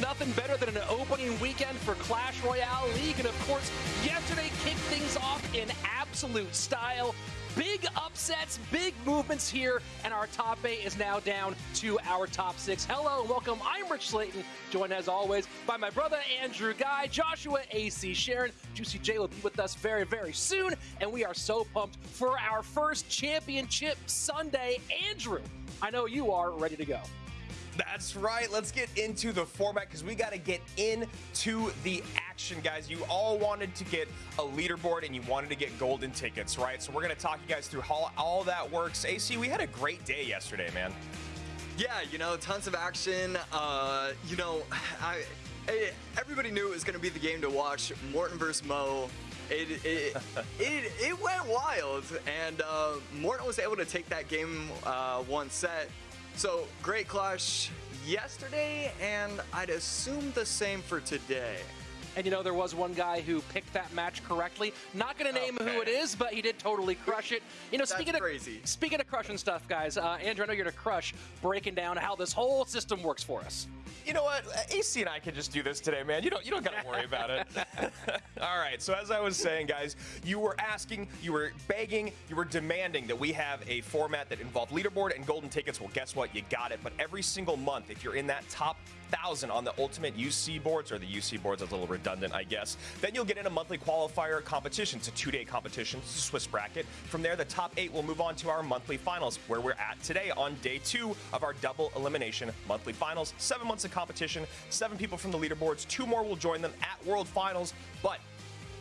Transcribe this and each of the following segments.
Nothing better than an opening weekend for Clash Royale League, and of course, yesterday kicked things off in absolute style. Big upsets, big movements here, and our top eight is now down to our top six. Hello and welcome. I'm Rich Slayton, joined as always by my brother Andrew Guy, Joshua AC Sharon. Juicy J will be with us very, very soon, and we are so pumped for our first championship Sunday. Andrew, I know you are ready to go. That's right. Let's get into the format because we got to get into the action, guys. You all wanted to get a leaderboard and you wanted to get golden tickets, right? So we're going to talk you guys through how all that works. AC, we had a great day yesterday, man. Yeah, you know, tons of action. Uh, you know, I, I- everybody knew it was going to be the game to watch. Morten versus Mo. It it, it it went wild, and uh, Morten was able to take that game uh, one set. So great clash yesterday, and I'd assume the same for today. And you know, there was one guy who picked that match correctly. Not going to name who it is, but he did totally crush it. You know, That's speaking of crazy. speaking of crushing stuff, guys, uh, Andrew, I know you're going to crush breaking down how this whole system works for us. You know what? AC and I can just do this today, man. You don't you don't gotta worry about it. All right. So as I was saying, guys, you were asking, you were begging, you were demanding that we have a format that involved leaderboard and golden tickets. Well, guess what? You got it. But every single month, if you're in that top thousand on the ultimate UC boards or the UC boards, that's a little redundant, I guess. Then you'll get in a monthly qualifier competition. It's a two-day competition. It's a Swiss bracket. From there, the top eight will move on to our monthly finals, where we're at today on day two of our double elimination monthly finals. Seven months of competition, seven people from the leaderboards. Two more will join them at World Finals, but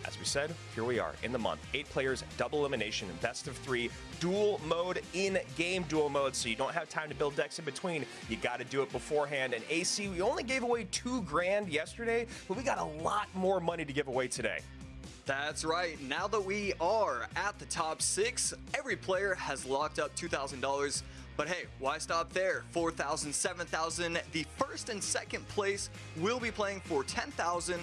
as we said, here we are in the month. Eight players, double elimination, best of three, duel mode in game duel mode, so you don't have time to build decks in between. You got to do it beforehand. And AC, we only gave away two grand yesterday, but we got a lot more money to give away today. That's right. Now that we are at the top six, every player has locked up $2,000. But hey, why stop there? 4,000, 7,000. The first and second place will be playing for 10,000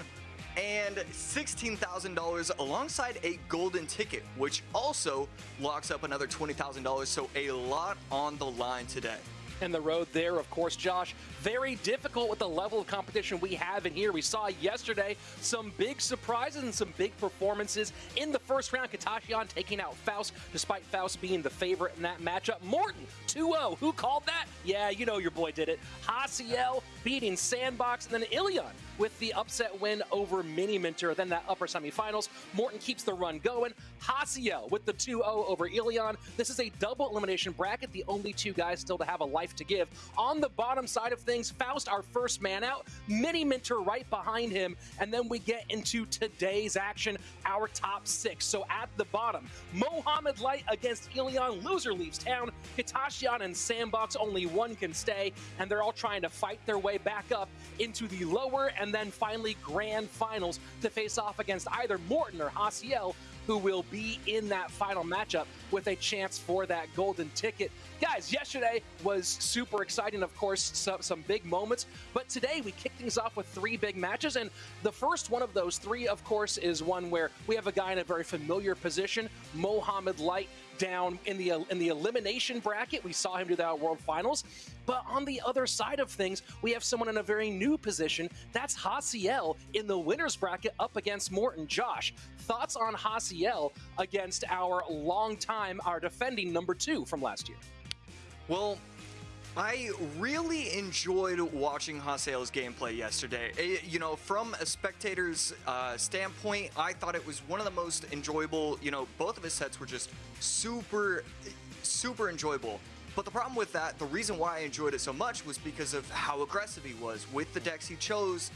and $16,000 alongside a golden ticket, which also locks up another $20,000. So a lot on the line today. And the road there, of course, Josh, very difficult with the level of competition we have in here. We saw yesterday some big surprises and some big performances in the first round. Katashian taking out Faust, despite Faust being the favorite in that matchup. Morten, 2-0. Who called that? Yeah, you know your boy did it. Hasiel beating Sandbox, and then Ilion with the upset win over Mini Minter. Then that upper semifinals. Morten keeps the run going. Hasiel with the 2-0 over Ilion. This is a double elimination bracket, the only two guys still to have a life to give. On the bottom side of things, Faust, our first man out, Mini Minter right behind him, and then we get into today's action, our top six. So at the bottom, Mohamed Light against Ilion, loser leaves town. Hitashian and Sandbox, only one can stay, and they're all trying to fight their way back up into the lower and then finally grand finals to face off against either Morten or Hasiel, who will be in that final matchup with a chance for that golden ticket. Guys, yesterday was super exciting, of course, some, some big moments, but today we kick things off with three big matches, and the first one of those three, of course, is one where we have a guy in a very familiar position, Mohamed Light, down in the in the elimination bracket. We saw him do that at World Finals. But on the other side of things, we have someone in a very new position. That's Hasiel in the winners bracket up against Morten. Josh, thoughts on Hasiel against our long time, our defending number two from last year? Well, I really enjoyed watching Haseo's gameplay yesterday. Eh, you know, from a spectator's uh, standpoint, I thought it was one of the most enjoyable. You know, both of his sets were just super, super enjoyable. But the problem with that, the reason why I enjoyed it so much was because of how aggressive he was with the decks he chose.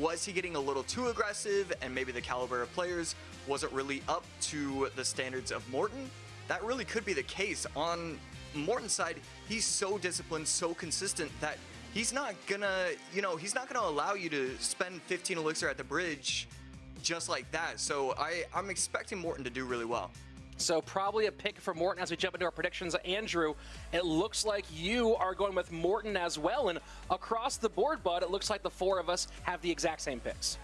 was he getting a little too aggressive and maybe the caliber of players wasn't really up to the standards of Morten? That really could be the case. On Morten's side, he's so disciplined, so consistent that he's not gonna, you know, he's not gonna allow you to spend 15 elixir at the bridge just like that. So I, I'm expecting Morten to do really well. So probably a pick for Morten as we jump into our predictions. Andrew, it looks like you are going with Morten as well. And across the board, bud, it looks like the four of us have the exact same picks.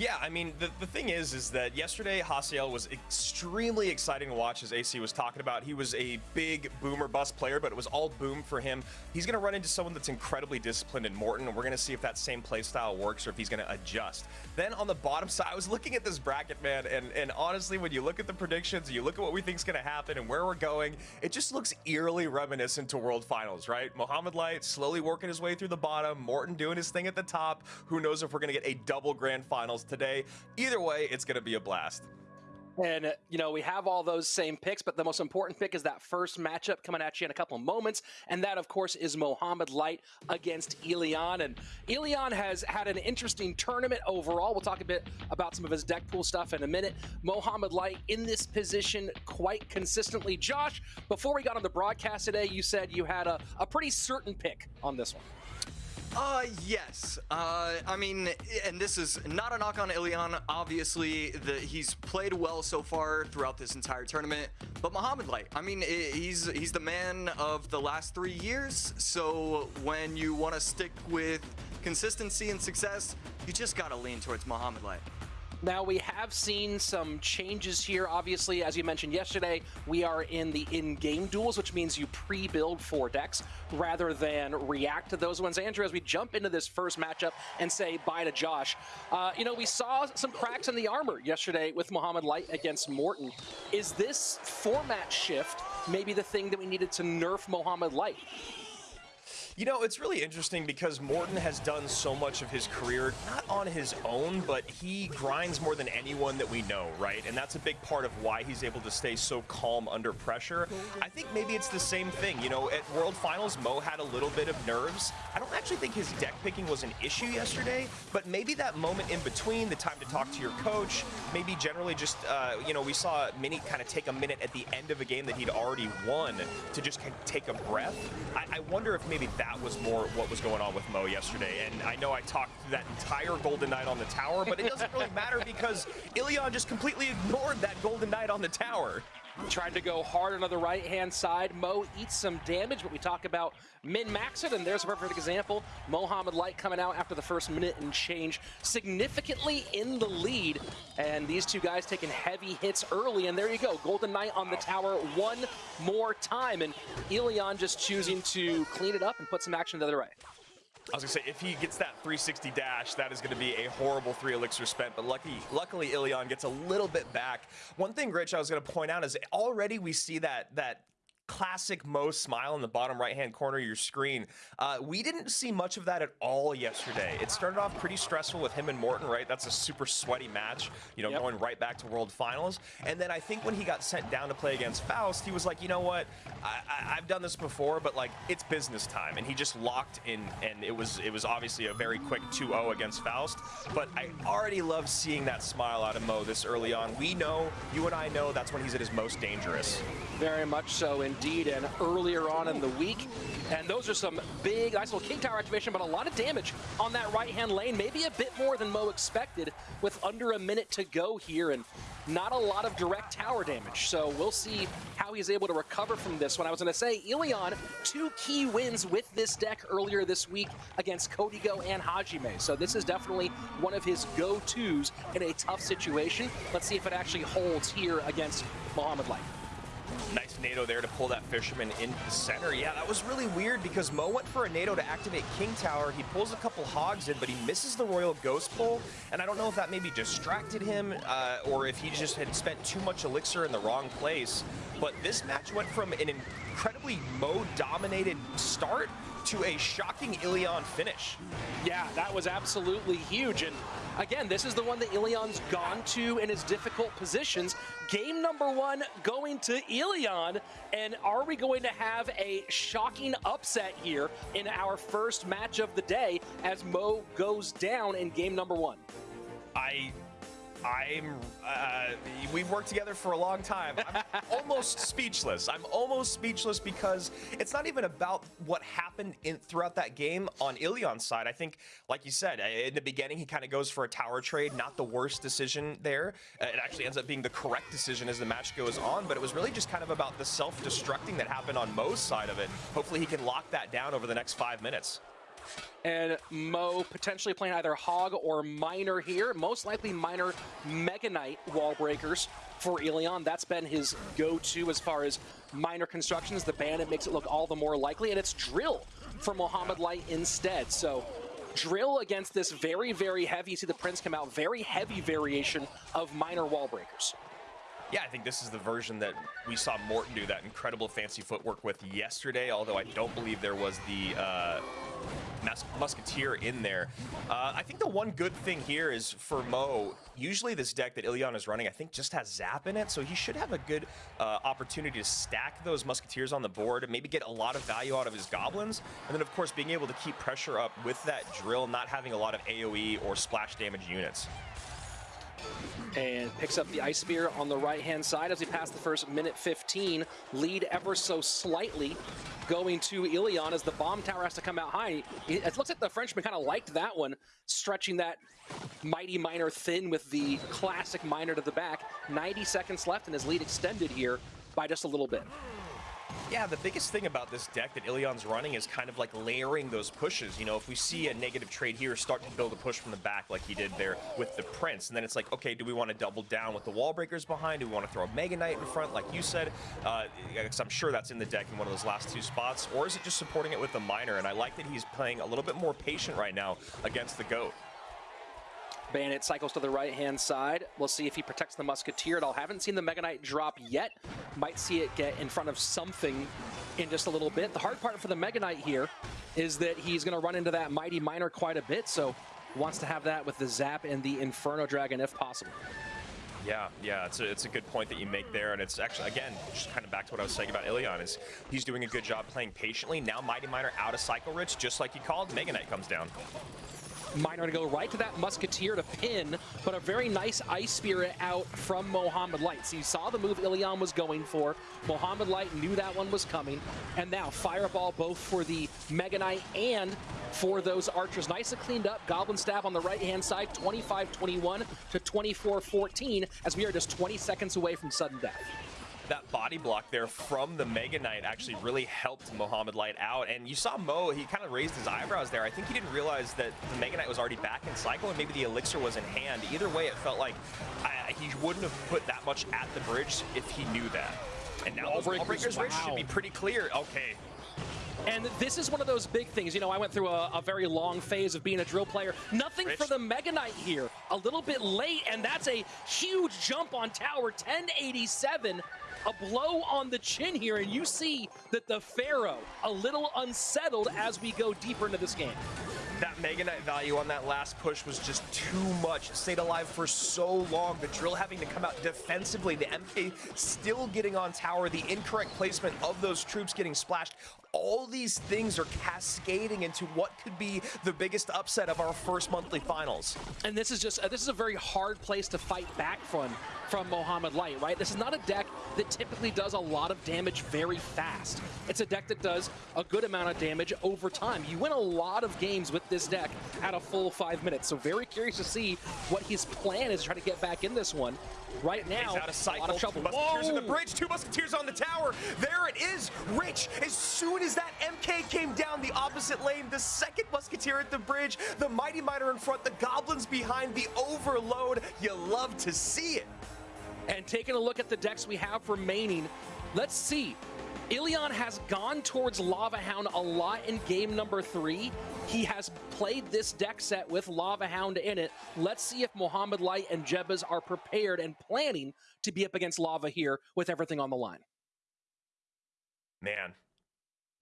Yeah, I mean, the, the thing is, is that yesterday Haciel was extremely exciting to watch, as AC was talking about. He was a big boomer bust player, but it was all boom for him. He's going to run into someone that's incredibly disciplined in Morten, and we're going to see if that same play style works or if he's going to adjust. Then on the bottom side, I was looking at this bracket, man, and, and honestly, when you look at the predictions, you look at what we think is going to happen and where we're going, it just looks eerily reminiscent to World Finals, right? Mohamed Light slowly working his way through the bottom, Morten doing his thing at the top. Who knows if we're going to get a double grand finals today. Either way, it's going to be a blast. And, you know, we have all those same picks, but the most important pick is that first matchup coming at you in a couple of moments. And that, of course, is Mohamed Light against Ilian. And Ilian has had an interesting tournament overall. We'll talk a bit about some of his deck pool stuff in a minute. Mohammed Light in this position quite consistently. Josh, before we got on the broadcast today, you said you had a, a pretty certain pick on this one. Uh, yes. Uh, I mean, and this is not a knock on Ilian. Obviously, the, he's played well so far throughout this entire tournament. But Mohamed Light, I mean, he's he's the man of the last three years. So when you want to stick with consistency and success, you just gotta lean towards Mohamed Light. Now, we have seen some changes here. Obviously, as you mentioned yesterday, we are in the in-game duels, which means you pre-build four decks rather than react to those ones. Andrew, as we jump into this first matchup and say bye to Josh, uh, you know, we saw some cracks in the armor yesterday with Mohamed Light against Morten. Is this format shift maybe the thing that we needed to nerf Mohamed Light? You know, it's really interesting because Morten has done so much of his career, not on his own, but he grinds more than anyone that we know, right? And that's a big part of why he's able to stay so calm under pressure. I think maybe it's the same thing. You know, at World Finals, Mo had a little bit of nerves. I don't actually think his deck picking was an issue yesterday, but maybe that moment in between, the time to talk to your coach, maybe generally just, uh, you know, we saw Mini kind of take a minute at the end of a game that he'd already won to just take a breath. I, I wonder if maybe that that was more what was going on with Mo yesterday. And I know I talked that entire Golden Knight on the tower, but it doesn't really matter because Ilian just completely ignored that Golden Knight on the tower. Trying to go hard on the right-hand side. Mo eats some damage, but we talk about min-max it, and there's a perfect example. Mohamed Light coming out after the first minute and change, significantly in the lead. And these two guys taking heavy hits early, and there you go. Golden Knight on the tower one more time, and Ilian just choosing to clean it up and put some action the other way. I was gonna say, if he gets that 360 dash, that is gonna be a horrible three elixir spent, but lucky, luckily Ilion gets a little bit back. One thing, Rich, I was gonna point out is already we see that that classic Mo smile in the bottom right-hand corner of your screen. Uh, we didn't see much of that at all yesterday. It started off pretty stressful with him and Morten, right? That's a super sweaty match, you know, yep. going right back to World Finals. And then I think when he got sent down to play against Faust, he was like, you know what? I, have done this before, but like it's business time, and he just locked in, and it was it was obviously a very quick 2-0 against Faust. But I already love seeing that smile out of Mo this early on. We know, you and I know, that's when he's at his most dangerous. Very much so, and indeed and earlier on in the week. And those are some big, nice little King Tower activation, but a lot of damage on that right-hand lane. Maybe a bit more than Mo expected with under a minute to go here and not a lot of direct tower damage. So we'll see how he's able to recover from this one. I was going to say, Ilian, two key wins with this deck earlier this week against Kodigo and Hajime. So this is definitely one of his go-tos in a tough situation. Let's see if it actually holds here against Mohamed Light. Nice NATO there to pull that Fisherman into the center. Yeah, that was really weird because Mo went for a NATO to activate King Tower. He pulls a couple Hogs in, but he misses the Royal Ghost pull. And I don't know if that maybe distracted him uh, or if he just had spent too much Elixir in the wrong place. but this match went from an incredibly Mo-dominated start to a shocking Ilion finish. Yeah, that was absolutely huge. And again, this is the one that Ilion's gone to in his difficult positions. Game number one going to Ilion. And are we going to have a shocking upset here in our first match of the day as Mo goes down in game number one? I I'm. Uh, we've worked together for a long time. I'm almost speechless. I'm almost speechless because it's not even about what happened in throughout that game on Ilion's side. I think, like you said, uh, in the beginning he kind of goes for a tower trade. Not the worst decision there. Uh, it actually ends up being the correct decision as the match goes on. But it was really just kind of about the self-destructing that happened on Mo's side of it. Hopefully he can lock that down over the next five minutes and Mo potentially playing either Hog or Miner here. Most likely Miner Mega Knight wall breakers for Ilion. That's been his go-to as far as Miner constructions. The Bandit makes it look all the more likely, and it's Drill for Mohamed Light instead. So Drill against this very, very heavy, you see the Prince come out, very heavy variation of Miner wall breakers. Yeah, I think this is the version that we saw Morten do that incredible fancy footwork with yesterday, although I don't believe there was the uh, Mus Musketeer in there. Uh, I think the one good thing here is for Mo, usually this deck that Ilion is running, I think just has Zap in it, so he should have a good uh, opportunity to stack those Musketeers on the board and maybe get a lot of value out of his Goblins. And then, of course, being able to keep pressure up with that drill, not having a lot of AoE or splash damage units and picks up the Ice Spear on the right-hand side as he passed the first minute 15. Lead ever so slightly going to Ilion as the bomb tower has to come out high. It looks like the Frenchman kind of liked that one, stretching that mighty miner thin with the classic miner to the back. 90 seconds left and his lead extended here by just a little bit. Yeah, the biggest thing about this deck that Ilion's running is kind of like layering those pushes. You know, if we see a negative trade here, start to build a push from the back like he did there with the Prince. And then it's like, okay, do we want to double down with the wall breakers behind? Do we want to throw a Mega Knight in front, like you said? Uh, I'm sure that's in the deck in one of those last two spots. Or is it just supporting it with the Miner? And I like that he's playing a little bit more patient right now against the GOAT. Bandit cycles to the right-hand side. We'll see if he protects the Musketeer at all. Haven't seen the Mega Knight drop yet. Might see it get in front of something in just a little bit. The hard part for the Mega Knight here is that he's going to run into that Mighty Miner quite a bit, so wants to have that with the Zap and the Inferno Dragon if possible. Yeah, yeah, it's a, it's a good point that you make there, and it's actually, again, just kind of back to what I was saying about Ilion, is he's doing a good job playing patiently. Now Mighty Miner out of Cycle Rich, just like he called, Mega Knight comes down. Miner to go right to that Musketeer to pin, but a very nice Ice Spirit out from Mohamed Light. So you saw the move Ilion was going for. Mohamed Light knew that one was coming. And now Fireball both for the Mega Knight and for those archers. Nicely cleaned up. Goblin Stab on the right-hand side, 25-21 to 24-14 as we are just 20 seconds away from sudden death that body block there from the Mega Knight actually really helped Mohamed Light out. And you saw Mo, he kind of raised his eyebrows there. I think he didn't realize that the Mega Knight was already back in cycle and maybe the Elixir was in hand. Either way, it felt like I, he wouldn't have put that much at the bridge if he knew that. And now Wall Wall Breakers wow. should be pretty clear. Okay, and this is one of those big things. You know, I went through a, a very long phase of being a drill player. Nothing Rich. for the Mega Knight here. A little bit late, and that's a huge jump on tower. 1087 a blow on the chin here, and you see that the Pharaoh a little unsettled as we go deeper into this game. That Mega Knight value on that last push was just too much. Stayed alive for so long. The drill having to come out defensively. The MK still getting on tower. The incorrect placement of those troops getting splashed all these things are cascading into what could be the biggest upset of our first monthly finals. And this is just, uh, this is a very hard place to fight back from, from Mohamed Light, right? This is not a deck that typically does a lot of damage very fast. It's a deck that does a good amount of damage over time. You win a lot of games with this deck at a full five minutes, so very curious to see what his plan is to try to get back in this one. Right now, He's out of cycle. A lot of trouble. Musketeers Whoa. in the bridge, two Musketeers on the tower. There it is, Rich, as soon soon as that MK came down the opposite lane, the second Musketeer at the bridge, the Mighty Miner in front, the Goblins behind, the overload. You love to see it. And taking a look at the decks we have remaining, let's see. Ilion has gone towards Lava Hound a lot in game number three. He has played this deck set with Lava Hound in it. Let's see if Mohamed Light and Jebaz are prepared and planning to be up against Lava here with everything on the line. Man,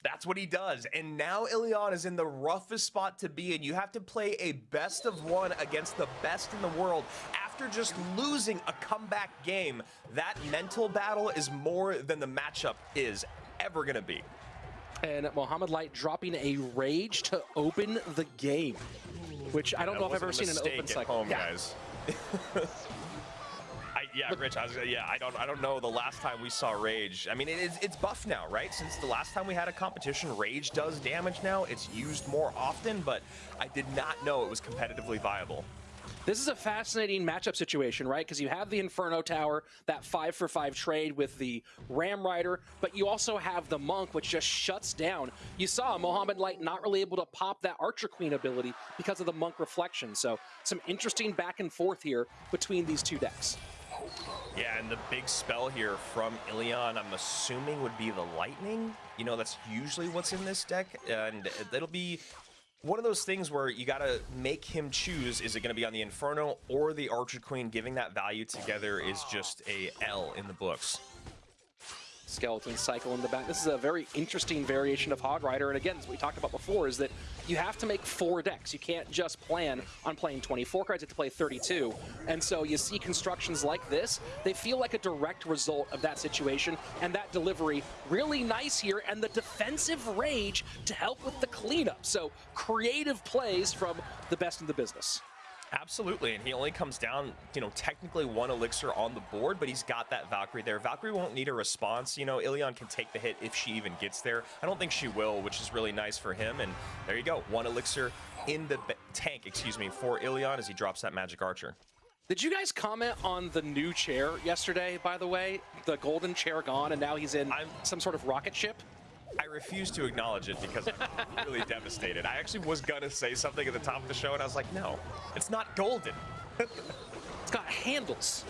that's what he does. And now Ilion is in the roughest spot to be in. You have to play a best of one against the best in the world after just losing a comeback game. That mental battle is more than the matchup is ever going to be. And Mohamed Light dropping a rage to open the game, which I don't That know if I've ever seen an open cycle. home, Yeah. guys. Yeah, Rich. I was, yeah, I don't, I don't know the last time we saw Rage. I mean, it's, it's buff now, right? Since the last time we had a competition, Rage does damage now. It's used more often, but I did not know it was competitively viable. This is a fascinating matchup situation, right? Because you have the Inferno Tower, that five for five trade with the Ram Rider, but you also have the Monk, which just shuts down. You saw Mohamed Light not really able to pop that Archer Queen ability because of the Monk reflection. So some interesting back and forth here between these two decks. Yeah, and the big spell here from Ilion, I'm assuming would be the Lightning. You know, that's usually what's in this deck, and it'll be one of those things where you gotta make him choose, is it gonna be on the Inferno or the Archer Queen? Giving that value together is just a L in the books. Skeleton cycle in the back. This is a very interesting variation of Hog Rider. And again, as we talked about before, is that you have to make four decks. You can't just plan on playing 24 cards, you have to play 32. And so you see constructions like this, they feel like a direct result of that situation and that delivery really nice here and the defensive rage to help with the cleanup. So creative plays from the best in the business. Absolutely, and he only comes down, you know, technically one elixir on the board, but he's got that Valkyrie there. Valkyrie won't need a response. You know, Ilion can take the hit if she even gets there. I don't think she will, which is really nice for him. And there you go, one elixir in the tank, excuse me, for Ilion as he drops that magic archer. Did you guys comment on the new chair yesterday, by the way? The golden chair gone, and now he's in I'm- some sort of rocket ship? I refuse to acknowledge it because I'm really devastated. I actually was gonna say something at the top of the show, and I was like, no, it's not golden. It's got handles.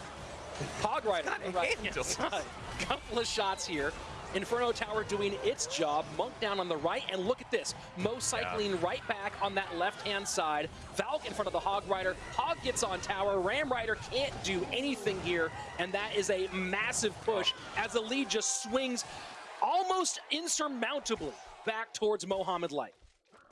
Hog Rider. got right handles. Couple of shots here. Inferno Tower doing its job. Monk down on the right, and look at this. Mo cycling right back on that left-hand side. Valk in front of the Hog Rider. Hog gets on tower. Ram Rider can't do anything here, and that is a massive push as the lead just swings almost insurmountably back towards Mohamed Light.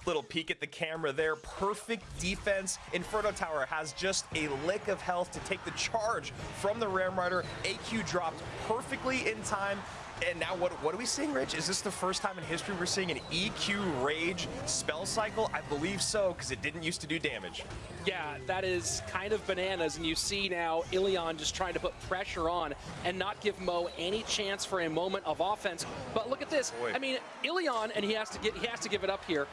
Little peek at the camera there. Perfect defense. Inferno Tower has just a lick of health to take the charge from the Ram Rider. AQ dropped perfectly in time. And now what, what are we seeing, Rich? Is this the first time in history we're seeing an AQ Rage spell cycle? I believe so, because it didn't used to do damage. Yeah, that is kind of bananas, and you see now Ilion just trying to put pressure on and not give Mo any chance for a moment of offense. But look at this. Boy. I mean, Ilion, and he has to get he has to give it up here.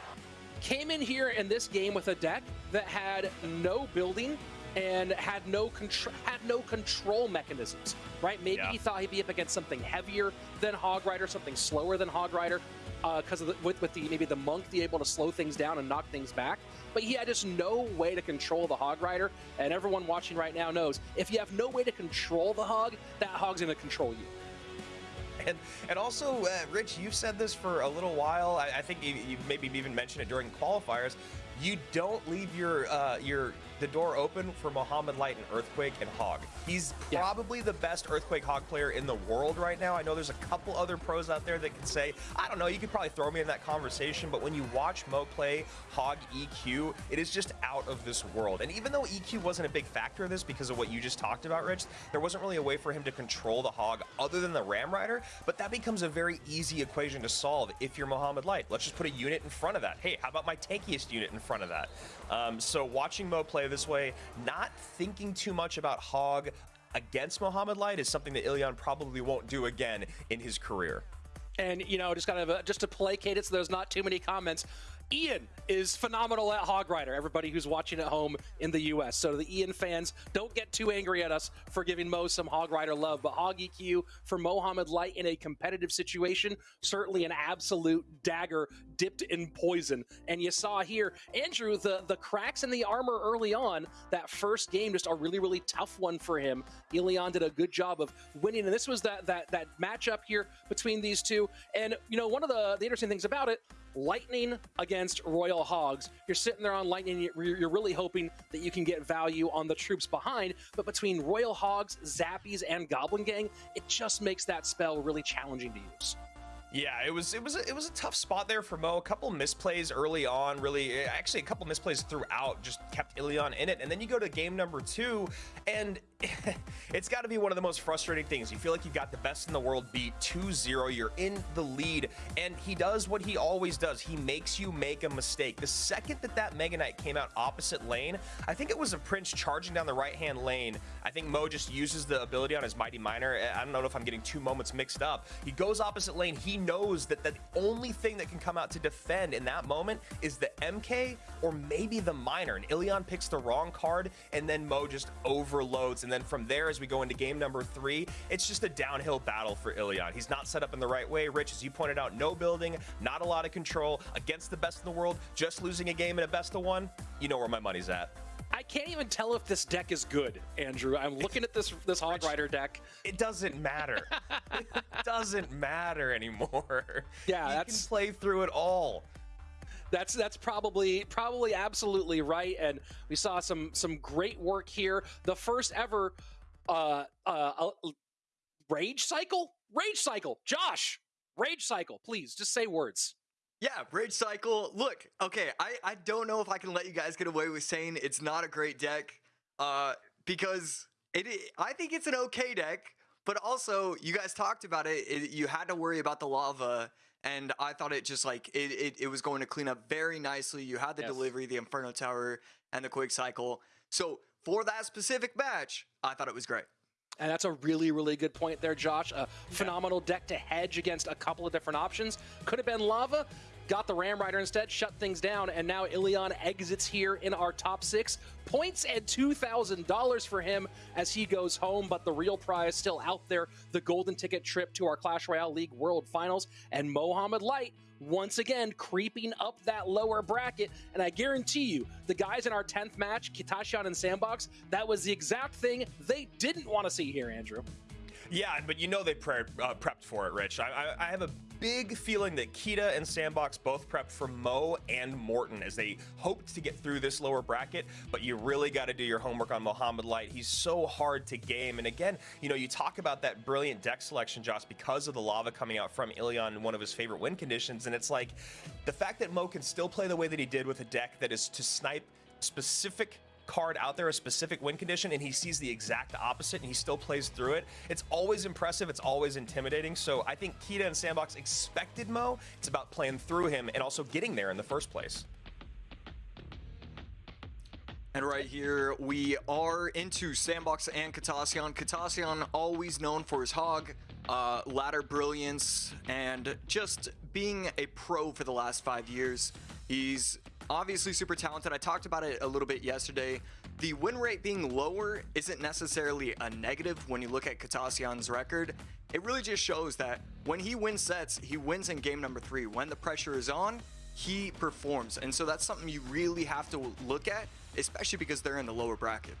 Came in here in this game with a deck that had no building and had no control had no control mechanisms. Right? Maybe Yeah. he thought he'd be up against something heavier than Hog Rider, something slower than Hog Rider, because of the, with, with the maybe the monk be able to slow things down and knock things back. But he had just no way to control the Hog Rider, and everyone watching right now knows if you have no way to control the Hog, that Hog's going to control you. And and also, uh, Rich, you've said this for a little while. I, I think you, you maybe even mentioned it during qualifiers. You don't leave your uh, your the door open for Mohamed Light and Earthquake and Hog. He's Yeah. probably the best Earthquake Hog player in the world right now. I know there's a couple other pros out there that can say, I don't know, you could probably throw me in that conversation, but when you watch Mo play Hog EQ, it is just out of this world. And even though EQ wasn't a big factor of this because of what you just talked about, Rich, there wasn't really a way for him to control the Hog other than the Ram Rider, but that becomes a very easy equation to solve if you're Mohamed Light. Let's just put a unit in front of that. Hey, how about my tankiest unit in front of that? Um, so watching Mo play this way, not thinking too much about Hog against Mohamed Light is something that Ilion probably won't do again in his career. And you know, just kind of uh, just to placate it, so there's not too many comments. Ian is phenomenal at Hog Rider. Everybody who's watching at home in the U.S. So the Ian fans, don't get too angry at us for giving Mo some Hog Rider love. But Hog EQ for Mohamed Light in a competitive situation, certainly an absolute dagger dipped in poison. And you saw here, Andrew, the the cracks in the armor early on. That first game, just a really really tough one for him. Ilion did a good job of winning, and this was that that that matchup here between these two. And you know, one of the the interesting things about it. Lightning against Royal Hogs. You're sitting there on Lightning, you're really hoping that you can get value on the troops behind, but between Royal Hogs, Zappies, and Goblin Gang, it just makes that spell really challenging to use. Yeah, it was it was a, it was a tough spot there for Mo. A couple misplays early on, really, eh, actually a couple misplays throughout, just kept Ilion in it. And then you go to game number two, and it's got to be one of the most frustrating things. You feel like you've got the best in the world beat 2-0. You're in the lead, and he does what he always does. He makes you make a mistake. The second that that Mega Knight came out opposite lane, I think it was a Prince charging down the right-hand lane. I think Mo just uses the ability on his Mighty Miner. Eh, I don't know if I'm getting two moments mixed up. He goes opposite lane. He knows that the only thing that can come out to defend in that moment is the MK or maybe the Miner. And Ilion picks the wrong card, and then Mo just overloads. And then from there, as we go into game number three, it's just a downhill battle for Ilion. He's not set up in the right way. Rich, as you pointed out, no building, not a lot of control, against the best in the world, just losing a game in a best of one. You know where my money's at. I can't even tell if this deck is good, Andrew. I'm looking at this this Hog Rider deck. It doesn't matter. it doesn't matter anymore. Yeah, he that's can play through it all. That's that's probably probably absolutely right, and we saw some some great work here. The first ever uh, uh, uh, rage cycle, rage cycle. Josh, rage cycle. Please just say words. Yeah, Rage Cycle. Look, okay, I, I don't know if I can let you guys get away with saying it's not a great deck, uh, because it I think it's an okay deck, but also you guys talked about it, it you had to worry about the lava, and I thought it just like it, it, it was going to clean up very nicely. You had the Yes. delivery, the Inferno Tower, and the Quick Cycle. So for that specific match, I thought it was great. And that's a really, really good point there, Josh. A phenomenal deck to hedge against a couple of different options. Could have been Lava, got the Ram Rider instead, shut things down, and now Ilion exits here in our top six. Points and $2,000 for him as he goes home, but the real prize still out there the golden ticket trip to our Clash Royale League World Finals. And Mohamed Light once again creeping up that lower bracket. And I guarantee you, the guys in our 10th match, Kitashian and Sandbox, that was the exact thing they didn't want to see here, Andrew. Yeah, but you know they pre- uh, prepped for it, Rich. I, I, I have a big feeling that Kita and Sandbox both prepped for Mo and Morten as they hoped to get through this lower bracket. But you really got to do your homework on Mohamed Light. He's so hard to game. And again, you know, you talk about that brilliant deck selection, Josh, because of the lava coming out from Ilion, one of his favorite win conditions. And it's like the fact that Mo can still play the way that he did with a deck that is to snipe specific card out there, a specific win condition, and he sees the exact opposite and he still plays through it. It's always impressive. It's always intimidating. So I think Kita and Sandbox expected Mo. It's about playing through him and also getting there in the first place. And right here, we are into Sandbox and Katassian. Katassian, always known for his hog, uh, ladder brilliance, and just being a pro for the last five years. He's obviously super talented. I talked about it a little bit yesterday. The win rate being lower isn't necessarily a negative when you look at Katassian's record. It really just shows that when he wins sets, he wins in game number three. When the pressure is on, he performs. And so that's something you really have to look at, especially because they're in the lower bracket.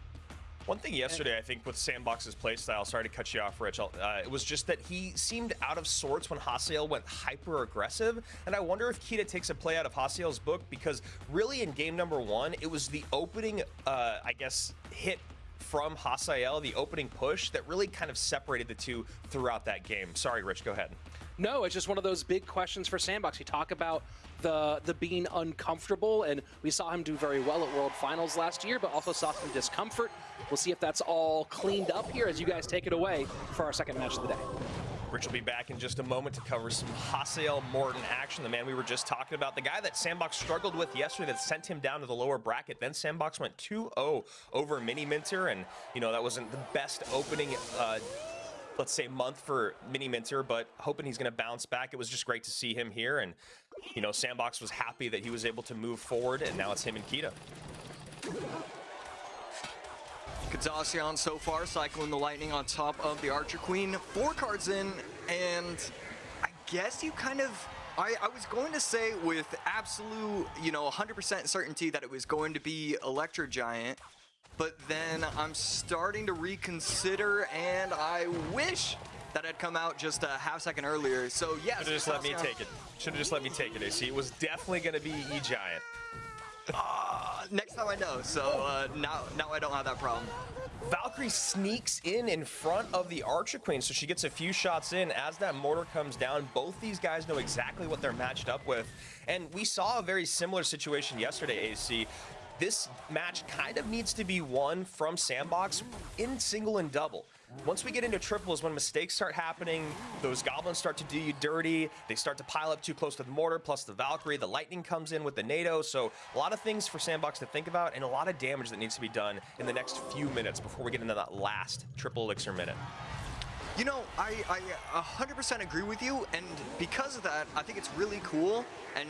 One thing yesterday, I think, with Sandbox's playstyle, sorry to cut you off, Rich, uh, it was just that he seemed out of sorts when Hasiel went hyper aggressive. And I wonder if Kita takes a play out of Hasiel's book because really in game number one, it was the opening, uh, I guess, hit from Hasiel, the opening push, that really kind of separated the two throughout that game. Sorry, Rich, go ahead. No, it's just one of those big questions for Sandbox. You talk about the the being uncomfortable, and we saw him do very well at World Finals last year, but also saw some discomfort. We'll see if that's all cleaned up here as you guys take it away for our second match of the day. Rich will be back in just a moment to cover some Hasiel Morten action, the man we were just talking about, the guy that Sandbox struggled with yesterday that sent him down to the lower bracket. Then Sandbox went 2-0 over Mini Minter, and you know that wasn't the best opening. Uh, let's say month for Mini Minter, but hoping he's going to bounce back. It was just great to see him here, and you know Sandbox was happy that he was able to move forward, and now it's him and Kita. Katassian so far cycling the lightning on top of the Archer Queen. Four cards in, and I guess you kind of. I, I was going to say with absolute, you know, 100% certainty that it was going to be Electro Giant, but then I'm starting to reconsider, and I wish that had come out just a half second earlier. So yes, Should have just let me take it. Should have just let me take it, AC. It was definitely going to be E Giant. Uh, next time I know. So uh, now, now I don't have that problem. Valkyrie sneaks in in front of the Archer Queen, so she gets a few shots in. As that mortar comes down, both these guys know exactly what they're matched up with. And we saw a very similar situation yesterday, AC. This match kind of needs to be won from Sandbox in single and double. Once we get into triples, when mistakes start happening, those goblins start to do you dirty. They start to pile up too close to the mortar, plus the Valkyrie. The lightning comes in with the NATO. So a lot of things for Sandbox to think about and a lot of damage that needs to be done in the next few minutes before we get into that last triple elixir minute. You know, I, I 100% agree with you, and because of that, I think it's really cool, and,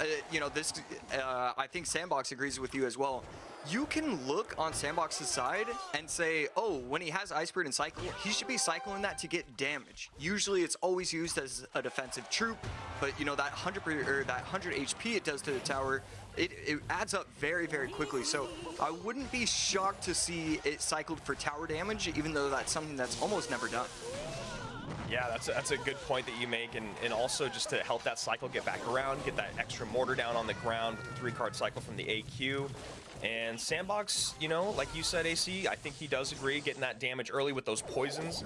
uh, you know, this, uh, I think Sandbox agrees with you as well. You can look on Sandbox's side and say, oh, when he has Ice Bird and Cycle, he should be cycling that to get damage. Usually it's always used as a defensive troop, but, you know, that 100, or that 100 HP it does to the tower it, it, adds up very, very quickly. So I wouldn't be shocked to see it cycled for tower damage, even though that's something that's almost never done. Yeah, that's a, that's a good point that you make, and, and also just to help that cycle get back around, get that extra mortar down on the ground with the three-card cycle from the AQ. And Sandbox, you know, like you said, AC, I think he does agree, getting that damage early with those poisons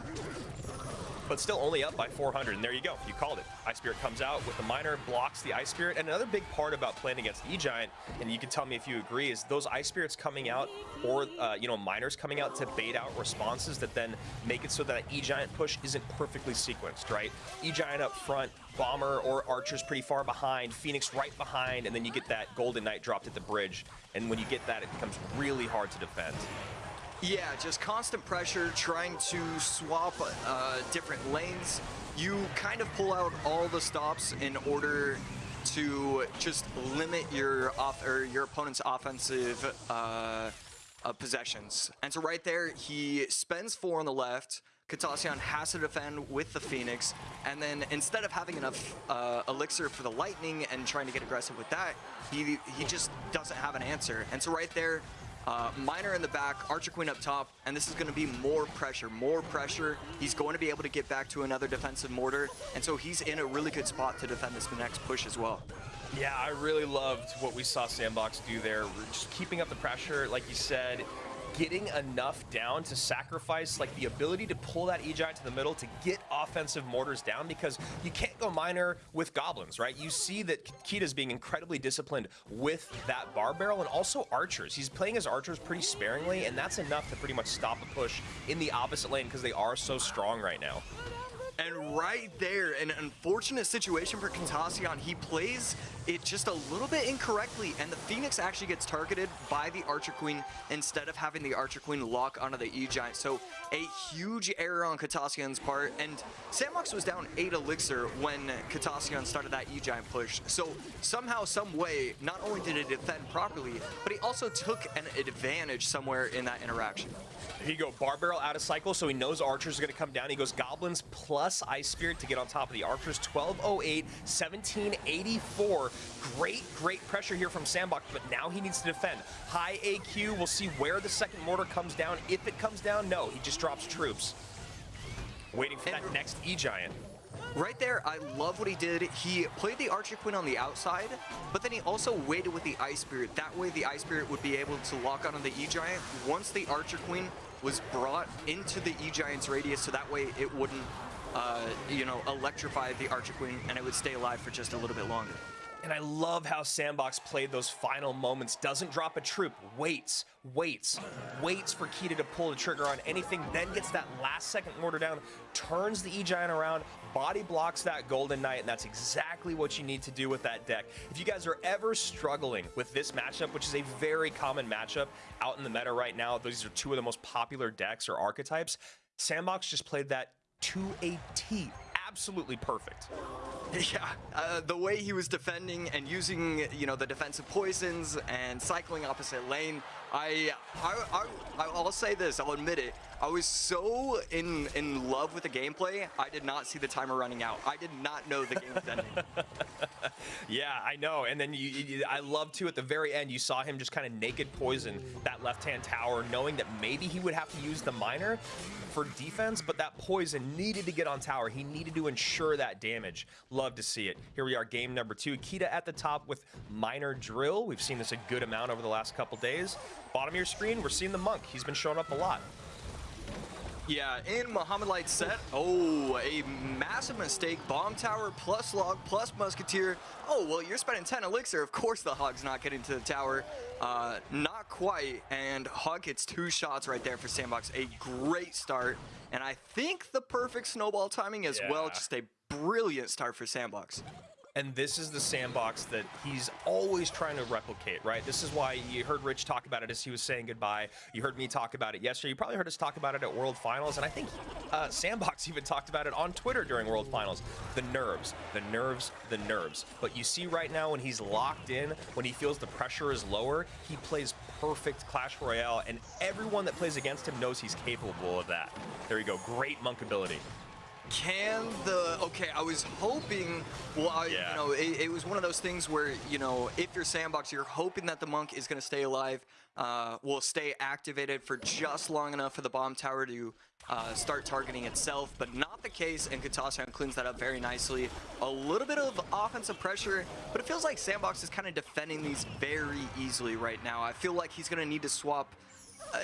but still only up by 400. And there you go. You called it. Ice Spirit comes out with the Miner, blocks the Ice Spirit. And another big part about playing against E-Giant, and you can tell me if you agree, is those Ice Spirits coming out or, uh, you know, Miners coming out to bait out responses that then make it so that E-Giant push isn't perfectly sequenced, right? E-Giant up front, Bomber or Archer's pretty far behind, Phoenix right behind, and then you get that Golden Knight dropped at the bridge. And when you get that, it becomes really hard to defend. Yeah, just constant pressure, trying to swap uh, different lanes. You kind of pull out all the stops in order to just limit your off or your opponent's offensive uh, uh, possessions. And so right there, he spends four on the left. Katasyan has to defend with the Phoenix, and then instead of having enough uh, elixir for the Lightning and trying to get aggressive with that, he he just doesn't have an answer. And so right there, uh, Miner in the back, Archer Queen up top, and this is going to be more pressure, more pressure. He's going to be able to get back to another defensive mortar, and so he's in a really good spot to defend this next push as well. Yeah, I really loved what we saw Sandbox do there. Just keeping up the pressure, like you said, getting enough down to sacrifice like the ability to pull that E-Giant to the middle to get offensive mortars down because you can't go miner with goblins, right? You see that Kita's being incredibly disciplined with that bar barrel and also archers. He's playing his archers pretty sparingly and that's enough to pretty much stop a push in the opposite lane because they are so strong right now. And right there, an unfortunate situation for Katasyan. He plays it just a little bit incorrectly, and the Phoenix actually gets targeted by the Archer Queen instead of having the Archer Queen lock onto the E-Giant. So a huge error on Katasyan's part, and Sandbox was down 8 Elixir when Katasyan started that E-Giant push. So somehow, some way, not only did he defend properly, but he also took an advantage somewhere in that interaction. He go Bar Barrel out of cycle, so he knows Archers are going to come down. He goes Goblins plus Ice Spirit to get on top of the Archers. 1208, 1784. Great, great pressure here from Sandbox, but now he needs to defend. High AQ, we'll see where the second mortar comes down. If it comes down, no, he just drops troops. Waiting for that next E-Giant. Right there, I love what he did. He played the Archer Queen on the outside, but then he also waited with the Ice Spirit. That way the Ice Spirit would be able to lock onto the E-Giant once the Archer Queen was brought into the E-Giant's radius, so that way it wouldn't, uh, you know, electrify the Archer Queen and it would stay alive for just a little bit longer. And I love how Sandbox played those final moments. Doesn't drop a troop, waits, waits, waits for Kita to pull the trigger on anything, then gets that last second mortar down, turns the E-Giant around, body blocks that Golden Knight, and that's exactly what you need to do with that deck. If you guys are ever struggling with this matchup, which is a very common matchup out in the meta right now, these are two of the most popular decks or archetypes, Sandbox just played that to a T absolutely perfect. Yeah, uh, the way he was defending and using, you know, the defensive poisons and cycling opposite lane, I, I, I, I'll say this, I'll admit it, I was so in in love with the gameplay, I did not see the timer running out. I did not know the game was ending. yeah, I know. And then you, you, I love too at the very end, you saw him just kind of naked poison that left-hand tower, knowing that maybe he would have to use the miner for defense, but that poison needed to get on tower. He needed to ensure that damage. Love to see it. Here we are, game number two. Kita at the top with Miner Drill. We've seen this a good amount over the last couple days. Bottom of your screen, we're seeing the Monk. He's been showing up a lot. Yeah, in Mohamed Light's set, oh, a massive mistake. Bomb tower plus log plus musketeer. Oh, well, you're spending 10 elixir. Of course the Hog's not getting to the tower. Uh, not quite, and Hog gets two shots right there for Sandbox. A great start, and I think the perfect snowball timing as well. Just a brilliant start for Sandbox. And this is the sandbox that he's always trying to replicate, right? This is why you heard Rich talk about it as he was saying goodbye. You heard me talk about it yesterday. You probably heard us talk about it at World Finals. And I think uh, Sandbox even talked about it on Twitter during World Finals. The nerves, the nerves, the nerves. But you see right now when he's locked in, when he feels the pressure is lower, he plays perfect Clash Royale. And everyone that plays against him knows he's capable of that. There you go. Great monk ability. Can the okay? I was hoping. Well, I, Yeah. you know, it, it was one of those things where you know, if you're sandbox, you're hoping that the monk is going to stay alive, uh, will stay activated for just long enough for the bomb tower to uh, start targeting itself, but not the case. And Katasan cleans that up very nicely. A little bit of offensive pressure, but it feels like sandbox is kind of defending these very easily right now. I feel like he's going to need to swap uh,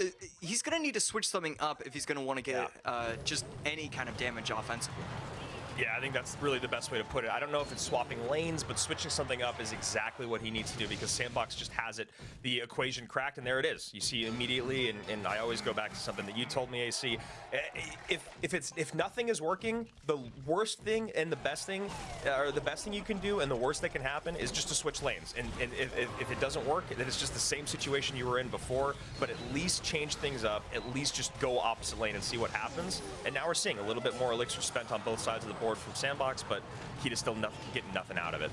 uh, he's gonna need to switch something up if he's gonna want to get uh, just any kind of damage offensively. Yeah, I think that's really the best way to put it. I don't know if it's swapping lanes, but switching something up is exactly what he needs to do because Sandbox just has it, the equation cracked, and there it is. You see immediately, and, and I always go back to something that you told me, AC. Eh, If if it's if nothing is working, the worst thing and the best thing, uh, or the best thing you can do and the worst that can happen is just to switch lanes. And, and if, if, if it doesn't work, then it's just the same situation you were in before, but at least change things up, at least just go opposite lane and see what happens. And now we're seeing a little bit more elixir spent on both sides of the board from Sandbox, but he is still no- getting nothing out of it.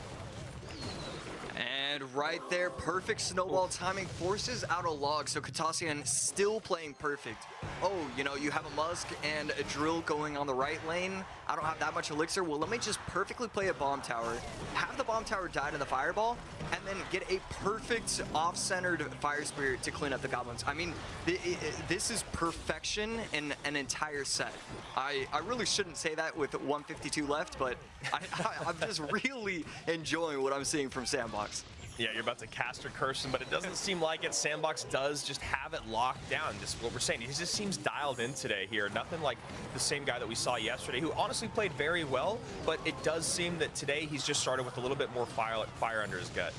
And right there, perfect snowball timing forces out a log. So Katasian still playing perfect. Oh, you know, you have a Musk and a Drill going on the right lane. I don't have that much elixir. Well, let me just perfectly play a bomb tower, have the bomb tower die to the fireball, and then get a perfect off-centered fire spirit to clean up the goblins. I mean, th- i- i- this is perfection in an entire set. I, I really shouldn't say that with 152 left, but I, I, I'm just really enjoying what I'm seeing from Sandbox. Yeah, you're about to cast or curse him, but it doesn't seem like it. Sandbox does just have it locked down. Just what we're saying. He just seems dialed in today here. Nothing like the same guy that we saw yesterday, who honestly played very well, but it does seem that today he's just started with a little bit more fire, fire under his gut.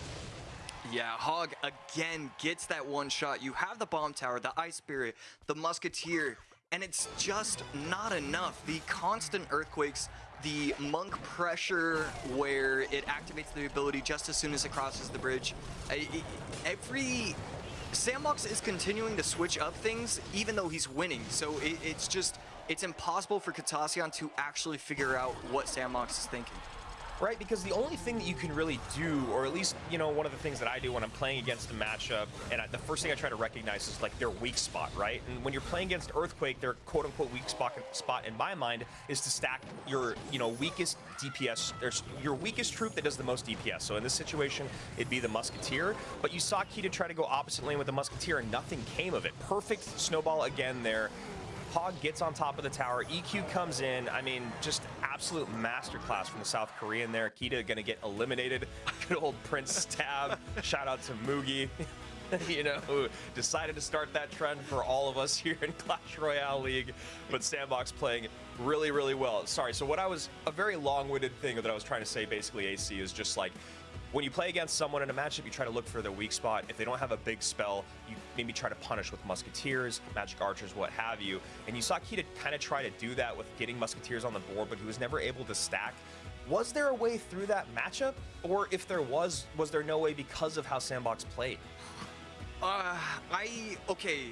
Yeah, Hog again gets that one shot. You have the bomb tower, the ice spirit, the musketeer, and it's just not enough. The constant earthquakes, the monk pressure where it activates the ability just as soon as it crosses the bridge. Every Sandbox is continuing to switch up things even though he's winning. So it, it's just it's impossible for Katassian to actually figure out what Sandbox is thinking. Right, because the only thing that you can really do, or at least, you know, one of the things that I do when I'm playing against a matchup, and I, the first thing I try to recognize is like their weak spot, right? And when you're playing against Earthquake, their quote unquote weak spot, spot in my mind is to stack your, you know, weakest DPS, there's your weakest troop that does the most DPS. So in this situation, it'd be the Musketeer, but you saw Kita try to go opposite lane with the Musketeer and nothing came of it. Perfect snowball again there. Hog gets on top of the tower. EQ comes in. I mean, just absolute masterclass from the South Korean there. Kita gonna get eliminated. Good old Prince Stab. Shout out to Mugi. you know, who decided to start that trend for all of us here in Clash Royale League. But Sandbox playing really, really well. Sorry, so what I was, a very long-winded thing that I was trying to say basically, AC, is just like, when you play against someone in a matchup, you try to look for their weak spot. If they don't have a big spell, you maybe try to punish with musketeers, magic archers, what have you. And you saw Kita kind of try to do that with getting musketeers on the board, but he was never able to stack. Was there a way through that matchup? Or if there was, was there no way because of how Sandbox played? Uh, I okay.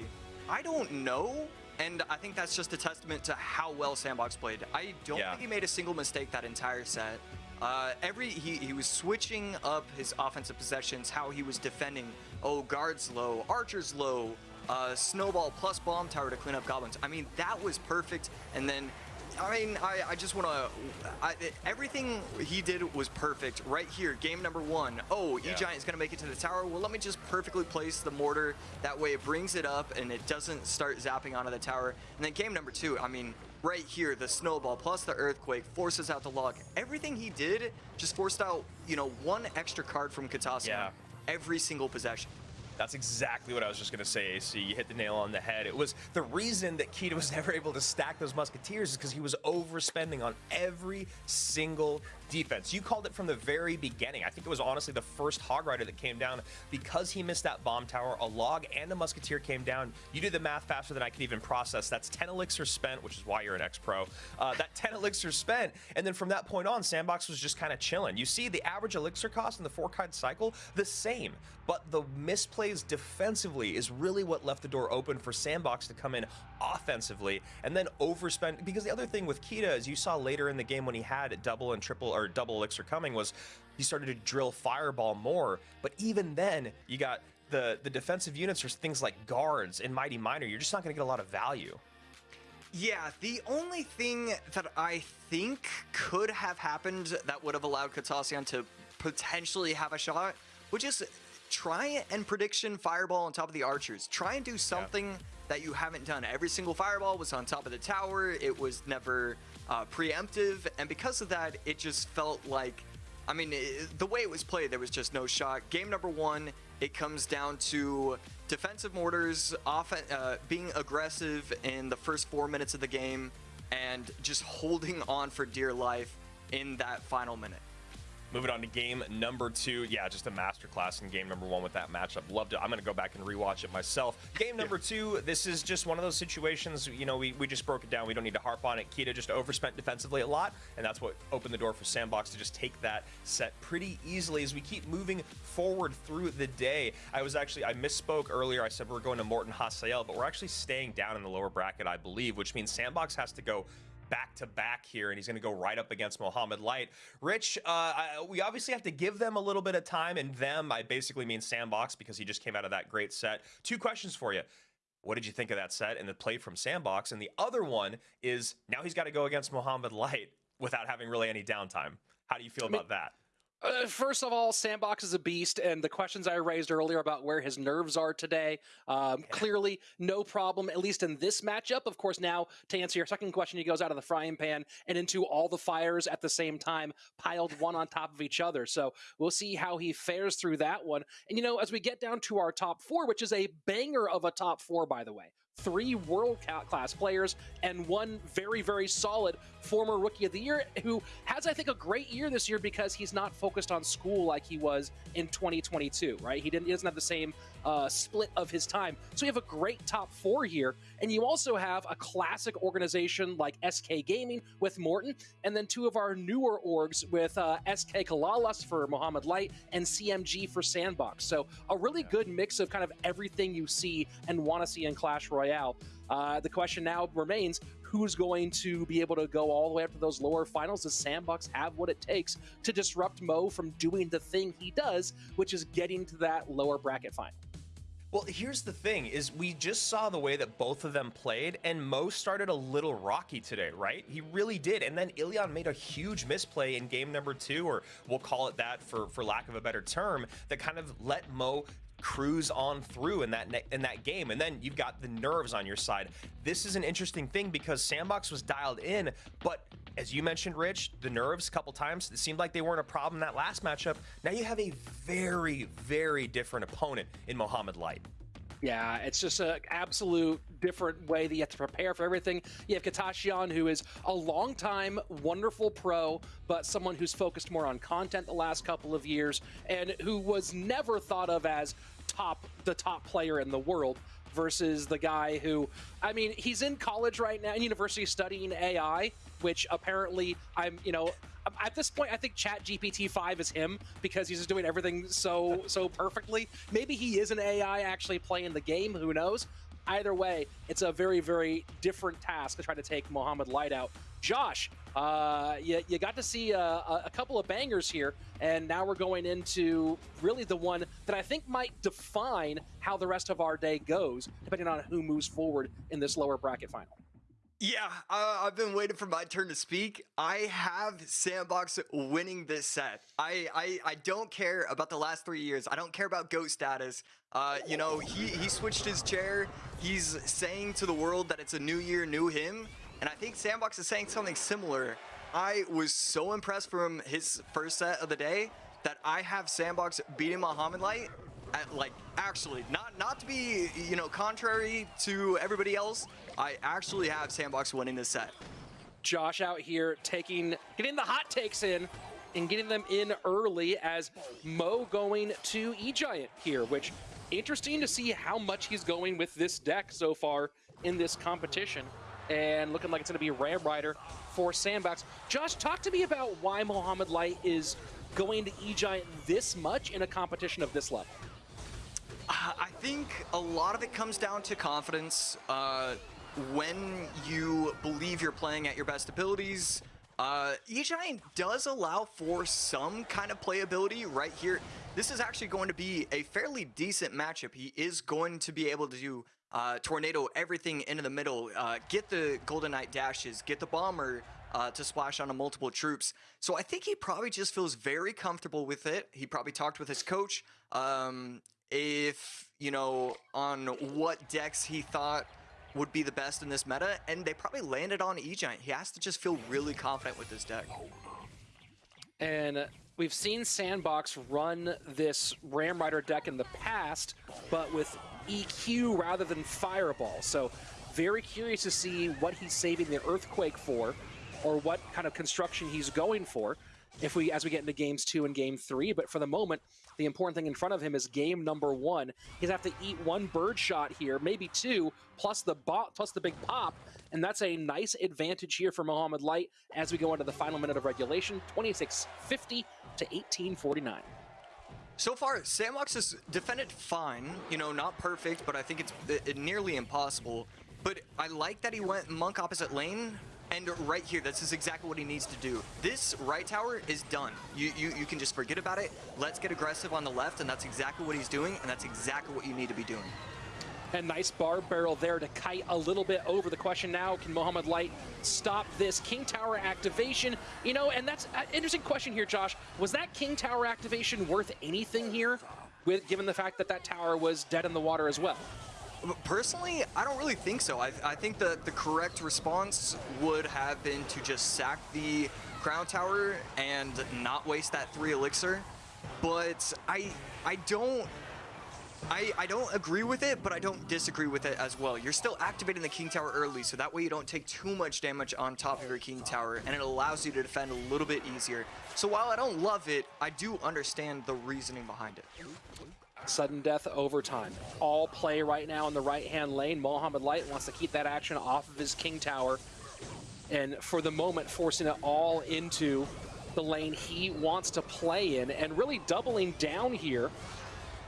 I don't know, and I think that's just a testament to how well Sandbox played. I don't Yeah. think he made a single mistake that entire set. Uh, every he, he was switching up his offensive possessions, how he was defending. Oh, guards low, archers low, uh, snowball plus bomb tower to clean up goblins. I mean, that was perfect. And then, I mean, I, I just want to. Everything he did was perfect right here. Game number one. Oh, Yeah. E Giant is going to make it to the tower. Well, let me just perfectly place the mortar. That way it brings it up and it doesn't start zapping onto the tower. And then game number two, I mean, right here, the snowball plus the earthquake forces out the log. Everything he did just forced out, you know, one extra card from Katasuya Yeah. every single possession. That's exactly what I was just going to say, AC. You hit the nail on the head. It was the reason that Kita was never able to stack those Musketeers is because he was overspending on every single defense. You called it from the very beginning. I think it was honestly the first Hog Rider that came down because he missed that bomb tower. A log and a Musketeer came down. You did the math faster than I could even process. That's 10 elixir spent, which is why you're an ex-pro. Uh, that 10 elixir spent, and then from that point on, Sandbox was just kind of chilling. You see the average elixir cost in the four card cycle, the same, but the misplays defensively is really what left the door open for Sandbox to come in offensively and then overspend. Because the other thing with Kita, as you saw later in the game when he had double and triple or double elixir coming, was he started to drill fireball more. But even then, you got the the defensive units or things like guards and mighty miner. You're just not going to get a lot of value. Yeah, the only thing that I think could have happened that would have allowed Katasyan to potentially have a shot would just try and prediction fireball on top of the archers. Try and do something yeah. that you haven't done. Every single fireball was on top of the tower. It was never uh, preemptive, and because of that, it just felt like. I mean, it, the way it was played, there was just no shot. Game number one, it comes down to defensive mortars, off, uh, being aggressive in the first four minutes of the game, and just holding on for dear life in that final minute. Moving on to game number two. Yeah, just a masterclass in game number one with that matchup. Loved it. I'm going to go back and rewatch it myself. Game number two, this is just one of those situations, you know, we, we just broke it down. We don't need to harp on it. Kita just overspent defensively a lot, and that's what opened the door for Sandbox to just take that set pretty easily as we keep moving forward through the day. I was actually, I misspoke earlier. I said we we're going to Morten Hasael, but we're actually staying down in the lower bracket, I believe, which means Sandbox has to go back to back here, and he's going to go right up against Mohamed Light. Rich, uh, I, we obviously have to give them a little bit of time, and them, I basically mean Sandbox because he just came out of that great set. Two questions for you. What did you think of that set and the play from Sandbox? And the other one is now he's got to go against Mohamed Light without having really any downtime. How do you feel I mean, about that? Uh, first of all, Sandbox is a beast, and the questions I raised earlier about where his nerves are today, um, yeah. clearly no problem, at least in this matchup. Of course, now to answer your second question, he goes out of the frying pan and into all the fires at the same time, piled one on top of each other. So we'll see how he fares through that one. And you know, as we get down to our top four, which is a banger of a top four, by the way, three world class players and one very, very solid former rookie of the year who has, I think, a great year this year because he's not focused on school like he was in 2022, right? He, didn't, he doesn't have the same uh, split of his time. So you have a great top four here. And you also have a classic organization like SK Gaming with Morten, and then two of our newer orgs with uh, SK Kalalas for Mohamed Light and CMG for Sandbox. So a really good mix of kind of everything you see and want to see in Clash Royale. Uh, the question now remains who's going to be able to go all the way up to those lower finals? Does Sandbox have what it takes to disrupt Mo from doing the thing he does, which is getting to that lower bracket final? Well, here's the thing is we just saw the way that both of them played and Mo started a little rocky today, right? He really did. And then Ilion made a huge misplay in game number 2 or we'll call it that for for lack of a better term that kind of let Mo cruise on through in that in that game and then you've got the nerves on your side. This is an interesting thing because sandbox was dialed in but as you mentioned rich the nerves a couple times it seemed like they weren't a problem that last matchup. Now you have a very very different opponent in mohamed light. Yeah, it's just an absolute different way that you have to prepare for everything. You have Katashian, who is a long-time wonderful pro, but someone who's focused more on content the last couple of years, and who was never thought of as top the top player in the world versus the guy who I mean he's in college right now in university studying AI which apparently I'm you know at this point I think chat GPT 5 is him because he's just doing everything so so perfectly. Maybe he is an AI actually playing the game who knows either way it's a very very different task to try to take Mohamed Light out Josh uh, you, you got to see a, a, couple of bangers here, and now we're going into really the one that I think might define how the rest of our day goes, depending on who moves forward in this lower bracket final. Yeah, uh, I've been waiting for my turn to speak. I have Sandbox winning this set. I, I, I don't care about the last three years. I don't care about GOAT status. Uh, you know, he, he switched his chair. He's saying to the world that it's a new year, new him. And I think Sandbox is saying something similar. I was so impressed from his first set of the day that I have Sandbox beating Mohamed Light at, like actually not not to be you know contrary to everybody else. I actually have Sandbox winning this set. Josh out here taking, getting the hot takes in and getting them in early as Mo going to E-Giant here, which interesting to see how much he's going with this deck so far in this competition. And looking like it's going to be Ram Rider for Sandbox. Josh, talk to me about why Mohamed Light is going to E-Giant this much in a competition of this level. I think a lot of it comes down to confidence. Uh, when you believe you're playing at your best abilities, uh, E-Giant does allow for some kind of playability right here. This is actually going to be a fairly decent matchup. He is going to be able to do uh, Tornado everything into the middle, uh, get the Golden Knight dashes, get the Bomber uh, to splash onto multiple troops. So I think he probably just feels very comfortable with it. He probably talked with his coach um, if, you know, on what decks he thought would be the best in this meta, and they probably landed on E-Giant. He has to just feel really confident with this deck. And we've seen Sandbox run this Ram Rider deck in the past, but with EQ rather than Fireball. So very curious to see what he's saving the Earthquake for, or what kind of construction he's going for if we as we get into games two and game three. But for the moment, the important thing in front of him is game number one. He's have to eat one bird shot here, maybe two, plus the bot, plus the big pop, and that's a nice advantage here for Mohamed Light as we go into the final minute of regulation, 26-50 to 18-49. So far, Sandbox has defended fine. You know, not perfect, but I think it's nearly impossible. But I like that he went Monk opposite lane, and right here, this is exactly what he needs to do. This right tower is done. You, you, you can just forget about it. Let's get aggressive on the left, and that's exactly what he's doing, and that's exactly what you need to be doing. And nice bar barrel there to kite a little bit over. The question now, can Mohamed Light stop this King Tower activation? You know, and that's an interesting question here, Josh. Was that King Tower activation worth anything here, with given the fact that that tower was dead in the water as well? Personally, I don't really think so. I, I think that the correct response would have been to just sack the Crown Tower and not waste that three elixir. But I I don't I, I don't agree with it, but I don't disagree with it as well. You're still activating the King Tower early, so that way you don't take too much damage on top of your King Tower, and it allows you to defend a little bit easier. So while I don't love it, I do understand the reasoning behind it. Sudden death overtime. All play right now in the right-hand lane. Mohamed Light wants to keep that action off of his King Tower. And for the moment, forcing it all into the lane he wants to play in and really doubling down here.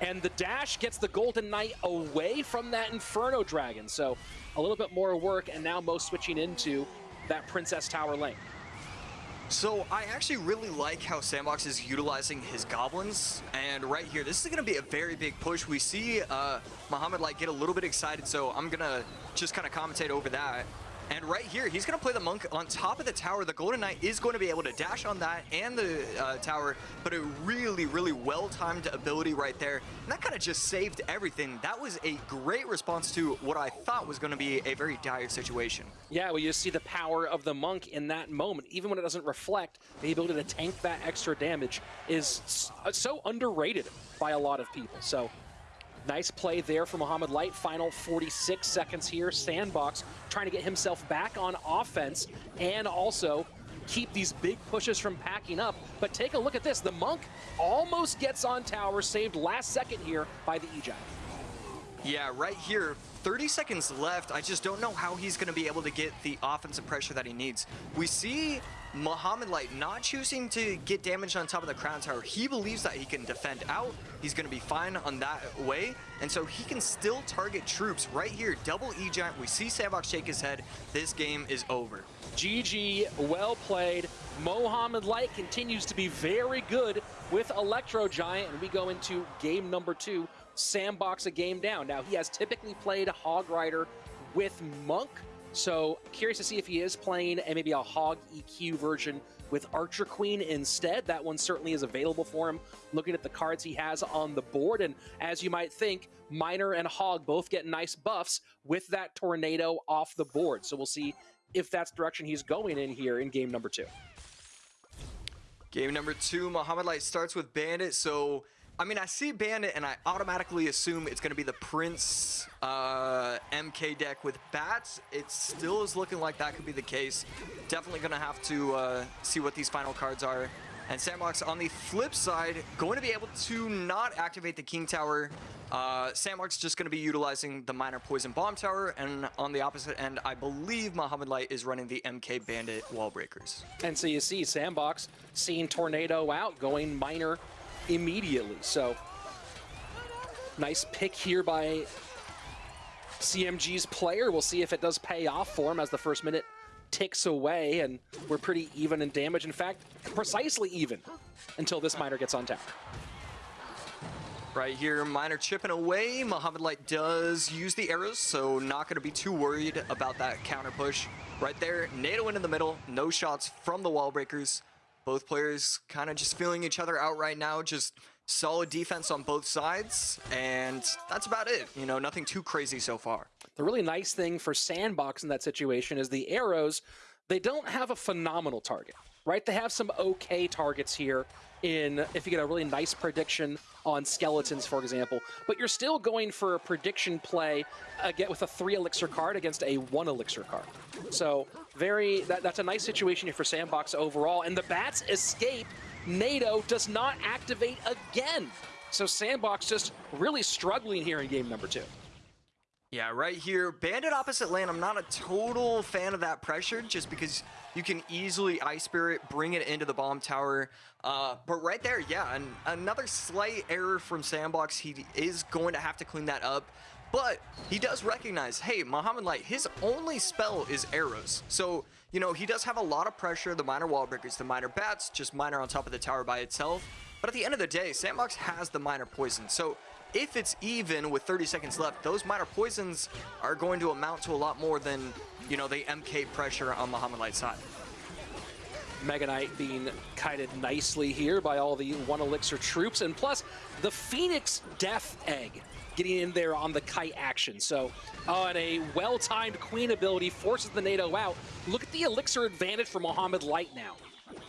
And the dash gets the Golden Knight away from that Inferno Dragon. So a little bit more work, and now Mo switching into that Princess Tower lane. So I actually really like how Sandbox is utilizing his goblins. And right here, this is going to be a very big push. We see uh, Mohamed Light get a little bit excited, so I'm going to just kind of commentate over that. And right here, he's going to play the Monk on top of the tower. The Golden Knight is going to be able to dash on that and the uh, tower, but a really, really well-timed ability right there. And that kind of just saved everything. That was a great response to what I thought was going to be a very dire situation. Yeah, well, you see the power of the Monk in that moment. Even when it doesn't reflect, the ability to tank that extra damage is so underrated by a lot of people. So Nice play there for Mohamed Light. Final 46 seconds here. Sandbox trying to get himself back on offense and also keep these big pushes from packing up. But take a look at this. The Monk almost gets on tower, saved last second here by the E-Giant. Yeah, right here, 30 seconds left. I just don't know how he's going to be able to get the offensive pressure that he needs. We see Mohamed Light not choosing to get damage on top of the Crown Tower. He believes that he can defend out. He's going to be fine on that way. And so he can still target troops right here. Double E-Giant. We see Sandbox shake his head. This game is over. GG, well played. Mohamed Light continues to be very good with Electro Giant. And we go into game number two. Sandbox a game down. Now, he has typically played Hog Rider with Monk so curious to see if he is playing a, maybe a Hog EQ version with Archer Queen instead. That one certainly is available for him, looking at the cards he has on the board. And as you might think, Miner and Hog both get nice buffs with that Tornado off the board. So we'll see if that's direction he's going in here in game number two. Game number two, Mohamed Light starts with Bandit, so I mean, I see Bandit and I automatically assume it's going to be the Prince uh, MK deck with bats. It still is looking like that could be the case. Definitely going to have to uh, see what these final cards are. And Sandbox on the flip side, going to be able to not activate the King Tower. Uh, Sandbox just going to be utilizing the Miner Poison Bomb Tower. And on the opposite end, I believe Mohamed Light is running the MK Bandit Wall Breakers. And so you see Sandbox seeing Tornado out, going Miner immediately. So nice pick here by CMG's player. We'll see if it does pay off for him as the first minute ticks away, and we're pretty even in damage. In fact, precisely even until this miner gets on tower. Right here, Miner chipping away. Mohamed Light does use the arrows, so not going to be too worried about that counter push. Right there, NATO in the middle, no shots from the wall breakers. Both players kind of just feeling each other out right now, just solid defense on both sides, and that's about it. You know, nothing too crazy so far. The really nice thing for Sandbox in that situation is the arrows, they don't have a phenomenal target, right? They have some okay targets here in if you get a really nice prediction on skeletons, for example, but you're still going for a prediction play uh, get with a three elixir card against a one elixir card. So very that, that's a nice situation here for Sandbox overall. And the bats escape. NATO does not activate again. So Sandbox just really struggling here in game number two. Yeah, right here, Bandit opposite lane, I'm not a total fan of that pressure just because you can easily Ice Spirit, bring it into the bomb tower. Uh, but right there, yeah, and another slight error from Sandbox. He is going to have to clean that up. But he does recognize, hey, Mohamed Light, his only spell is arrows. So, you know, he does have a lot of pressure. The miner wall breakers, the miner bats, just miner on top of the tower by itself. But at the end of the day, Sandbox has the miner poison. So if it's even with 30 seconds left, those miner poisons are going to amount to a lot more than, you know, the MK pressure on Mohamed Light's side. Mega Knight being kited nicely here by all the one elixir troops, and plus the Phoenix Death Egg getting in there on the kite action. So uh, on a well-timed Queen ability forces the NATO out. Look at the elixir advantage for Mohamed Light now.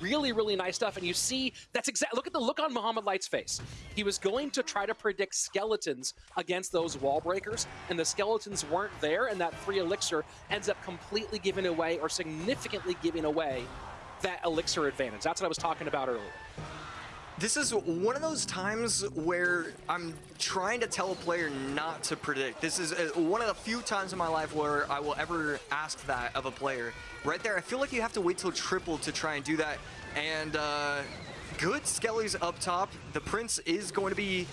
Really, really nice stuff. And you see, that's exact. Look at the look on Mohamed Light's face. He was going to try to predict skeletons against those wall breakers, and the skeletons weren't there, and that free elixir ends up completely giving away or significantly giving away that elixir advantage. That's what I was talking about earlier. This is one of those times where I'm trying to tell a player not to predict. This is uh, one of the few times in my life where I will ever ask that of a player. Right there, I feel like you have to wait till triple to try and do that. And uh, good Skelly's up top. The Prince is going to be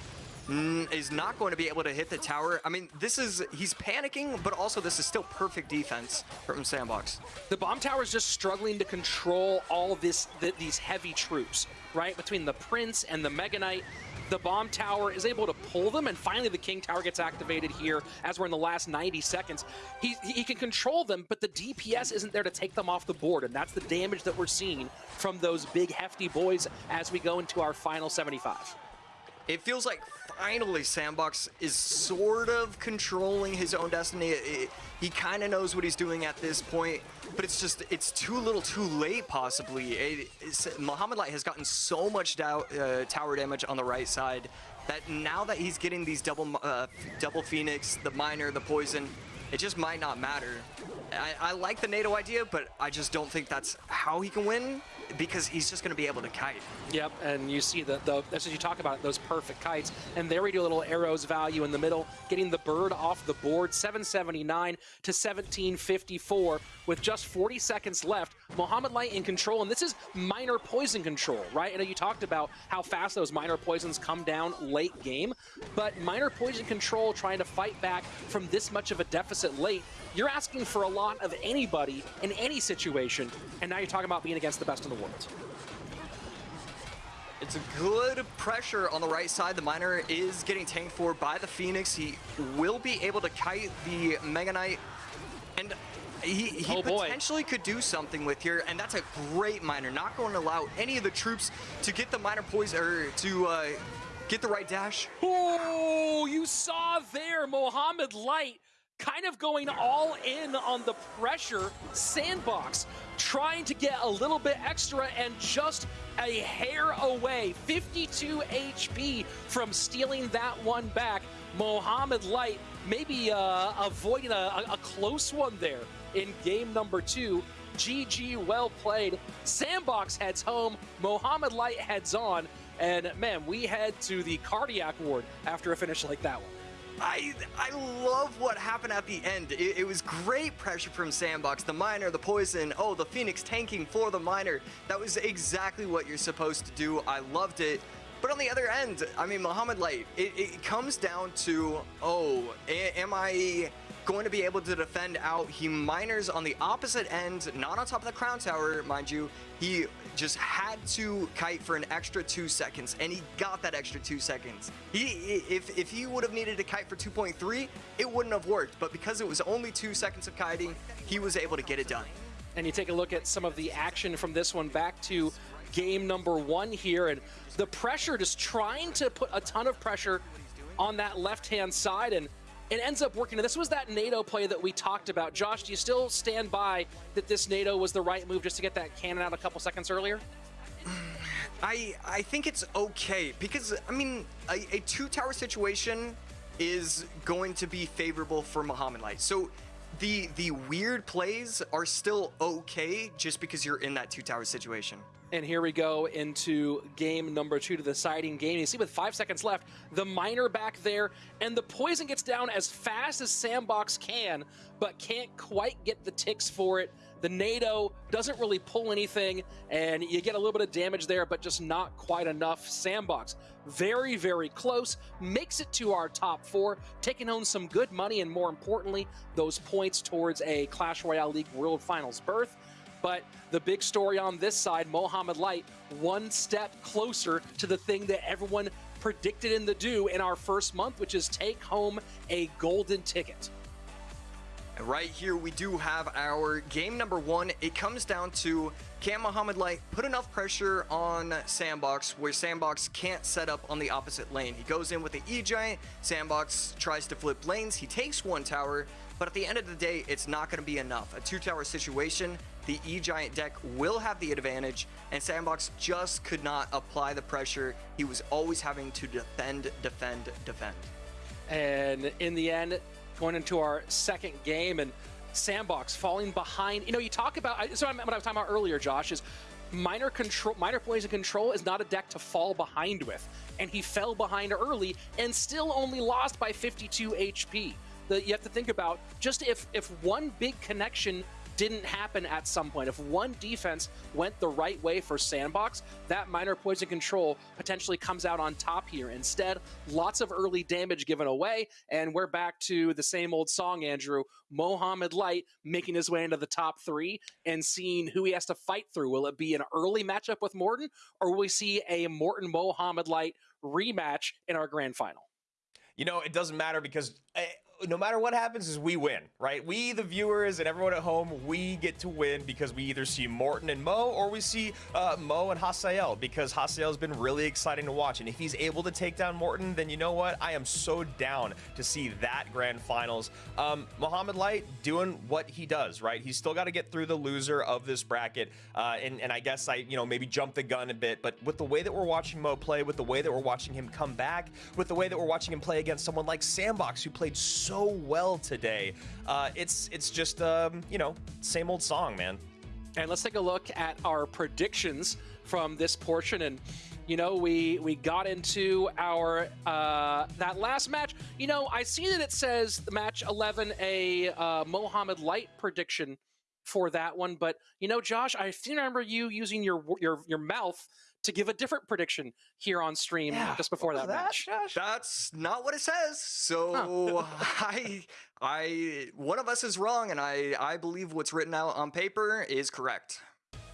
Mm, is not going to be able to hit the tower. I mean, this is, he's panicking, but also this is still perfect defense from Sandbox. The bomb tower is just struggling to control all this th these heavy troops, right? Between the Prince and the Mega Knight, the bomb tower is able to pull them, and finally the King Tower gets activated here as we're in the last 90 seconds. He, he can control them, but the DPS isn't there to take them off the board, and that's the damage that we're seeing from those big hefty boys as we go into our final 75. It feels like finally Sandbox is sort of controlling his own destiny. It, it, he kind of knows what he's doing at this point, but it's just, it's too little too late possibly. It, Mohamed Light has gotten so much uh, tower damage on the right side that now that he's getting these double, uh, double Phoenix, the Miner, the Poison, it just might not matter. I, I like the Nado idea, but I just don't think that's how he can win because he's just going to be able to kite. Yep, and you see the, the as you talk about those perfect kites, and there we do a little arrows value in the middle, getting the bird off the board, 779 to 1754 with just 40 seconds left. Mohamed Light in control, and this is miner poison control, right? I know you talked about how fast those miner poisons come down late game, but miner poison control trying to fight back from this much of a deficit late, you're asking for a lot of anybody in any situation, and now you're talking about being against the best in the world. It's a good pressure on the right side. The Miner is getting tanked for by the Phoenix. He will be able to kite the Mega Knight. And he, he oh potentially could do something with here, and that's a great Miner. Not going to allow any of the troops to get the Miner poison, or to uh, get the right dash. Oh, you saw there Mohamed Light kind of going all in on the pressure. Sandbox trying to get a little bit extra and just a hair away. 52 HP from stealing that one back. Mohamed Light maybe uh, avoiding a, a close one there in game number two. GG, well played. Sandbox heads home. Mohamed Light heads on. And man, we head to the cardiac ward after a finish like that one. I I love what happened at the end. It, it, was great pressure from Sandbox, the miner, the poison, oh, the Phoenix tanking for the miner. That was exactly what you're supposed to do. I loved it. But on the other end, I mean, Mohamed Light, it, it comes down to, oh, am I going to be able to defend out. He miners on the opposite end, not on top of the crown tower, mind you. He just had to kite for an extra two seconds, and he got that extra two seconds. He, if, if he would have needed to kite for 2.3, it wouldn't have worked, but because it was only two seconds of kiting, he was able to get it done. And you take a look at some of the action from this one back to game number one here, and the pressure, just trying to put a ton of pressure on that left-hand side, and it ends up working. And this was that Nado play that we talked about. Josh, do you still stand by that this Nado was the right move just to get that cannon out a couple seconds earlier? I I think it's okay because I mean a, a two tower situation is going to be favorable for Mohamed Light. So the the weird plays are still okay just because you're in that two tower situation. And here we go into game number two to the deciding game. You see with five seconds left, the miner back there, and the poison gets down as fast as Sandbox can, but can't quite get the ticks for it. The Nado doesn't really pull anything, and you get a little bit of damage there, but just not quite enough. Sandbox, very, very close, makes it to our top four, taking home some good money, and more importantly, those points towards a Clash Royale League World Finals berth. But the big story on this side, Mohamed Light, one step closer to the thing that everyone predicted in the do in our first month, which is take home a golden ticket. And right here, we do have our game number one. It comes down to can Mohamed Light put enough pressure on Sandbox where Sandbox can't set up on the opposite lane. He goes in with the E-Giant, Sandbox tries to flip lanes, he takes one tower, but at the end of the day, it's not going to be enough. A two tower situation, the E-Giant deck will have the advantage, and Sandbox just could not apply the pressure. He was always having to defend, defend, defend. And in the end, going into our second game, and Sandbox falling behind. You know, you talk about, so what I was talking about earlier, Josh, is Miner control Miner poison control is not a deck to fall behind with and he fell behind early and still only lost by 52 hp that you have to think about just if if one big connection didn't happen at some point. If one defense went the right way for Sandbox, that miner poison control potentially comes out on top here. Instead, lots of early damage given away, and we're back to the same old song, Andrew. Mohamed Light making his way into the top three and seeing who he has to fight through. Will it be an early matchup with Morten, or will we see a Morten Mohamed Light rematch in our grand final? You know, it doesn't matter because eh, no matter what happens is we win, right? We, the viewers and everyone at home, we get to win because we either see Morten and Mo or we see uh, Mo and Hasael because Hasael has been really exciting to watch. And if he's able to take down Morten, then you know what? I am so down to see that grand finals. Um, Mohamed Light doing what he does, right? He's still got to get through the loser of this bracket. Uh, and, and I guess I, you know, maybe jump the gun a bit, but with the way that we're watching Mo play, with the way that we're watching him come back, with the way that we're watching him play against someone like Sandbox, who played so so well today. Uh, it's it's just um, you know same old song, man. And let's take a look at our predictions from this portion and you know we we got into our uh, that last match you know i see that it says match 11 a uh, mohamed light prediction for that one but you know josh i remember you using your your your mouth to give a different prediction here on stream yeah, just before that, that, match. Josh? That's not what it says. So huh. I, I, one of us is wrong, and I, I believe what's written out on paper is correct.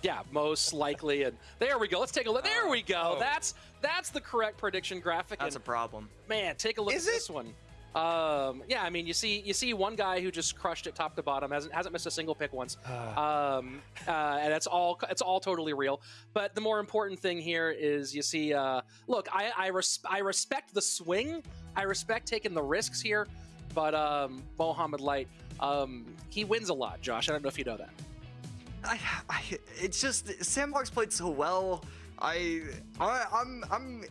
Yeah, most likely. And there we go. Let's take a look. There oh, we go. Oh. That's that's the correct prediction graphic. That's and, a problem. Man, take a look is at it? this one. Um, yeah, I mean, you see, you see one guy who just crushed it top to bottom, hasn't hasn't missed a single pick once, um, uh, and that's all. It's all totally real. But the more important thing here is you see. Uh, look, I I, res- I respect the swing. I respect taking the risks here. but um, Mohamed Light, um, he wins a lot. Josh, I don't know if you know that. I, I, it's just Sandbox played so well. I, I, I'm, I'm.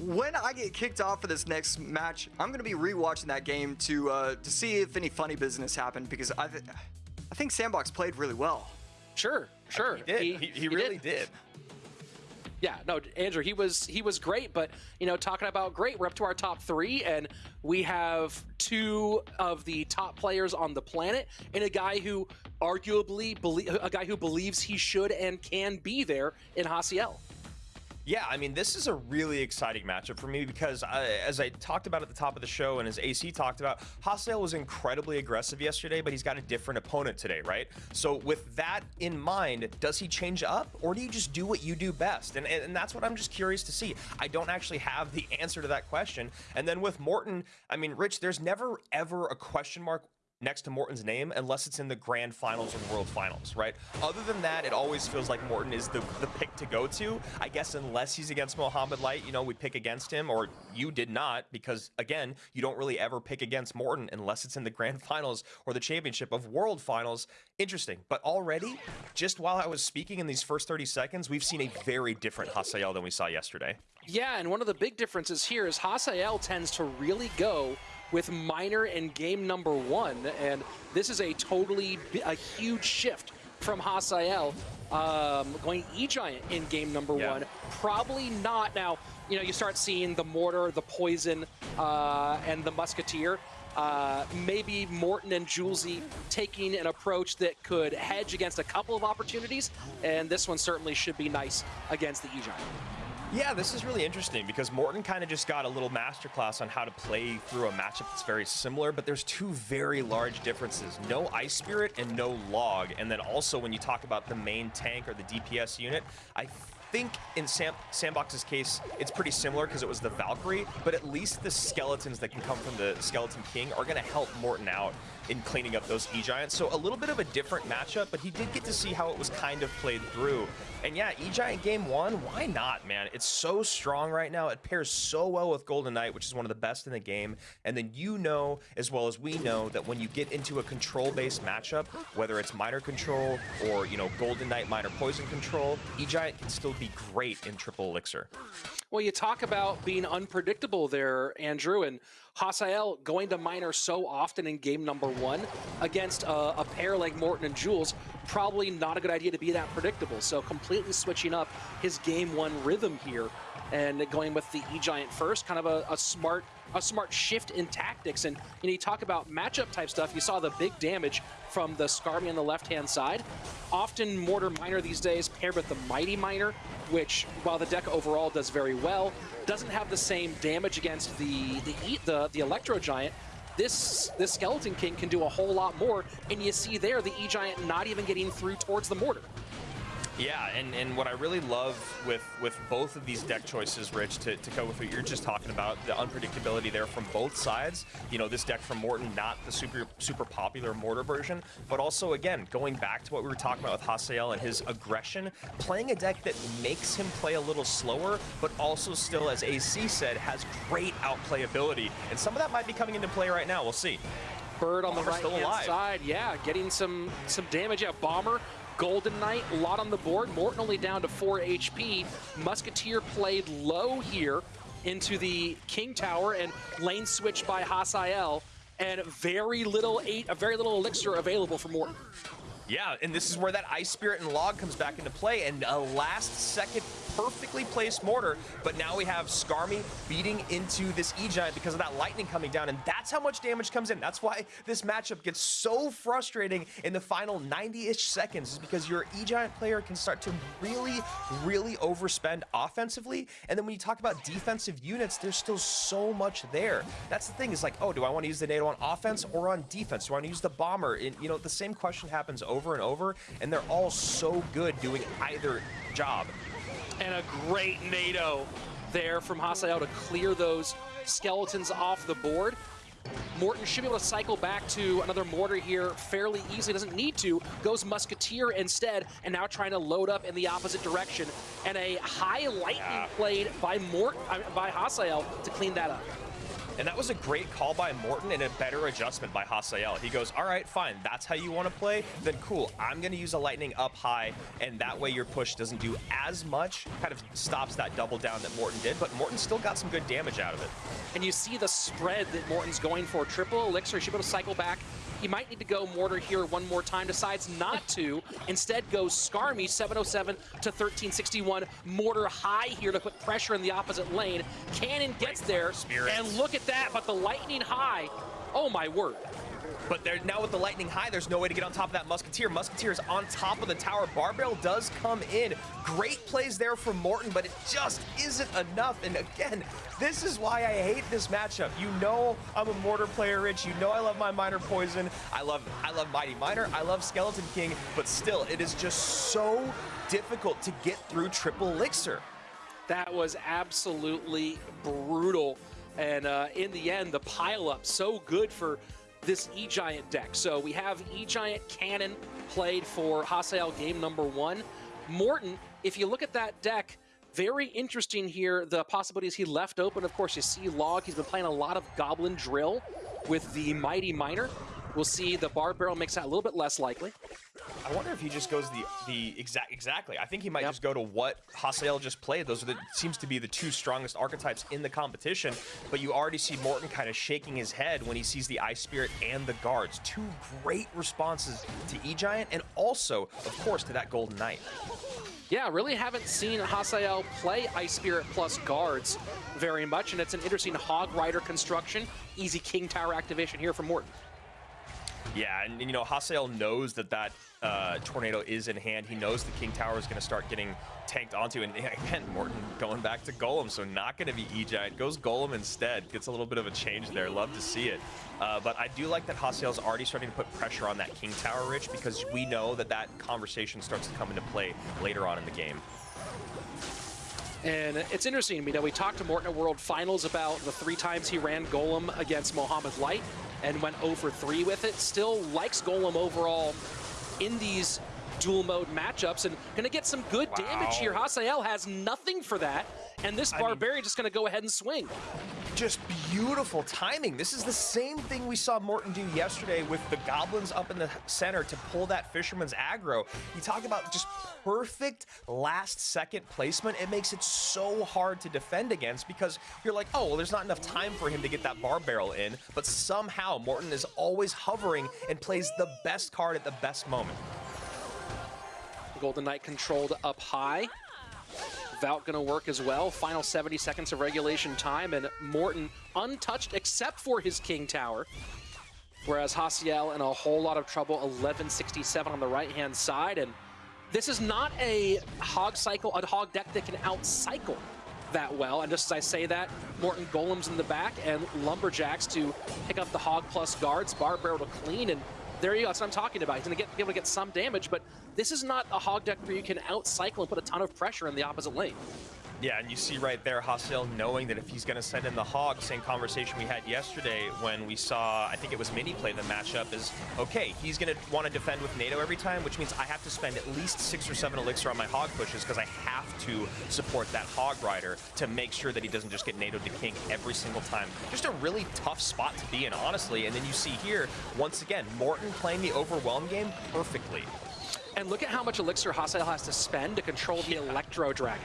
When I get kicked off for this next match, I'm gonna be rewatching that game to uh, to see if any funny business happened because I, th- I think Sandbox played really well. Sure, sure. He did. He, he, really did. Yeah, no, Andrew, he was he was great, but you know, talking about great, we're up to our top three, and we have two of the top players on the planet, and a guy who arguably believe a guy who believes he should and can be there in Hasael. Yeah, I mean, this is a really exciting matchup for me because, uh, as I talked about at the top of the show and as AC talked about, Hasael was incredibly aggressive yesterday, but he's got a different opponent today, right? So, with that in mind, does he change up or do you just do what you do best? And, and that's what I'm just curious to see. I don't actually have the answer to that question. And then with Morten, I mean, Rich, there's never ever a question mark next to Morten's name unless it's in the grand finals or world finals, right? Other than that, it always feels like Morten is the, the pick to go to. I guess unless he's against Mohamed Light, you know, we pick against him, or you did not, because again, you don't really ever pick against Morten unless it's in the grand finals or the championship of world finals. Interesting. But already, just while I was speaking in these first 30 seconds, we've seen a very different Hasael than we saw yesterday. Yeah, and one of the big differences here is Hasael tends to really go with Miner in game number one, and this is a totally a huge shift from Hasael um, going E-Giant in game number Yeah. one. Probably not now. You know, you start seeing the mortar, the poison, uh, and the musketeer. Uh, maybe Morten and Julesy taking an approach that could hedge against a couple of opportunities, and this one certainly should be nice against the E-Giant. Yeah, this is really interesting because Morten kind of just got a little masterclass on how to play through a matchup that's very similar, but there's two very large differences. No Ice Spirit and no Log. And then also when you talk about the main tank or the DPS unit, I think in Sam Sandbox's case, it's pretty similar because it was the Valkyrie, but at least the skeletons that can come from the Skeleton King are going to help Morten out in cleaning up those E-Giants. So a little bit of a different matchup, but he did get to see how it was kind of played through. And yeah, E-Giant game one, why not, man? It's so strong right now. It pairs so well with Golden Knight, which is one of the best in the game. And then you know, as well as we know, that when you get into a control-based matchup, whether it's miner control or, you know, Golden Knight miner poison control, E-Giant can still be great in triple elixir. Well, you talk about being unpredictable there, Andrew, and Hasael going to miner so often in game number one against a, a pair like Morton and Jules, probably not a good idea to be that predictable. So completely switching up his game one rhythm here and going with the E-Giant first, kind of a, a smart a smart shift in tactics. And you, know, you talk about matchup type stuff, you saw the big damage from the Skarmy on the left-hand side. Often Mortar Miner these days paired with the Mighty Miner, which, while the deck overall does very well, doesn't have the same damage against the the E- the, the Electro Giant. This this Skeleton King can do a whole lot more, and you see there the E-Giant not even getting through towards the mortar. Yeah, and, and what I really love with, with both of these deck choices, Rich, to, to go with what you're just talking about, the unpredictability there from both sides. You know, this deck from Morten, not the super super popular Mortar version, but also, again, going back to what we were talking about with Hasael and his aggression, playing a deck that makes him play a little slower, but also still, as AC said, has great outplayability. And some of that might be coming into play right now. We'll see. Bird on the right hand alive. side, yeah, getting some some damage. Yeah, Bomber, Golden Knight, a lot on the board. Morten only down to 4 HP. Musketeer played low here into the King Tower and lane switch by Hasael. And very little eight, a very little elixir available for Morten. Yeah, and this is where that Ice Spirit and Log comes back into play, and a last-second perfectly placed mortar, but now we have Skarmy beating into this E-Giant because of that lightning coming down, and that's how much damage comes in. That's why this matchup gets so frustrating in the final 90-ish seconds, is because your E-Giant player can start to really, really overspend offensively, and then when you talk about defensive units, there's still so much there. That's the thing, is like, oh, do I want to use the Nado on offense or on defense? Do I want to use the bomber? And, you know, the same question happens over and over, and they're all so good doing either job. And a great Nado there from Hasael to clear those skeletons off the board. Morten should be able to cycle back to another mortar here fairly easily. Doesn't need to. Goes Musketeer instead, and now trying to load up in the opposite direction. And a high lightning played by Mort, I by Hasael to clean that up. And that was a great call by Morten and a better adjustment by Hasael. He goes, all right, fine, that's how you want to play? Then cool, I'm going to use a lightning up high, and that way your push doesn't do as much, kind of stops that double down that Morten did, but Morten still got some good damage out of it. And you see the spread that Morten's going for. Triple Elixir, should be able to cycle back. He might need to go Mortar here one more time, decides not to. Instead goes Skarmy, 707 to 1361. Mortar high here to put pressure in the opposite lane. Cannon gets there, Spirits. and look at that, but the lightning high, oh my word. But there, now with the Lightning High, there's no way to get on top of that Musketeer. Musketeer is on top of the tower. Barbell does come in. Great plays there from Morten, but it just isn't enough. And again, this is why I hate this matchup. You know I'm a Mortar player, Rich. You know I love my Miner Poison. I love, I love Mighty Miner. I love Skeleton King. But still, it is just so difficult to get through Triple Elixir. That was absolutely brutal. And uh, in the end, the pileup so good for this E-Giant deck. So we have E-Giant Cannon played for Hasael game number one. Morten, if you look at that deck, very interesting here, the possibilities he left open. Of course, you see Log, he's been playing a lot of Goblin Drill with the Mighty Miner. We'll see the Barb Barrel makes that a little bit less likely. I wonder if he just goes the the exact exactly. I think he might Yep. just go to what Hasael just played. Those are the seems to be the two strongest archetypes in the competition. But you already see Morten kind of shaking his head when he sees the Ice Spirit and the guards. Two great responses to E Giant and also, of course, to that Golden Knight. Yeah, really haven't seen Hasael play Ice Spirit plus guards very much, and it's an interesting Hog Rider construction. Easy King Tower activation here from Morten. Yeah, and, and, you know, Hasael knows that that uh, tornado is in hand. He knows the King Tower is going to start getting tanked onto. And again, Morten going back to Golem, so not going to be E-Giant. Goes Golem instead. Gets a little bit of a change there. Love to see it. Uh, but I do like that Hasael's already starting to put pressure on that King Tower, Rich, because we know that that conversation starts to come into play later on in the game. And it's interesting, you know, we talked to Morten at World Finals about the three times he ran Golem against Mohamed Light and went 0 for 3 with it. Still likes Golem overall in these duel mode matchups and gonna get some good damage here. Hasael has nothing for that, and this I mean- Barbarian just gonna go ahead and swing. just beautiful timing. This is the same thing we saw Morten do yesterday with the goblins up in the center to pull that fisherman's aggro. You talk about just perfect last second placement. It makes it so hard to defend against because you're like, oh, well, there's not enough time for him to get that barb barrel in. But somehow Morten is always hovering and plays the best card at the best moment. Golden Knight controlled up high. Vault gonna work as well. Final 70 seconds of regulation time, and Morten untouched except for his King Tower. Whereas Hasael in a whole lot of trouble, 1167 on the right-hand side. And this is not a hog cycle, a hog deck that can out-cycle that well. And just as I say that, Morten Golems in the back and Lumberjacks to pick up the hog plus guards, Barb Barrel to clean, and there you go. That's what I'm talking about. He's going to be able to get some damage, but this is not a hog deck where you can out-cycle and put a ton of pressure in the opposite lane. Yeah, and you see right there Hasael knowing that if he's going to send in the Hog, same conversation we had yesterday when we saw, I think it was Mini play the matchup, is okay, he's going to want to defend with Nado every time, which means I have to spend at least six or seven elixir on my Hog pushes because I have to support that Hog Rider to make sure that he doesn't just get Nado to King every single time. Just a really tough spot to be in, honestly. And then you see here, once again, Morten playing the Overwhelm game perfectly. And look at how much elixir Hasael has to spend to control the Electro Dragon.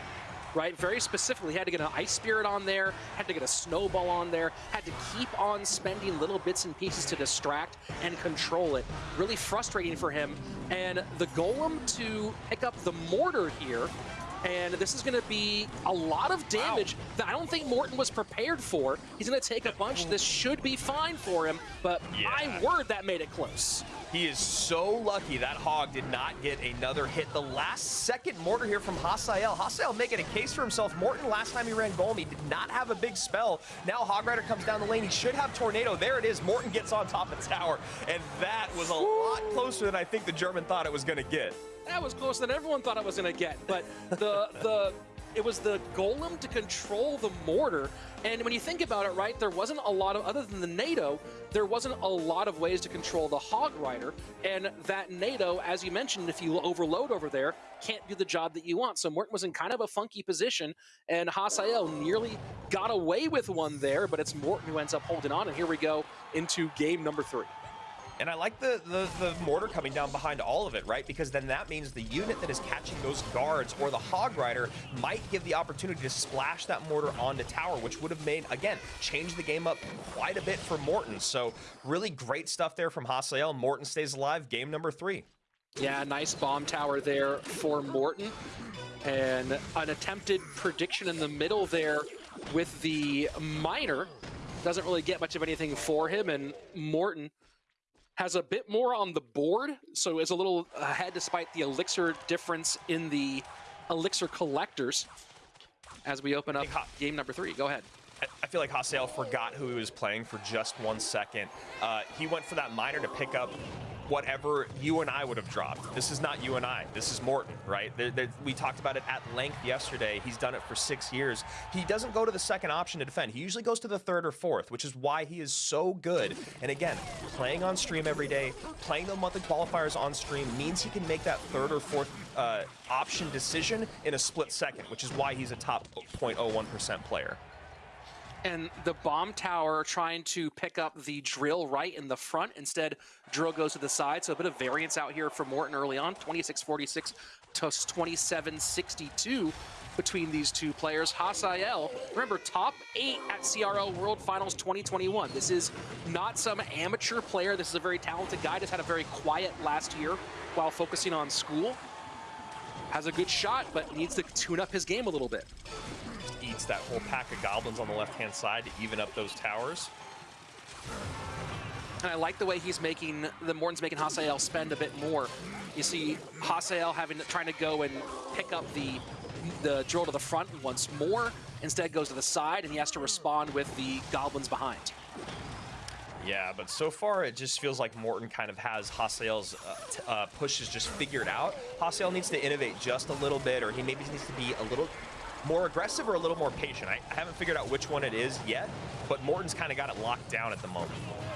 Right, very specifically, had to get an Ice Spirit on there, had to get a Snowball on there, had to keep on spending little bits and pieces to distract and control it. Really frustrating for him. And the Golem to pick up the Mortar here, and this is going to be a lot of damage that I don't think Morten was prepared for. He's going to take a bunch. This should be fine for him, but Yeah. my word, that made it close. He is so lucky that Hog did not get another hit. The last second mortar here from Hasael. Hasael making a case for himself. Morten, last time he ran Golem, he did not have a big spell. Now Hog Rider comes down the lane. He should have Tornado. There it is. Morten gets on top of tower. And that was a lot closer than I think the German thought it was going to get. That was closer than everyone thought I was going to get. But the the it was the golem to control the mortar. And when you think about it, right, there wasn't a lot of other than the Nado, there wasn't a lot of ways to control the hog rider. And that Nado, as you mentioned, if you overload over there, can't do the job that you want. So Morten was in kind of a funky position, and Hasael nearly got away with one there, but it's Morten who ends up holding on. And here we go into game number three. And I like the, the, the mortar coming down behind all of it, right? Because then that means the unit that is catching those guards or the Hog Rider might give the opportunity to splash that mortar onto tower, which would have made, again, change the game up quite a bit for Morten. So really great stuff there from Hasael. Morten stays alive, game number three. Yeah, nice bomb tower there for Morten. And an attempted prediction in the middle there with the Miner. Doesn't really get much of anything for him, and Morten has a bit more on the board, so is a little ahead despite the elixir difference in the elixir collectors as we open up game number three. Go ahead. I feel like Hasael forgot who he was playing for just one second. Uh, he went for that miner to pick up whatever you and I would have dropped. This is not you and I. This is Morten, right? They're, they're, we talked about it at length yesterday. He's done it for six years. He doesn't go to the second option to defend. He usually goes to the third or fourth, which is why he is so good. And again, playing on stream every day, playing the monthly qualifiers on stream means he can make that third or fourth uh, option decision in a split second, which is why he's a top 0.01% player and the bomb tower trying to pick up the drill right in the front. Instead, drill goes to the side. So a bit of variance out here for Morten early on, 26-46 to 27-62 between these two players. Hasael, remember, top eight at CRL World Finals 2021. This is not some amateur player. This is a very talented guy. Just had a very quiet last year while focusing on school. Has a good shot, but needs to tune up his game a little bit eats that whole pack of goblins on the left-hand side to even up those towers. And I like the way he's making, the Morten's making Hasael spend a bit more. You see Hasael having trying to go and pick up the the drill to the front once more. Instead goes to the side and he has to respond with the goblins behind. Yeah, but so far it just feels like Morten kind of has Hasael's uh, uh, pushes just figured out. Hasael needs to innovate just a little bit, or he maybe needs to be a little more aggressive or a little more patient. I, I haven't figured out which one it is yet, but Morten's kind of got it locked down at the moment.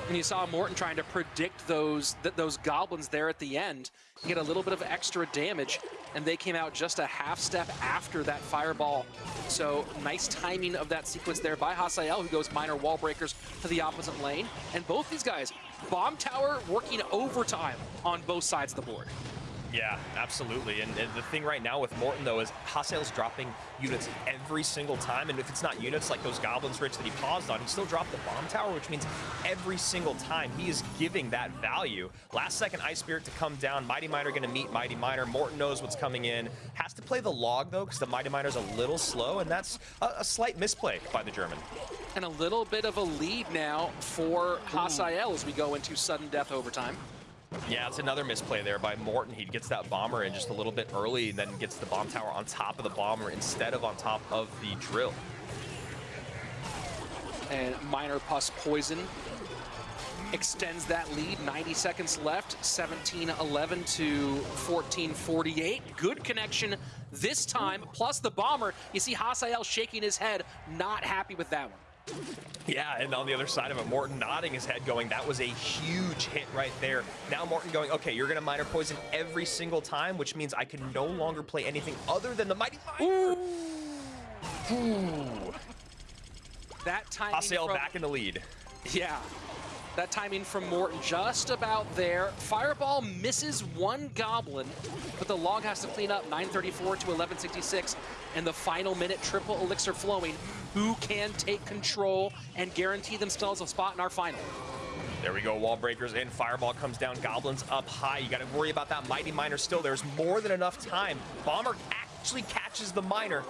And you saw Morten trying to predict those th those goblins there at the end, get a little bit of extra damage, and they came out just a half step after that fireball. So nice timing of that sequence there by Hasael, who goes miner wall breakers to the opposite lane. And both these guys, bomb tower working overtime on both sides of the board. Yeah, absolutely. And, and, the thing right now with Morten, though, is Hasael's dropping units every single time. And if it's not units like those Goblins Rich that he paused on, he still dropped the Bomb Tower, which means every single time he is giving that value. Last second Ice Spirit to come down. Mighty Miner going to meet Mighty Miner. Morten knows what's coming in. Has to play the log, though, because the Mighty Miner's a little slow, and that's a, a, slight misplay by the German. And a little bit of a lead now for Hasael as we go into sudden death overtime. Yeah, it's another misplay there by Morten. He gets that bomber in just a little bit early, and then gets the bomb tower on top of the bomber instead of on top of the drill. And Miner Pus Poison extends that lead. 90 seconds left, 17-11 to 14-48. Good connection this time, plus the bomber. You see Hasael shaking his head, not happy with that one. Yeah, and on the other side of it, Morten nodding his head going, that was a huge hit right there. Now Morten going, okay, you're going to Miner Poison every single time, which means I can no longer play anything other than the Mighty Miner. Ooh. Ooh. That time. Hasael from... back in the lead. Yeah. That timing from Morten just about there. Fireball misses one Goblin, but the log has to clean up 934 to 1166. And the final minute, triple elixir flowing. Who can take control and guarantee themselves a spot in our final? There we go, wall breakers in, fireball comes down, goblins up high. You gotta worry about that mighty miner still. There's more than enough time. Bomber actually catches the miner.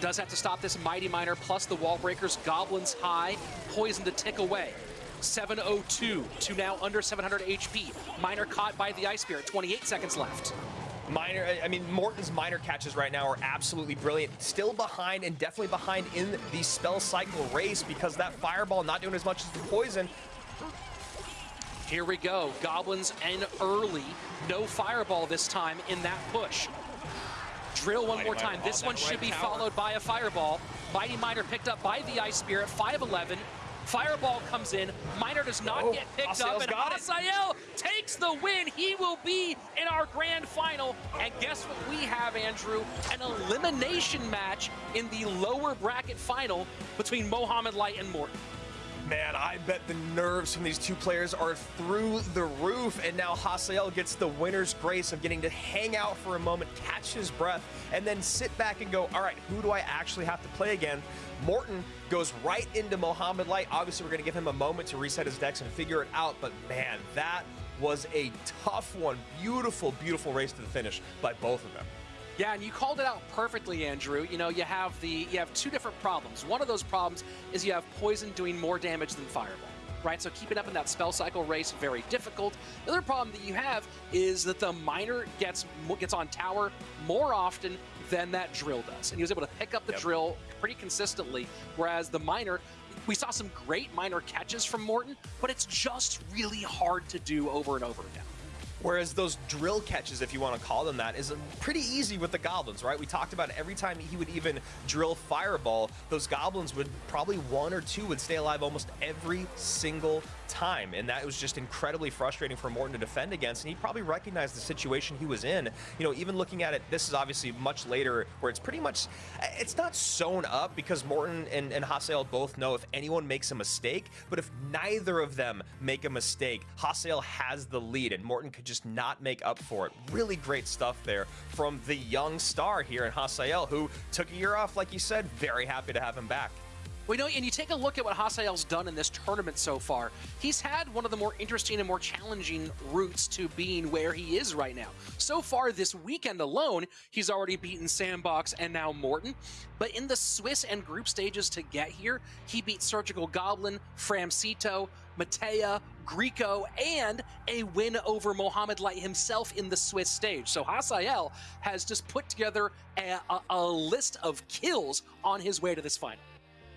Does have to stop this mighty miner plus the wall breakers. Goblins high, poison to tick away. 702 to now under 700 HP. Miner caught by the Ice Spirit, 28 seconds left. Miner, I mean, Morten's miner catches right now are absolutely brilliant. Still behind and definitely behind in the spell cycle race because that Fireball not doing as much as the Poison. Here we go, Goblins and early. No Fireball this time in that push. Drill one Mighty more time. This one should right be tower. followed by a Fireball. Mighty Miner picked up by the Ice Spirit, 5'11", Fireball comes in. Miner does not Oh, get picked Hasael's up, and got it. Takes the win. He will be in our grand final. And guess what we have, Andrew? An elimination match in the lower bracket final between Mohamed Light and Morten. Man, I bet the nerves from these two players are through the roof, and now Hasael gets the winner's grace of getting to hang out for a moment, catch his breath, and then sit back and go, all right, who do I actually have to play again? Morten goes right into Mohamed Light. Obviously, we're going to give him a moment to reset his decks and figure it out, but man, that was a tough one. Beautiful, beautiful race to the finish by both of them. Yeah, and you called it out perfectly, Andrew. You know, you have the you have two different problems. One of those problems is you have poison doing more damage than fireball. Right, so keeping up in that spell cycle race very difficult. The other problem that you have is that the miner gets gets on tower more often than that drill does, and he was able to pick up the Yep. drill pretty consistently. Whereas the miner, we saw some great miner catches from Morten, but it's just really hard to do over and over again. Whereas those drill catches, if you want to call them that, is pretty easy with the goblins, right? We talked about every time he would even drill fireball, those goblins would probably one or two would stay alive almost every single time. And that was just incredibly frustrating for Morten to defend against. And he probably recognized the situation he was in. You know, even looking at it, this is obviously much later where it's pretty much, it's not sewn up because Morten and, and Hasael both know if anyone makes a mistake, but if neither of them make a mistake, Hasael has the lead and Morten could just not make up for it. Really great stuff there from the young star here in Hasael, who took a year off, like you said. Very happy to have him back. You know, and you take a look at what Hasael's done in this tournament so far. He's had one of the more interesting and more challenging routes to being where he is right now. So far this weekend alone, he's already beaten Sandbox and now Morten. But in the Swiss and group stages to get here, he beat Surgical Goblin, Framcito, Matea, Greco, and a win over Mohamed Light himself in the Swiss stage. So Hasael has just put together a, a, a list of kills on his way to this final.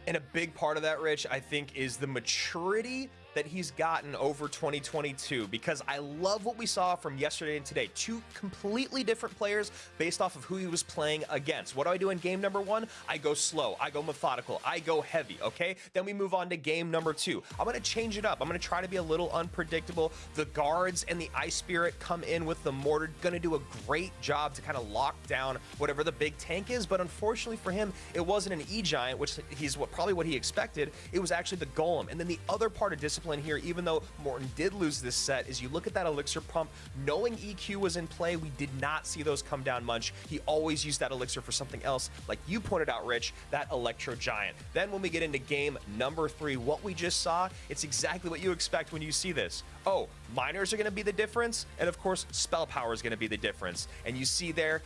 And a big part of that, Rich, I think, is the maturity that he's gotten over 2022 because I love what we saw from yesterday and today. Two completely different players based off of who he was playing against. What do I do in game number one? I go slow, I go methodical, I go heavy, okay? Then we move on to game number two. I'm gonna change it up. I'm gonna try to be a little unpredictable. The guards and the Ice Spirit come in with the mortar, gonna do a great job to kind of lock down whatever the big tank is, but unfortunately for him, it wasn't an E-Giant, which he's what probably what he expected. It was actually the Golem. And then the other part of discipline here, even though Morten did lose this set, is you look at that Elixir pump, knowing EQ was in play, we did not see those come down much. He always used that Elixir for something else, like you pointed out, Rich, that Electro Giant. Then when we get into game number three, what we just saw, it's exactly what you expect when you see this. Oh, miners are going to be the difference, and of course, spell power is going to be the difference. And you see there,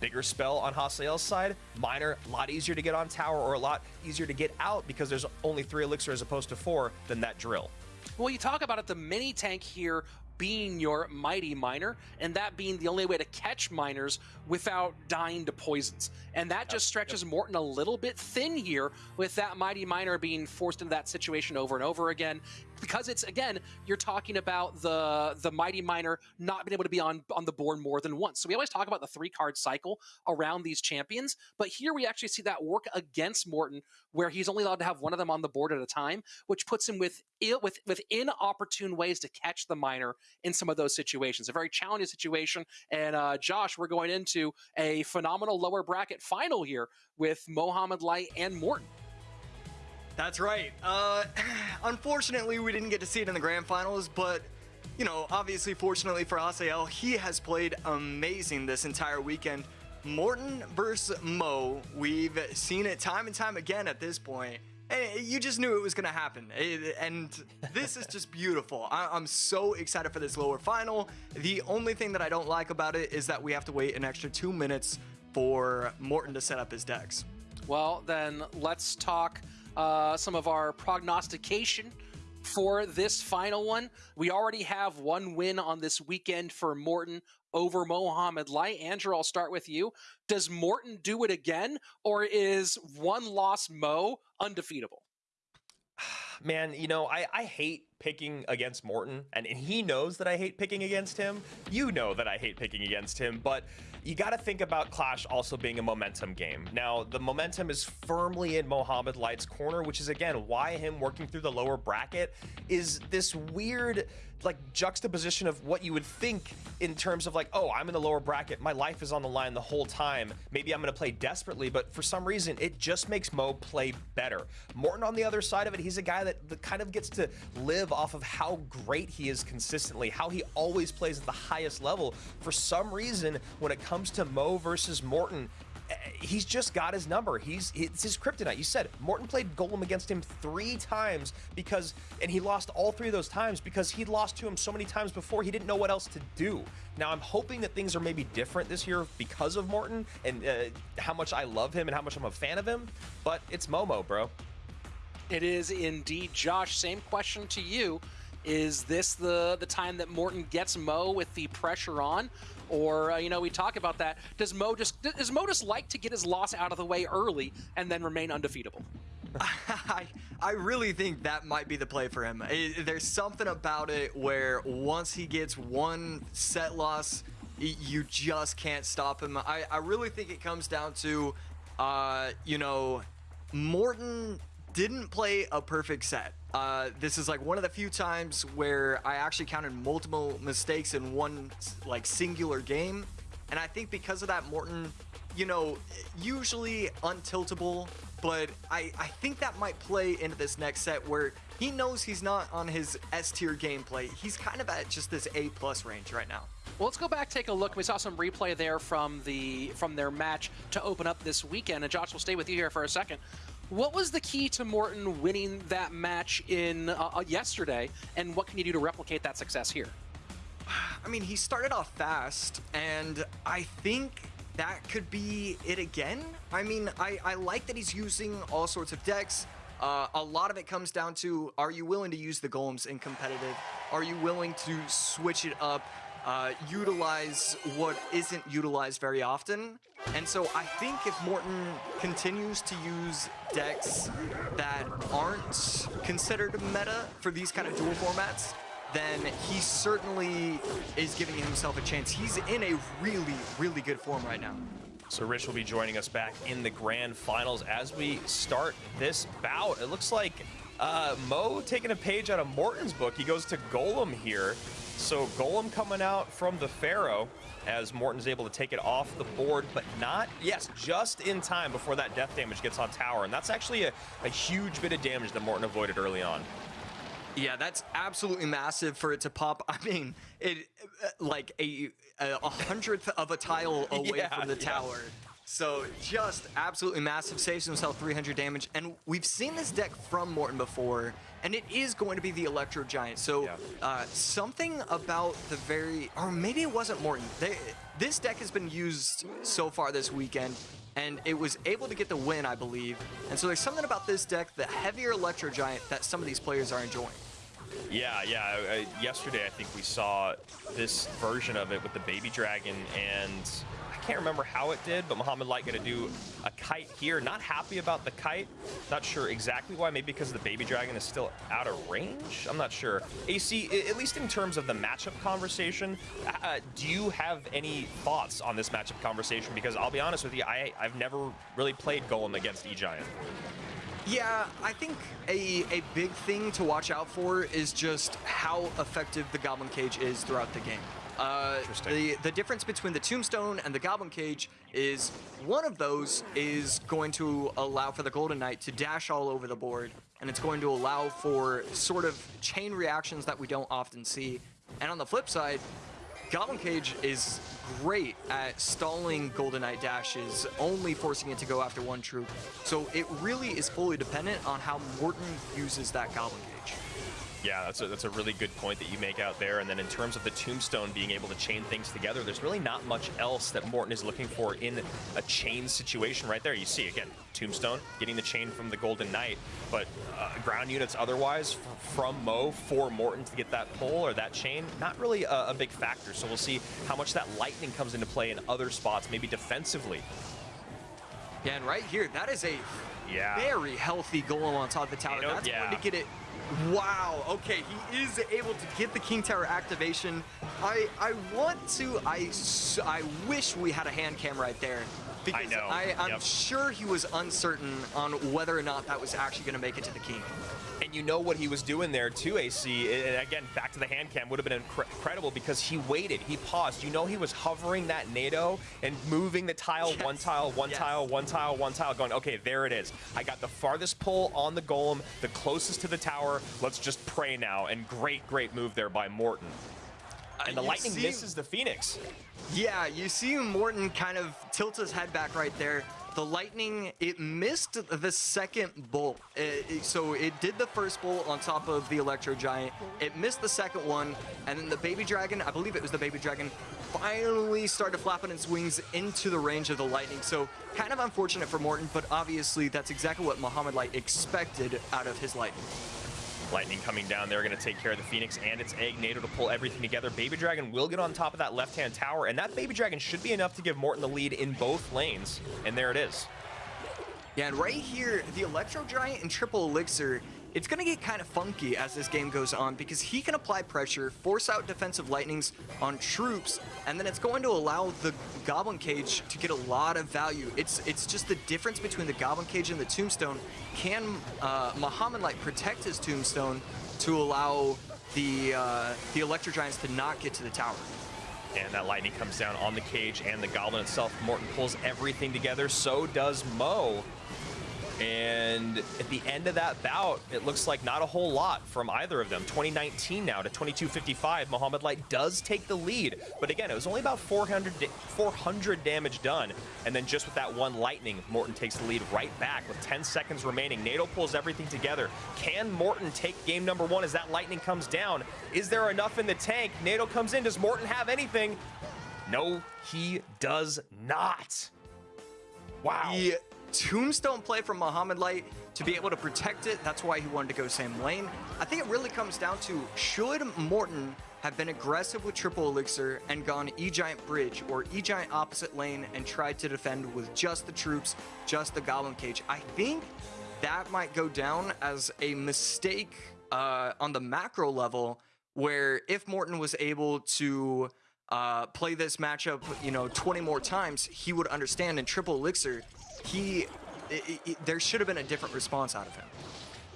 bigger spell on Hasael's side, miner, a lot easier to get on tower or a lot easier to get out because there's only three elixir as opposed to four than that drill. Well, you talk about it, the mini tank here being your mighty miner, and that being the only way to catch miners without dying to poisons. And that just stretches Morten a little bit thin here with that mighty miner being forced into that situation over and over again. Because it's again, you're talking about the the mighty miner not being able to be on on the board more than once. So we always talk about the three card cycle around these champions, but here we actually see that work against Morten, where he's only allowed to have one of them on the board at a time, which puts him with with with inopportune ways to catch the miner in some of those situations. A very challenging situation. And uh, Josh, we're going into a phenomenal lower bracket final here with mohamed Light and Morten. That's right. Uh, unfortunately, we didn't get to see it in the grand finals, but you know, obviously, fortunately for Hasael, he has played amazing this entire weekend. Morten versus Mo, we've seen it time and time again at this point. And you just knew it was going to happen. And this is just beautiful. I'm so excited for this lower final. The only thing that I don't like about it is that we have to wait an extra two minutes for Morten to set up his decks. Well, then let's talk uh, some of our prognostication for this final one. We already have one win on this weekend for Morten over Mohamed Light. Andrew, I'll start with you. Does Morten do it again, or is one loss Mo undefeatable? Man, you know, I, I hate picking against Morten, and, and he knows that I hate picking against him. You know that I hate picking against him, but you got to think about Clash also being a momentum game. Now, the momentum is firmly in Mohamed Light's corner, which is again why him working through the lower bracket is this weird like juxtaposition of what you would think in terms of like, oh, I'm in the lower bracket, my life is on the line the whole time. Maybe I'm going to play desperately, but for some reason, it just makes Mo play better. Morten, on the other side of it, he's a guy that, that kind of gets to live off of how great he is consistently, how he always plays at the highest level. For some reason, when it comes to Mo versus Morten, he's just got his number. He's it's his kryptonite. You said Morten played Golem against him three times because, and he lost all three of those times because he'd lost to him so many times before he didn't know what else to do. Now I'm hoping that things are maybe different this year because of Morten and uh, how much I love him and how much I'm a fan of him. But it's Momo, bro. It is indeed, Josh. Same question to you. Is this the the time that Morten gets Mo with the pressure on, or uh, you know we talk about that? Does Mo just does Mo just like to get his loss out of the way early and then remain undefeatable? I, I really think that might be the play for him. It, there's something about it where once he gets one set loss, you just can't stop him. I, I really think it comes down to, uh, you know, Morten didn't play a perfect set. Uh, this is like one of the few times where I actually counted multiple mistakes in one like singular game. And I think because of that, Morten, you know, usually untiltable, but I, I think that might play into this next set where he knows he's not on his S tier gameplay. He's kind of at just this A plus range right now. Well, let's go back, take a look. We saw some replay there from the from their match to open up this weekend, and Josh will stay with you here for a second. What was the key to Morten winning that match in uh, uh, yesterday, and what can you do to replicate that success here? I mean, he started off fast, and I think that could be it again. I mean, I, I like that he's using all sorts of decks. Uh, a lot of it comes down to, are you willing to use the golems in competitive? Are you willing to switch it up? Uh, utilize what isn't utilized very often. And so I think if Morten continues to use decks that aren't considered meta for these kind of duel formats, then he certainly is giving himself a chance. He's in a really, really good form right now. So Rich will be joining us back in the grand finals as we start this bout. It looks like uh, Mo taking a page out of Morten's book. He goes to Golem here. So Golem coming out from the Pharaoh as Morten's able to take it off the board, but not, yes, just in time before that death damage gets on tower. And that's actually a, a huge bit of damage that Morten avoided early on. Yeah, that's absolutely massive for it to pop. I mean, it uh, like a, a hundredth of a tile away yeah, from the yeah. So just absolutely massive, saves himself 300 damage. And we've seen this deck from Morten before, and it is going to be the Electro Giant. So yeah. uh, something about the very, or maybe it wasn't Morten. They, this deck has been used so far this weekend, and it was able to get the win, I believe. And so there's something about this deck, the heavier Electro Giant, that some of these players are enjoying. Yeah, yeah. Uh, yesterday, I think we saw this version of it with the Baby Dragon and can't remember how it did, but Mohamed Light going to do a kite here. Not happy about the kite. Not sure exactly why. Maybe because the Baby Dragon is still out of range? I'm not sure. AC, at least in terms of the matchup conversation, uh, do you have any thoughts on this matchup conversation? Because I'll be honest with you, I, I've never really played Golem against E-Giant. Yeah, I think a, a big thing to watch out for is just how effective the Goblin Cage is throughout the game. Uh, the, the difference between the Tombstone and the Goblin Cage is one of those is going to allow for the Golden Knight to dash all over the board, and it's going to allow for sort of chain reactions that we don't often see. And on the flip side, Goblin Cage is great at stalling Golden Knight dashes, only forcing it to go after one troop. So it really is fully dependent on how Morten uses that Goblin Cage. Yeah, that's a, that's a really good point that you make out there. And then in terms of the Tombstone being able to chain things together, there's really not much else that Morten is looking for in a chain situation right there. You see, again, Tombstone getting the chain from the Golden Knight, but uh, ground units otherwise from Mo for Morten to get that pull or that chain, not really a, a big factor. So we'll see how much that lightning comes into play in other spots, maybe defensively. Yeah, and right here, that is a yeah. very healthy golem on top of the tower. That's yeah. going to get it Wow. Okay, he is able to get the King Tower activation. I I want to. I, I wish we had a hand cam right there. Because know, I, am yep. sure he was uncertain on whether or not that was actually going to make it to the king. And you know what he was doing there too, AC. And again, back to the hand cam would have been incre- incredible because he waited, he paused. You know he was hovering that Nado and moving the tile, one tile, one Yes. tile, one tile, one tile, going, okay, there it is. I got the farthest pull on the golem, the closest to the tower. Let's just pray now. And great, great move there by Morten. And the you lightning see- misses the Phoenix. Yeah, you see Morten kind of tilt his head back right there. The lightning, it missed the second bolt. It- it- so it did the first bolt on top of the Electro Giant. It missed the second one, and then the Baby Dragon, I believe it was the Baby Dragon, finally started flapping its wings into the range of the lightning. So kind of unfortunate for Morten, but obviously that's exactly what Mohamed Light expected out of his lightning. Lightning coming down there, going to take care of the Phoenix and its egg Nado to pull everything together. Baby Dragon will get on top of that left-hand tower, and that Baby Dragon should be enough to give Morten the lead in both lanes. And there it is. Yeah, and right here, the Electro Giant and Triple Elixir, it's going to get kind of funky as this game goes on because he can apply pressure, force out defensive lightnings on troops, and then it's going to allow the Goblin Cage to get a lot of value. It's it's just the difference between the Goblin Cage and the Tombstone. Can uh, Mohamed Light protect his Tombstone to allow the uh, the Electro Giants to not get to the tower? And that lightning comes down on the cage and the goblin itself. Morten pulls everything together. So does Mo. And at the end of that bout, it looks like not a whole lot from either of them. 2019 now to 2255. Mohamed Light does take the lead. But again, it was only about 400, 400 damage done. And then just with that one lightning, Morten takes the lead right back with 10 seconds remaining. Nado pulls everything together. Can Morten take game number one as that lightning comes down? Is there enough in the tank? Nado comes in. Does Morten have anything? No, he does not. Wow. The tombstone play from Mohamed Light to be able to protect it, that's why he wanted to go same lane. I think it really comes down to should Morten have been aggressive with triple elixir and gone E-Giant bridge or E-Giant opposite lane and tried to defend with just the troops, just the goblin cage. I think that might go down as a mistake uh, on the macro level where if Morten was able to uh, play this matchup, you know, 20 more times, he would understand. In triple elixir, he i i there should have been a different response out of him.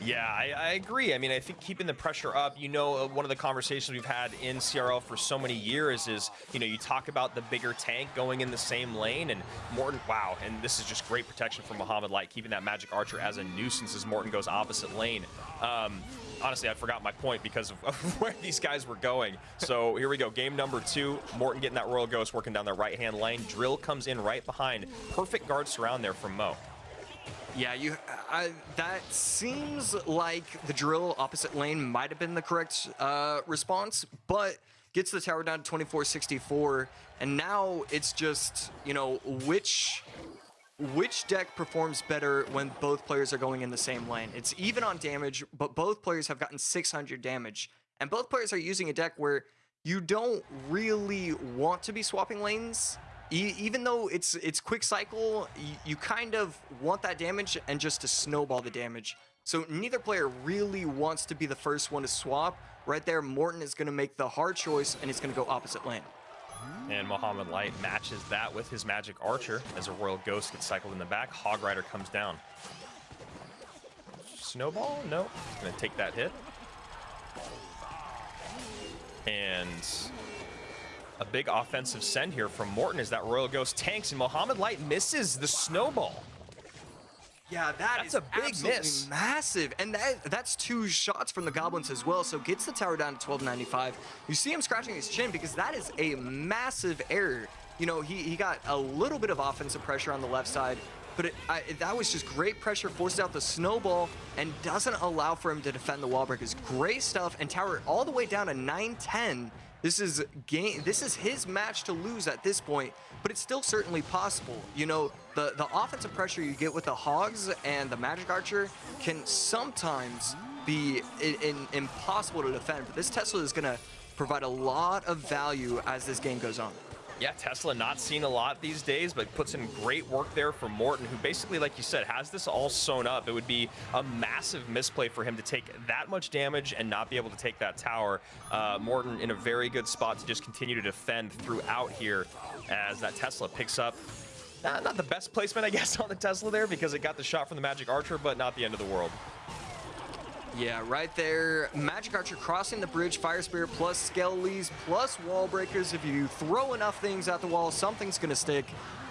Yeah, I, I agree. I mean, I think keeping the pressure up, you know, uh, one of the conversations we've had in CRL for so many years is, you know, you talk about the bigger tank going in the same lane and Morten, wow, and this is just great protection for Mohamed Light, keeping that Magic Archer as a nuisance as Morten goes opposite lane. Um, honestly, I forgot my point because of, of where these guys were going. So here we go, game number two. Morten getting that Royal Ghost working down the right-hand lane. Drill comes in right behind. Perfect guard surround there from Mo. Yeah, you. I, that seems like the drill opposite lane might have been the correct uh, response, but gets the tower down to 2464, and now it's just you know which which deck performs better when both players are going in the same lane. It's even on damage, but both players have gotten 600 damage, and both players are using a deck where you don't really want to be swapping lanes. Even though it's it's quick cycle, you, you kind of want that damage and just to snowball the damage. So neither player really wants to be the first one to swap. Right there, Morten is going to make the hard choice and he's going to go opposite lane. And Mohamed Light matches that with his Magic Archer as a Royal Ghost gets cycled in the back. Hog Rider comes down. Snowball? No. Gonna take that hit. And a big offensive send here from Morten as that Royal Ghost tanks and Mohamed Light misses the snowball. Yeah, that That's is a big miss. massive, and that that's two shots from the goblins as well. So gets the tower down to 1295. You see him scratching his chin because that is a massive error. You know, he he got a little bit of offensive pressure on the left side, but it, I, that was just great pressure, forced out the snowball, and doesn't allow for him to defend the wall breakers. Great stuff, and tower all the way down to 910. This is game. This is his match to lose at this point, but it's still certainly possible. You know, the the offensive pressure you get with the Hogs and the Magic Archer can sometimes be in, in, impossible to defend. But this Tesla is gonna provide a lot of value as this game goes on. Yeah, Tesla not seen a lot these days, but puts in great work there for Morten, who basically, like you said, has this all sewn up. It would be a massive misplay for him to take that much damage and not be able to take that tower. Uh, Morten in a very good spot to just continue to defend throughout here as that Tesla picks up not, not the best placement, I guess, on the Tesla there because it got the shot from the Magic Archer, but not the end of the world. Yeah, right there. Magic Archer crossing the bridge, Fire Spirit plus Skellies plus Wall Breakers. If you throw enough things at the wall, something's going to stick.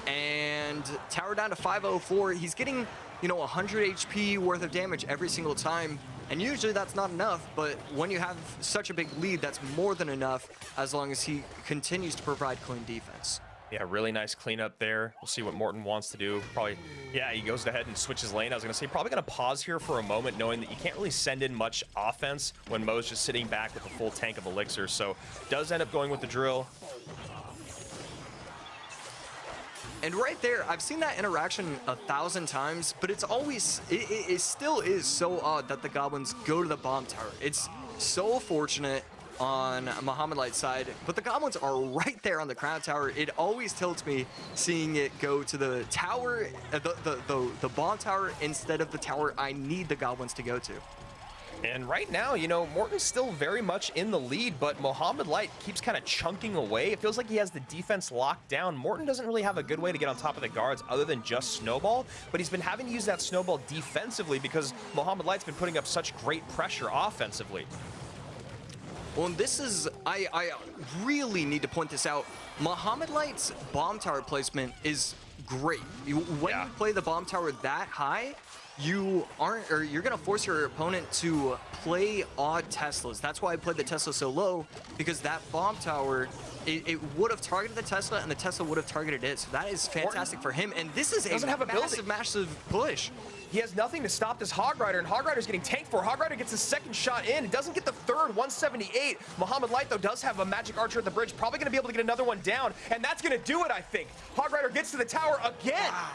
And Tower down to 504. He's getting, you know, 100 HP worth of damage every single time. And usually that's not enough, but when you have such a big lead, that's more than enough as long as he continues to provide clean defense. Yeah, really nice cleanup there. We'll see what Morten wants to do. Probably, yeah, he goes ahead and switches lane. I was going to say, probably going to pause here for a moment, knowing that you can't really send in much offense when Mo's just sitting back with a full tank of Elixir. So does end up going with the drill. And right there, I've seen that interaction a thousand times, but it's always, it, it, it still is so odd that the Goblins go to the bomb tower. It's so fortunate on Mohamed Light's side, but the Goblins are right there on the Crown Tower. It always tilts me seeing it go to the tower, uh, the, the, the, the bomb tower instead of the tower I need the Goblins to go to. And right now, you know, Morten's still very much in the lead, but Mohamed Light keeps kind of chunking away. It feels like he has the defense locked down. Morten doesn't really have a good way to get on top of the guards other than just Snowball, but he's been having to use that Snowball defensively because Mohamed Light's been putting up such great pressure offensively. Well, and this is, I, I really need to point this out. Mohamed Light's bomb tower placement is great. When Yeah. you play the bomb tower that high, you aren't, or you're gonna force your opponent to play odd Teslas. That's why I played the Tesla so low, because that bomb tower, it, it would have targeted the Tesla, and the Tesla would have targeted it. So that is fantastic for him. And this is a Doesn't have a building. massive, massive push. He has nothing to stop this Hog Rider, and Hog Rider's getting tanked for. Hog Rider gets his second shot in. It doesn't get the third, 178. Mohamed Light, though, does have a Magic Archer at the bridge. Probably going to be able to get another one down, and that's going to do it, I think. Hog Rider gets to the tower again. Wow.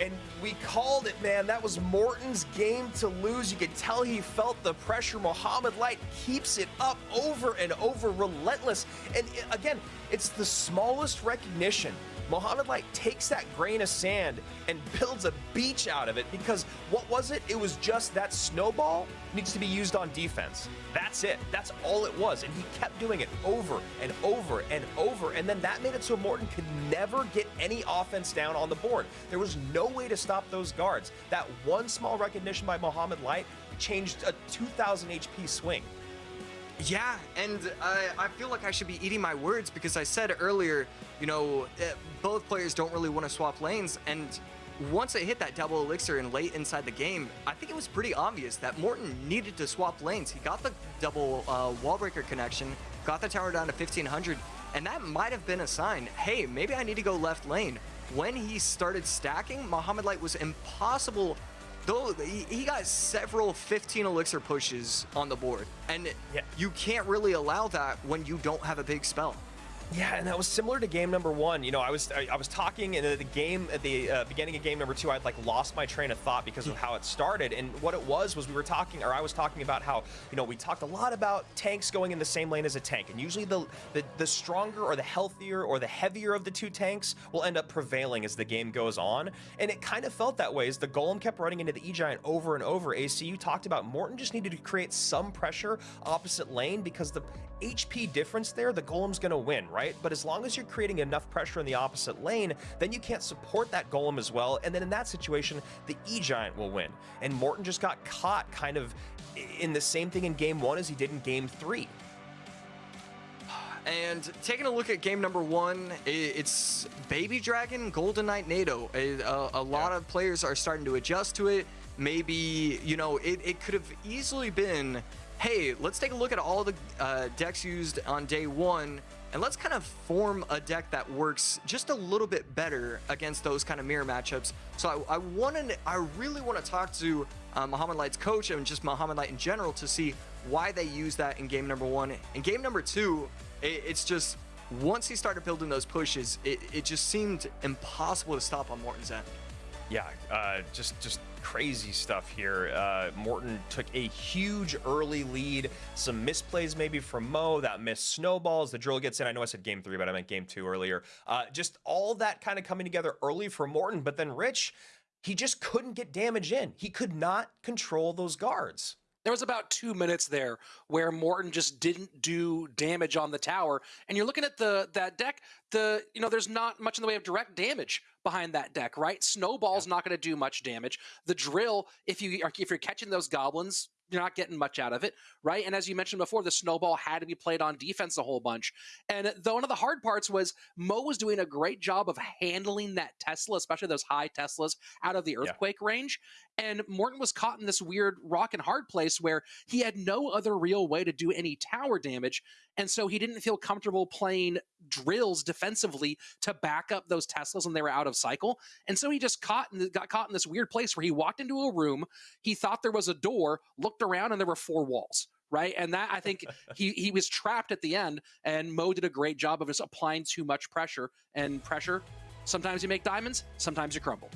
And we called it, man. That was Morten's game to lose. You could tell he felt the pressure. Mohamed Light keeps it up over and over, relentless. And again, it's the smallest recognition. Mohamed Light takes that grain of sand and builds a beach out of it because what was it? It was just that snowball needs to be used on defense. That's it. That's all it was. And he kept doing it over and over and over. And then that made it so Morten could never get any offense down on the board. There was no way to stop those guards. That one small recognition by Mohamed Light changed a 2,000 HP swing. Yeah, and I feel like I should be eating my words because I said earlier, you know, eh, both players don't really want to swap lanes. And once it hit that double elixir and late inside the game, I think it was pretty obvious that Morten needed to swap lanes. He got the double uh, wall breaker connection, got the tower down to 1500, and that might have been a sign hey, maybe I need to go left lane. When he started stacking, Mohamed Light was impossible Though he he got several 15 elixir pushes on the board, and Yeah. you can't really allow that when you don't have a big spell. Yeah, and that was similar to game number one. You know, I was I, I was talking in the game at the uh, beginning of game number two. I'd like lost my train of thought because of how it started, and what it was was we were talking, or I was talking about how you know we talked a lot about tanks going in the same lane as a tank, and usually the the, the stronger or the healthier or the heavier of the two tanks will end up prevailing as the game goes on, and it kind of felt that way as the golem kept running into the E giant over and over. AC, you talked about Morten just needed to create some pressure opposite lane because the HP difference there, the golem's gonna win, right? But as long as you're creating enough pressure in the opposite lane, then you can't support that golem as well. And then in that situation, the E Giant will win. And Morten just got caught kind of in the same thing in game one as he did in game three. And taking a look at game number one, it's Baby Dragon, Golden Knight, Nado. A, a, a lot Yeah. of players are starting to adjust to it. Maybe, you know, it, it could have easily been, hey, let's take a look at all the uh, decks used on day one, and let's kind of form a deck that works just a little bit better against those kind of mirror matchups. So I, I wanted, I really want to talk to uh, Mohamed Light's coach and just Mohamed Light in general to see why they use that in game number one. In game number two, it, it's just once he started building those pushes, it, it just seemed impossible to stop on Morten's end. Yeah, uh, just just crazy stuff here. Uh, Morten took a huge early lead. Some misplays maybe from Mo. That missed snowballs. The drill gets in. I know I said game three, but I meant game two earlier. Uh, just all that kind of coming together early for Morten, But then Rich, he just couldn't get damage in. He could not control those guards. There was about two minutes there where Morten just didn't do damage on the tower, and you're looking at the that deck. The you know there's not much in the way of direct damage behind that deck, right? Snowball's yeah. not going to do much damage. The drill, if you if you're catching those goblins, you're not getting much out of it, right? And as you mentioned before, the snowball had to be played on defense a whole bunch. And the, one of the hard parts was Mo was doing a great job of handling that Tesla, especially those high Teslas, out of the earthquake yeah. range. And Morten was caught in this weird rock and hard place where he had no other real way to do any tower damage. And so he didn't feel comfortable playing drills defensively to back up those Teslas when they were out of cycle. And so he just caught and got caught in this weird place where he walked into a room, he thought there was a door, looked around, and there were four walls. Right. And that I think he he was trapped at the end. And Mo did a great job of just applying too much pressure. And pressure, sometimes you make diamonds, sometimes you crumble.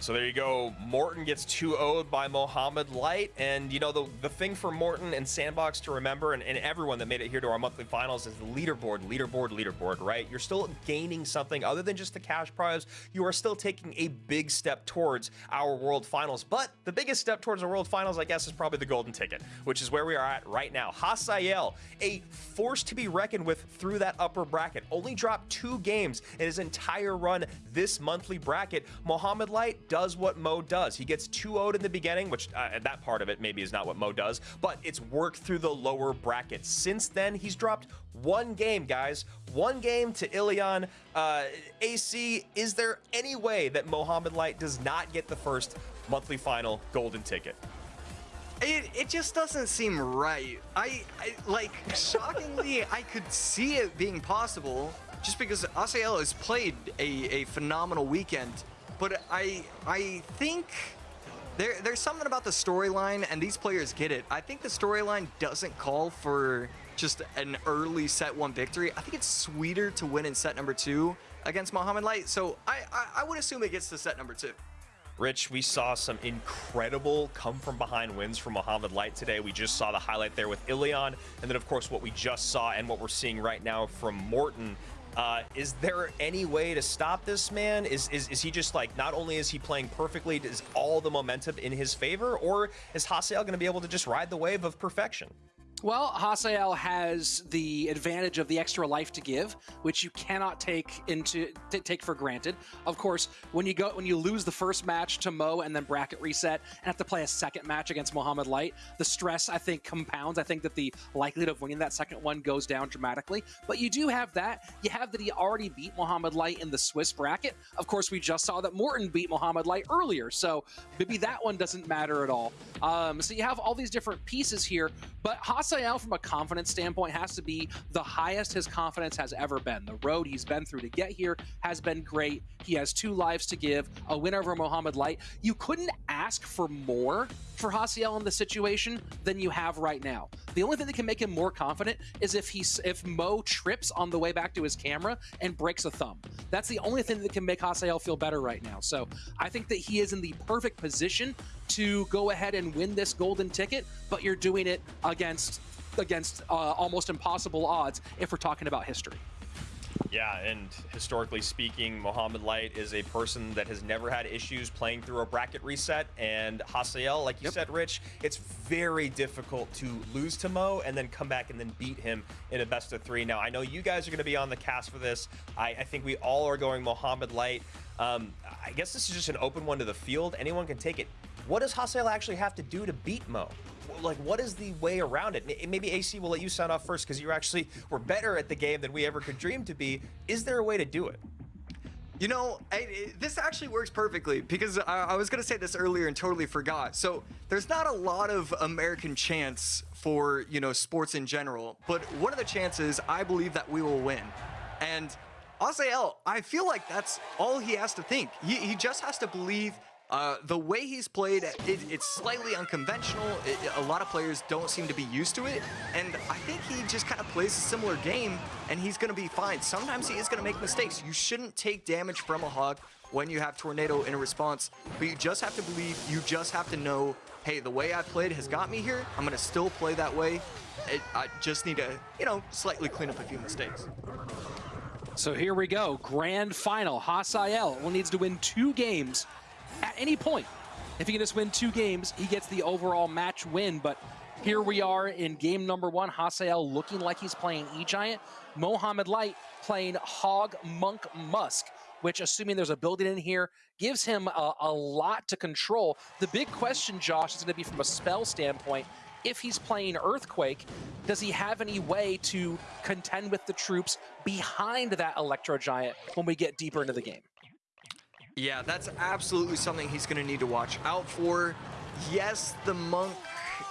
So there you go. Morten gets 2 0 by Mohamed Light. And, you know, the, the thing for Morten and Sandbox to remember, and, and everyone that made it here to our monthly finals, is the leaderboard, leaderboard, leaderboard, right? You're still gaining something other than just the cash prize. You are still taking a big step towards our world finals. But the biggest step towards the world finals, I guess, is probably the golden ticket, which is where we are at right now. Hasael, a force to be reckoned with through that upper bracket, only dropped two games in his entire run this monthly bracket. Mohamed Light does what Mo does. He gets 2 0 in the beginning, which uh, that part of it maybe is not what Mo does, but it's worked through the lower brackets. Since then, he's dropped one game, guys. One game to Ilion. Uh, AC, is there any way that Mohamed Light does not get the first monthly final golden ticket? It, it just doesn't seem right. I, I like shockingly I could see it being possible just because Hasael has played a, a phenomenal weekend but I I think there there's something about the storyline, and these players get it. I think the storyline doesn't call for just an early set one victory. I think it's sweeter to win in set number two against Mohamed Light. So I, I, I would assume it gets to set number two. Rich, we saw some incredible come from behind wins from Mohamed Light today. We just saw the highlight there with Ilion, and then of course what we just saw and what we're seeing right now from Morten uh, is there any way to stop this man? Is, is is he just like not only is he playing perfectly, is all the momentum in his favor, or is Hasael going to be able to just ride the wave of perfection? Well, Hasael has the advantage of the extra life to give, which you cannot take into take for granted. Of course, when you go when you lose the first match to Mo and then bracket reset and have to play a second match against Mohamed Light, the stress I think compounds. I think that the likelihood of winning that second one goes down dramatically. But you do have that. You have that he already beat Mohamed Light in the Swiss bracket. Of course, we just saw that Morten beat Mohamed Light earlier, so maybe that one doesn't matter at all. Um, so you have all these different pieces here, but Hasael Hasael, from a confidence standpoint, has to be the highest his confidence has ever been. The road he's been through to get here has been great. He has two lives to give, a win over Mohamed Light. You couldn't ask for more for Hasael in the situation than you have right now. The only thing that can make him more confident is if he's if Mo trips on the way back to his camera and breaks a thumb. That's the only thing that can make Hasael feel better right now. So I think that he is in the perfect position to go ahead and win this golden ticket, but you're doing it against against uh, almost impossible odds if we're talking about history. Yeah, and historically speaking, Mohamed Light is a person that has never had issues playing through a bracket reset. And Hasael, like you yep. said, Rich, it's very difficult to lose to Mo and then come back and then beat him in a best of three. Now, I know you guys are going to be on the cast for this. I, I think we all are going Mohamed Light. Um, I guess this is just an open one to the field. Anyone can take it. What does Hasael actually have to do to beat Mo? like what is the way around it? Maybe AC will let you sign off first because you actually were better at the game than we ever could dream to be. Is there a way to do it? You know, I, this actually works perfectly because I, I was going to say this earlier and totally forgot. So there's not a lot of American chance for, you know, sports in general, but one of the chances I believe that we will win. And Hasael, I feel like that's all he has to think. He, he just has to believe uh, the way he's played, it, it's slightly unconventional. It, a lot of players don't seem to be used to it, and I think he just kind of plays a similar game, and he's going to be fine. Sometimes he is going to make mistakes. You shouldn't take damage from a hog when you have Tornado in a response, but you just have to believe, you just have to know, hey, the way I played has got me here. I'm going to still play that way. It, I just need to, you know, slightly clean up a few mistakes. So here we go. Grand final. Hasael needs to win two games at any point. If he can just win two games, he gets the overall match win. But here we are in game number one. Hasael looking like he's playing E-Giant. Mohamed Light playing Hog Monk Musk, which, assuming there's a building in here, gives him a, a lot to control. The big question, Josh, is going to be from a spell standpoint. If he's playing Earthquake, does he have any way to contend with the troops behind that Electro Giant when we get deeper into the game? Yeah, that's absolutely something he's going to need to watch out for. Yes, the monk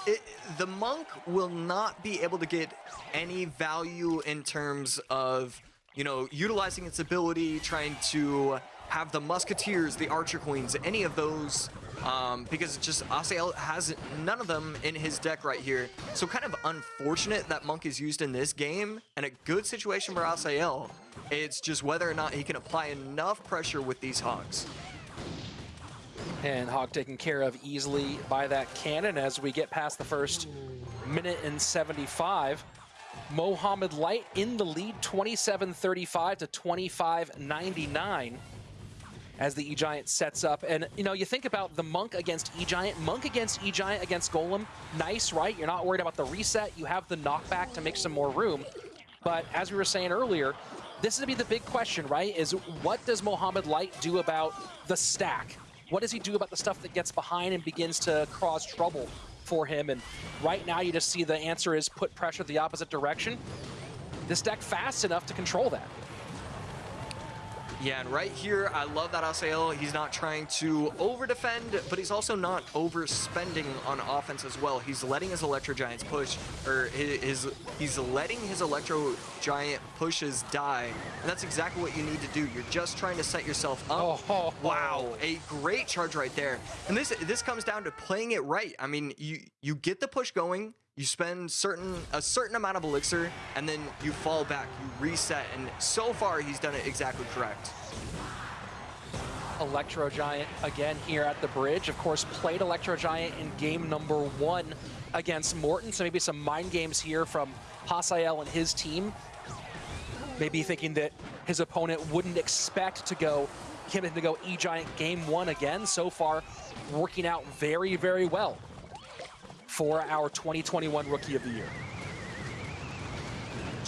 it, the monk will not be able to get any value in terms of, you know, utilizing its ability, trying to have the musketeers, the archer queens, any of those, um, because it's just Hasael has none of them in his deck right here. So kind of unfortunate that monk is used in this game, and a good situation for Hasael. It's just whether or not he can apply enough pressure with these hogs. And Hog taken care of easily by that cannon as we get past the first minute and 75. Mohamed Light in the lead, 27-35 to 25-99 as the E-Giant sets up. And, you know, you think about the Monk against E-Giant. Monk against E-Giant against Golem. Nice, right? You're not worried about the reset. You have the knockback to make some more room. But as we were saying earlier, this is going to be the big question, right? Is what does Mohamed Light do about the stack? What does he do about the stuff that gets behind and begins to cause trouble for him? And right now you just see the answer is put pressure the opposite direction. This deck fast enough to control that. Yeah, and right here, I love that Hasael. He's not trying to over-defend, but he's also not overspending on offense as well. He's letting his Electro Giants push, or his, he's letting his Electro Giant pushes die. And that's exactly what you need to do. You're just trying to set yourself up. Oh, wow, a great charge right there. And this this comes down to playing it right. I mean, you you get the push going, you spend certain a certain amount of elixir, and then you fall back, you reset, and so far he's done it exactly correct. Electro Giant again here at the bridge. Of course, played Electro Giant in game number one against Morten, so maybe some mind games here from Hasael and his team. Maybe thinking that his opponent wouldn't expect to go him to go E-Giant game one again. So far, working out very, very well for our 2021 Rookie of the Year.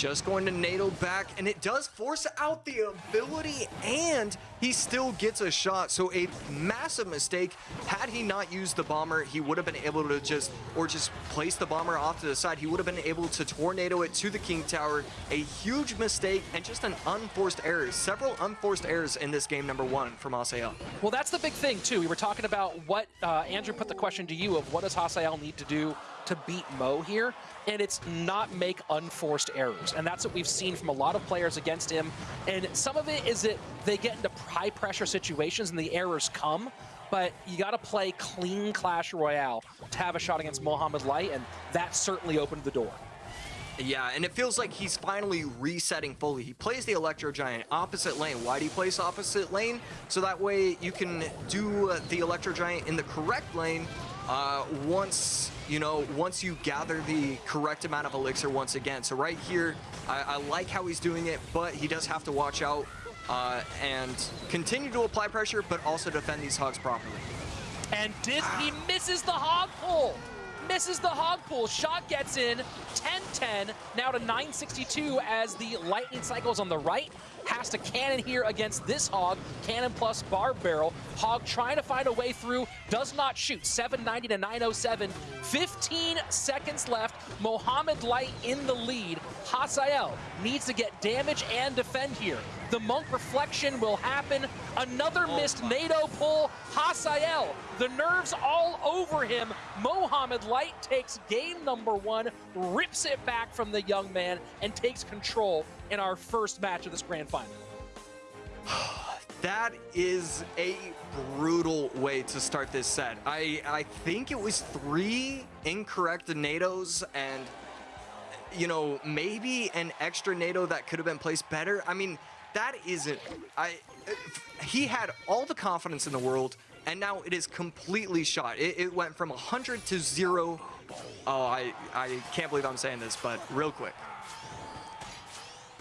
Just going to Nado back, and it does force out the ability, and he still gets a shot. So a massive mistake. Had he not used the bomber, he would have been able to just, or just place the bomber off to the side. He would have been able to tornado it to the King Tower. A huge mistake and just an unforced error. Several unforced errors in this game number one from Hasael. Well, that's the big thing, too. We were talking about what, uh, Andrew put the question to you of what does Hasael need to do to beat Mo here, and it's not make unforced errors. And that's what we've seen from a lot of players against him. And some of it is that they get into high pressure situations and the errors come, but you got to play clean Clash Royale to have a shot against Mohamed Light, and that certainly opened the door. Yeah, and it feels like he's finally resetting fully. He plays the Electro Giant opposite lane. Why do you place opposite lane? So that way you can do uh, the Electro Giant in the correct lane uh, once, you know, once you gather the correct amount of elixir once again. So right here, I, I like how he's doing it, but he does have to watch out uh, and continue to apply pressure, but also defend these hogs properly. And Dis he misses the hog pull. Misses the hog pull. Shot gets in. 10-10. Now to 962 as the lightning cycles on the right. Has to cannon here against this hog. Cannon plus barb barrel. Hog trying to find a way through. Does not shoot. 790 to 907. 15 seconds left. Mohamed Light in the lead. Hasael needs to get damage and defend here. The Monk Reflection will happen. Another oh missed Nado pull. Hasael, the nerves all over him. Mohamed Light takes game number one, rips it back from the young man, and takes control in our first match of this grand final. That is a brutal way to start this set. I, I think it was three incorrect Nados and, you know, maybe an extra Nado that could have been placed better. I mean, that isn't. I. He had all the confidence in the world, and now it is completely shot. It, it went from 100 to zero. Oh, I I can't believe I'm saying this, but real quick.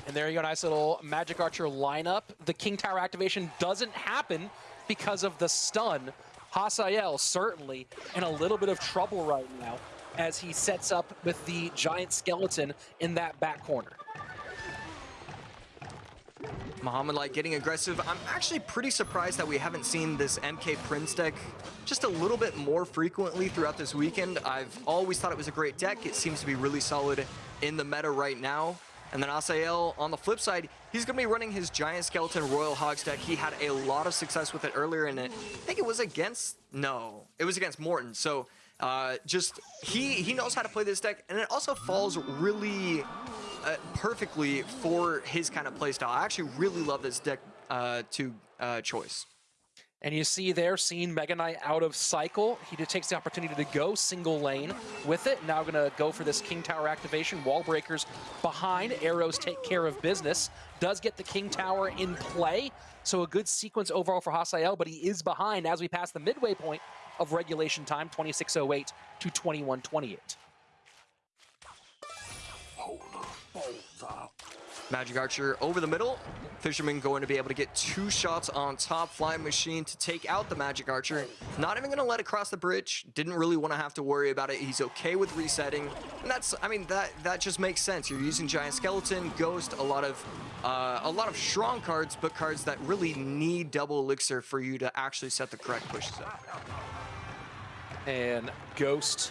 And there you go, nice little Magic Archer lineup. The King Tower activation doesn't happen because of the stun. Hasael certainly in a little bit of trouble right now as he sets up with the giant skeleton in that back corner. Mohamed Light getting aggressive. I'm actually pretty surprised that we haven't seen this MK Prince deck just a little bit more frequently throughout this weekend. I've always thought it was a great deck. It seems to be really solid in the meta right now. And then Hasael, on the flip side, he's going to be running his Giant Skeleton Royal Hogs deck. He had a lot of success with it earlier, and I think it was against, no, it was against Morten. So uh, just, he, he knows how to play this deck, and it also falls really uh, perfectly for his kind of playstyle. I actually really love this deck uh, to uh, choice. And you see there, seeing Mega Knight out of cycle. He takes the opportunity to go single lane with it. Now going to go for this King Tower activation. Wall breakers behind. Arrows take care of business. Does get the King Tower in play. So a good sequence overall for Hasael, but he is behind as we pass the midway point of regulation time, 26.08 to 21.28. Magic Archer over the middle. Fisherman going to be able to get two shots on top. Flying Machine to take out the Magic Archer. Not even going to let it cross the bridge. Didn't really want to have to worry about it. He's okay with resetting. And that's, I mean, that that just makes sense. You're using Giant Skeleton, Ghost, a lot of uh, a lot of strong cards, but cards that really need double elixir for you to actually set the correct pushes up. And Ghost.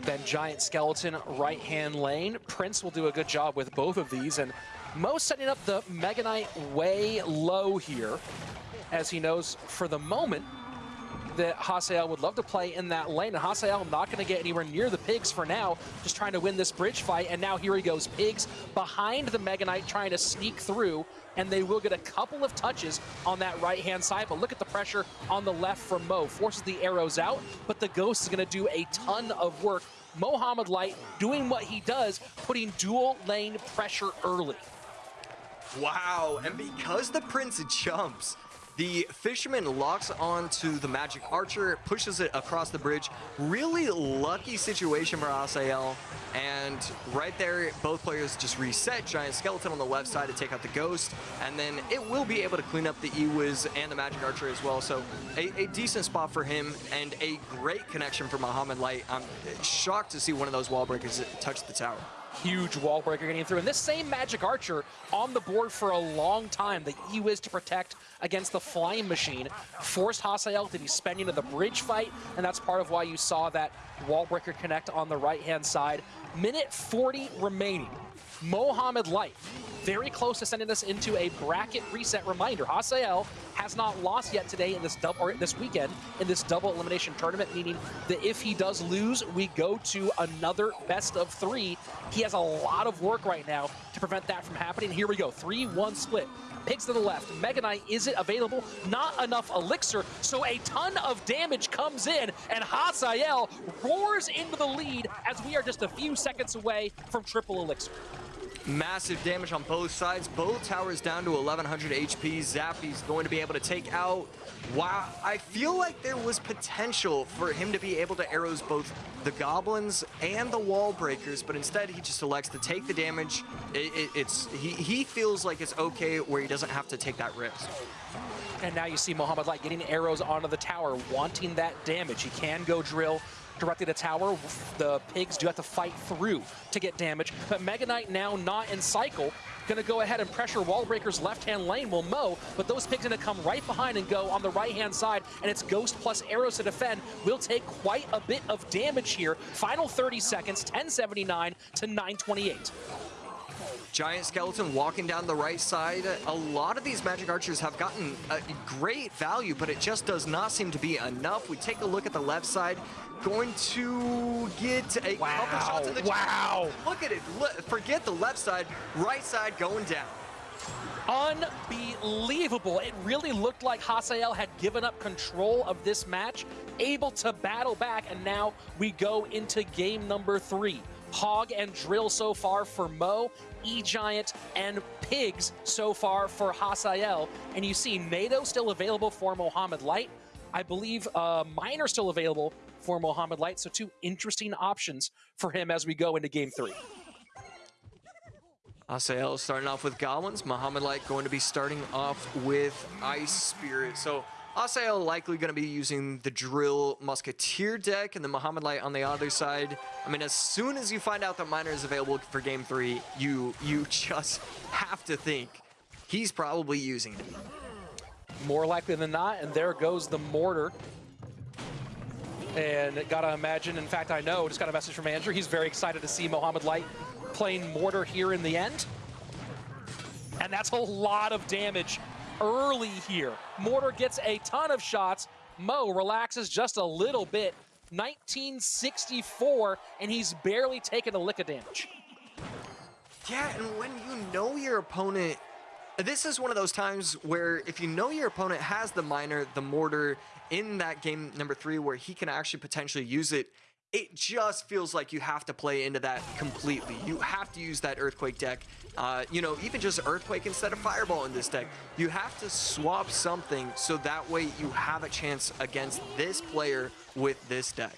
Then Giant Skeleton right-hand lane. Prince will do a good job with both of these, and Mo setting up the Mega Knight way low here, as he knows for the moment that Hasael would love to play in that lane, and Hasael not going to get anywhere near the Pigs for now, just trying to win this bridge fight, and now here he goes. Pigs behind the Mega Knight trying to sneak through, and they will get a couple of touches on that right-hand side, but look at the pressure on the left from Mo. Forces the arrows out, but the Ghost is going to do a ton of work. Mohamed Light doing what he does, putting dual lane pressure early. Wow, and because the Prince jumps, the Fisherman locks onto the Magic Archer, pushes it across the bridge. Really lucky situation for Hasael. And right there, both players just reset. Giant Skeleton on the left side to take out the Ghost. And then it will be able to clean up the E-Wiz and the Magic Archer as well. So a, a, decent spot for him and a great connection for Mohamed Light. I'm shocked to see one of those wall breakers touch the tower huge wall breaker getting through. And this same Magic Archer on the board for a long time, the E-Wiz to protect against the Flying Machine, forced Hasael to be spending into the bridge fight, and that's part of why you saw that wall breaker connect on the right-hand side. Minute 40 remaining. Mohamed Light very close to sending us into a bracket reset reminder. Hasael has not lost yet today in this double or this weekend in this double elimination tournament, meaning that if he does lose, we go to another best of three. He has a lot of work right now to prevent that from happening. Here we go, 3-1 split. Pigs to the left. Mega Knight, is it available? Not enough elixir, so a ton of damage comes in, and Hasael roars into the lead as we are just a few seconds away from triple elixir. Massive damage on both sides. Both towers down to 1100 HP. Zappy's going to be able to take out. Wow, I feel like there was potential for him to be able to arrows both the goblins and the wall breakers, but instead he just elects to take the damage. It, it, it's he, he feels like it's okay where he doesn't have to take that risk. And now you see Mohamed Light getting arrows onto the tower, wanting that damage. He can go drill directly to tower. The pigs do have to fight through to get damage, but Mega Knight now not in cycle. Gonna go ahead and pressure Wallbreaker's left-hand lane will mow, but those pigs gonna come right behind and go on the right-hand side, and it's Ghost plus arrows to defend. Will take quite a bit of damage here. Final 30 seconds, 1079 to 928. Giant Skeleton walking down the right side. A lot of these Magic Archers have gotten a great value, but it just does not seem to be enough. We take a look at the left side. Going to get a wow. couple shots in the Wow. Look at it. Forget the left side. Right side going down. Unbelievable. It really looked like Hasael had given up control of this match, able to battle back, and now we go into game number three. Hog and Drill so far for Mo, E-Giant, and Pigs so far for Hasael. And you see Nado still available for Mohamed Light. I believe uh, Miner still available for Mohamed Light. So two interesting options for him as we go into game three. Hasael starting off with Goblins. Mohamed Light going to be starting off with Ice Spirit. So Hasael likely going to be using the Drill Musketeer deck, and the Mohamed Light on the other side. I mean, as soon as you find out that Miner is available for Game 3, you, you just have to think he's probably using it. More likely than not, and there goes the Mortar. And gotta imagine, in fact, I know, just got a message from Andrew. He's very excited to see Mohamed Light playing Mortar here in the end. And that's a lot of damage early here. Mortar gets a ton of shots. Mo relaxes just a little bit. 1964, and he's barely taken a lick of damage. Yeah, and when you know your opponent, this is one of those times where if you know your opponent has the miner, the mortar in that game number three where he can actually potentially use it, it just feels like you have to play into that completely. You have to use that Earthquake deck. Uh, you know, even just Earthquake instead of Fireball in this deck. You have to swap something so that way you have a chance against this player with this deck.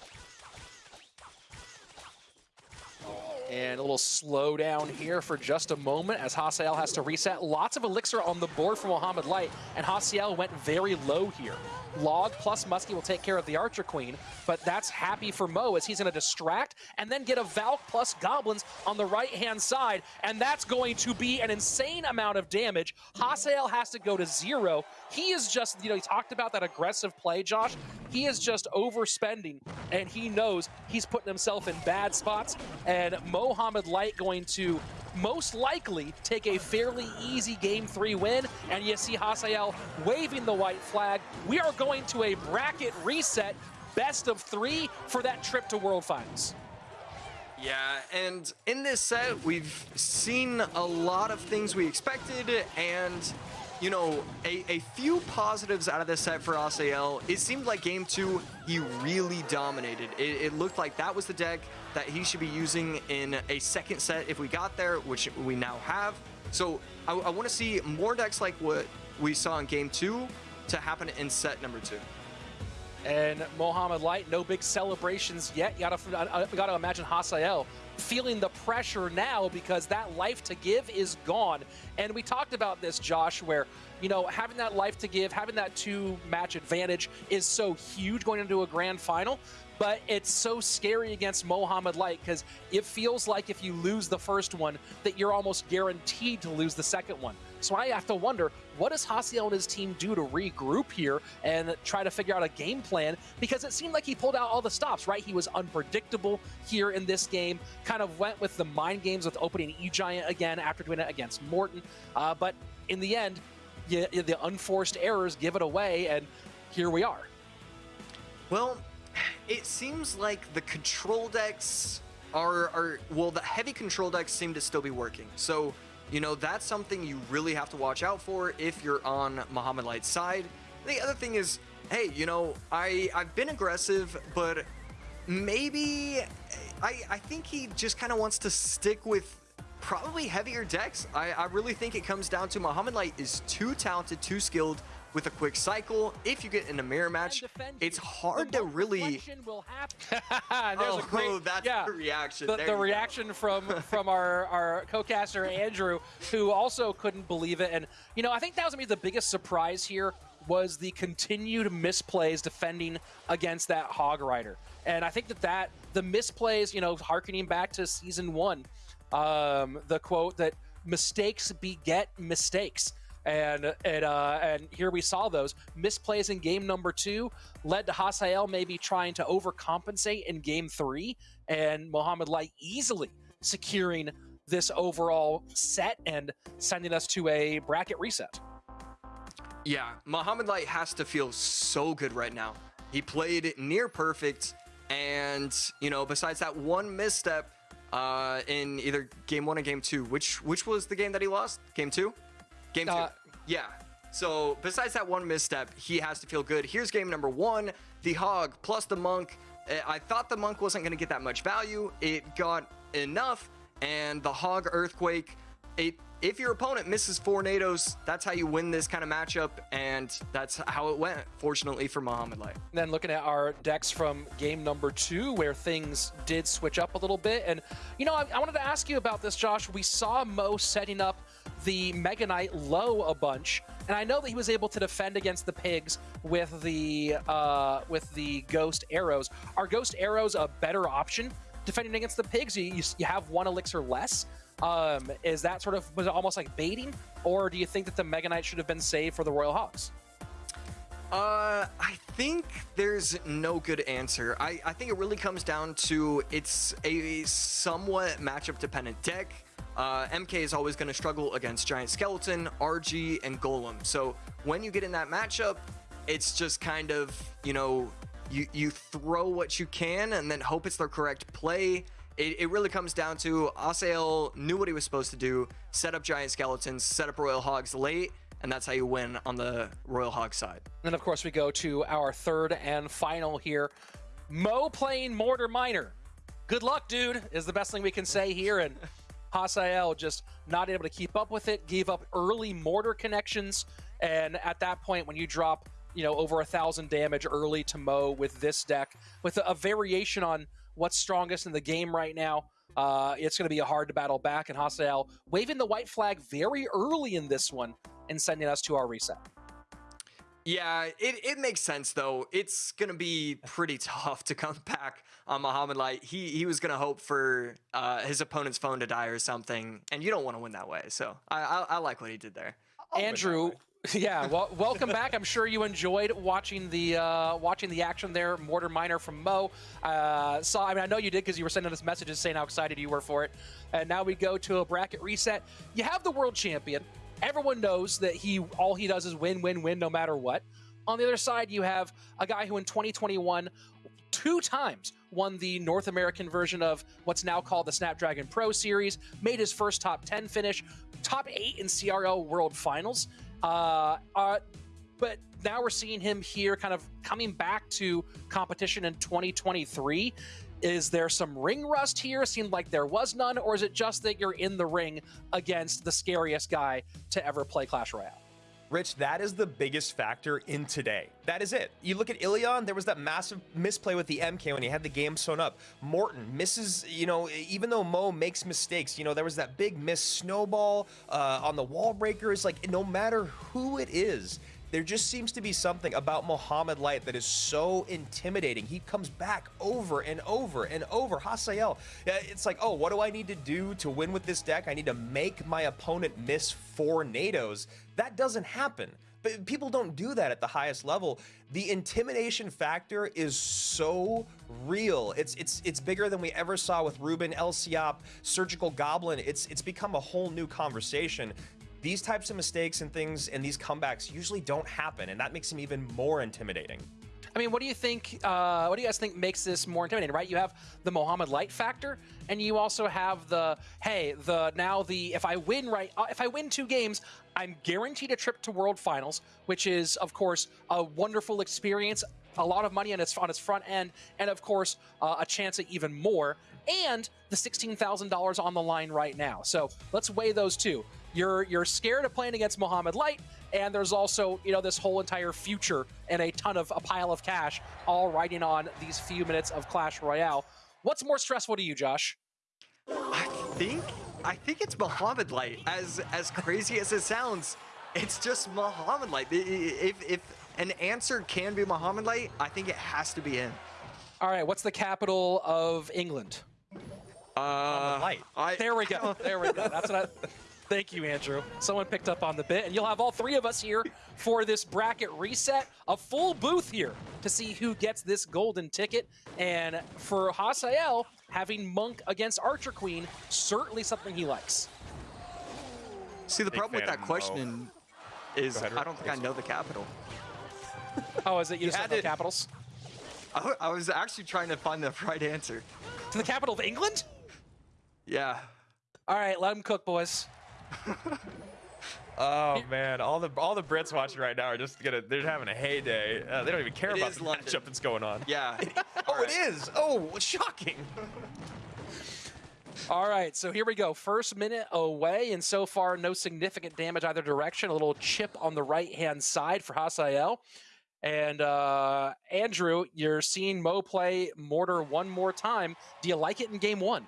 And a little slowdown here for just a moment as Hasael has to reset. Lots of Elixir on the board for Mohamed Light, and Hasael went very low here. Log plus Muskie will take care of the Archer Queen, but that's happy for Mo as he's going to distract and then get a Valk plus Goblins on the right-hand side, and that's going to be an insane amount of damage. Hasael has to go to zero. He is just, you know, he talked about that aggressive play, Josh. He is just overspending, and he knows he's putting himself in bad spots, and Mohamed Light going to most likely take a fairly easy game three win. And you see Hasael waving the white flag. We are going to a bracket reset, best of three for that trip to World Finals. Yeah, and in this set, we've seen a lot of things we expected, and you know, a, a few positives out of this set for Hasael. It seemed like game two, he really dominated. It, it, looked like that was the deck that he should be using in a second set if we got there, which we now have. So I, I want to see more decks like what we saw in game two to happen in set number two. And Mohamed Light, no big celebrations yet. You gotta, gotta imagine Hasael feeling the pressure now because that life to give is gone. And we talked about this, Josh, where, you know, having that life to give, having that two match advantage is so huge going into a grand final. But it's so scary against Mohamed Light because it feels like if you lose the first one, that you're almost guaranteed to lose the second one. So I have to wonder, what does Hasael and his team do to regroup here and try to figure out a game plan? Because it seemed like he pulled out all the stops, right? He was unpredictable here in this game, kind of went with the mind games with opening E-Giant again after doing it against Morten. Uh, but in the end, you, the unforced errors give it away, and here we are. Well, it seems like the control decks are, are, well, the heavy control decks seem to still be working. So, you know, that's something you really have to watch out for if you're on Mohamed Light's side. The other thing is, hey, you know, I, I've been aggressive, but maybe I, I think he just kind of wants to stick with probably heavier decks. I, I really think it comes down to Mohamed Light is too talented, too skilled, with a quick cycle. If you get in a mirror match, it's hard to really. oh, great, that's yeah, the reaction. The, the reaction go. from from our our co-caster Andrew, who also couldn't believe it. And you know, I think that was gonna the biggest surprise here was the continued misplays defending against that Hog Rider. And I think that that the misplays, you know, harkening back to season one, um, the quote that mistakes beget mistakes and and uh, and here we saw those misplays in game number two led to Hasael maybe trying to overcompensate in game three, and Mohamed Light easily securing this overall set and sending us to a bracket reset. Yeah, Mohamed Light has to feel so good right now. He played near perfect, and you know, besides that one misstep uh, in either game one or game two, which which was the game that he lost? Game two. Game two. Uh, yeah. So besides that one misstep, he has to feel good. Here's game number one. The Hog plus the Monk. Eh, I thought the Monk wasn't going to get that much value. It got enough. And the Hog Earthquake, it, if your opponent misses four Nados, that's how you win this kind of matchup, and that's how it went, fortunately for Mohamed Light. then looking at our decks from game number two, where things did switch up a little bit. And, you know, I, I wanted to ask you about this, Josh. We saw Mo setting up the Mega Knight low a bunch, and I know that he was able to defend against the pigs with the uh, with the ghost arrows. Are ghost arrows a better option defending against the pigs? You, you, you have one elixir less. Um, is that sort of was it almost like baiting, or do you think that the Mega Knight should have been saved for the Royal Hogs? Uh, I think there's no good answer. I, I think it really comes down to it's a somewhat matchup dependent deck. Uh, MK is always going to struggle against Giant Skeleton, RG, and Golem. So when you get in that matchup, it's just kind of, you know, you, you throw what you can and then hope it's the correct play. It, it really comes down to Asael knew what he was supposed to do, set up Giant Skeletons, set up Royal Hogs late, and that's how you win on the Royal Hog side. And then, of course, we go to our third and final here. Mo playing Mortar Miner. Good luck, dude, is the best thing we can say here. And Hasael just not able to keep up with it, gave up early mortar connections. And at that point, when you drop, you know, over a thousand damage early to Mo with this deck, with a, variation on what's strongest in the game right now, uh, it's going to be a hard to battle back. And Hasael waving the white flag very early in this one and sending us to our reset. Yeah, it, it makes sense though. It's gonna be pretty tough to come back on Mohamed Light. He he was gonna hope for uh, his opponent's phone to die or something, and you don't want to win that way. So I, I I like what he did there. Andrew, yeah, well, welcome back. I'm sure you enjoyed watching the uh, watching the action there. Mortar Miner from Mo. Uh, saw, I mean, I know you did because you were sending us messages saying how excited you were for it. And now we go to a bracket reset. You have the world champion. Everyone knows that he all he does is win, win, win, no matter what. On the other side, you have a guy who in 2021 two times won the North American version of what's now called the Snapdragon Pro Series, made his first top 10 finish, top 8 in CRL World Finals. Uh, uh, but now we're seeing him here kind of coming back to competition in 2023. Is there some ring rust here? Seemed like there was none, or is it just that you're in the ring against the scariest guy to ever play Clash Royale? Rich, that is the biggest factor in today. That is it. You look at Ilion, there was that massive misplay with the MK when he had the game sewn up. Morten misses, you know, even though Mo makes mistakes, you know, there was that big miss snowball uh, on the wall breakers. Like, no matter who it is, there just seems to be something about Mohamed Light that is so intimidating. He comes back over and over and over. Hasael, it's like, oh, what do I need to do to win with this deck? I need to make my opponent miss four Nados. That doesn't happen. But people don't do that at the highest level. The intimidation factor is so real. It's it's it's bigger than we ever saw with Ruben, Lciop, Surgical Goblin. It's it's become a whole new conversation these types of mistakes and things and these comebacks usually don't happen, and that makes him even more intimidating. I mean, what do you think? Uh, what do you guys think makes this more intimidating? Right, you have the Mohamed Light factor, and you also have the hey, the now the if I win right, uh, if I win two games, I'm guaranteed a trip to World Finals, which is of course a wonderful experience, a lot of money on its on its front end, and of course uh, a chance at even more, and the sixteen thousand dollars on the line right now. So let's weigh those two. You're you're scared of playing against Mohamed Light, and there's also you know this whole entire future and a ton of a pile of cash all riding on these few minutes of Clash Royale. What's more stressful to you, Josh? I think I think it's Mohamed Light. As as crazy as it sounds, it's just Mohamed Light. If if an answer can be Mohamed Light, I think it has to be him. All right, what's the capital of England? Uh, Light. I, There we go. There we go. That's what I. Thank you, Andrew. Someone picked up on the bit, and you'll have all three of us here for this bracket reset. A full booth here to see who gets this golden ticket. And for Hasael, having Monk against Archer Queen, certainly something he likes. See, the Big problem with that of Mo. question is I don't think I know the capital. Oh, is it you, just had don't know to- capitals? I, w- I was actually trying to find the right answer. To the capital of England? Yeah. All right, let him cook, boys. Oh man, all the all the Brits watching right now are just gonna they're having a heyday. Uh, they don't even care It about the London. matchup that's going on. Yeah. Oh, it is. Oh, shocking. All right, so here we go. First minute away, and so far, no significant damage either direction. A little chip on the right hand side for Hasael. And uh, Andrew, you're seeing Mo play Mortar one more time. Do you like it in game one?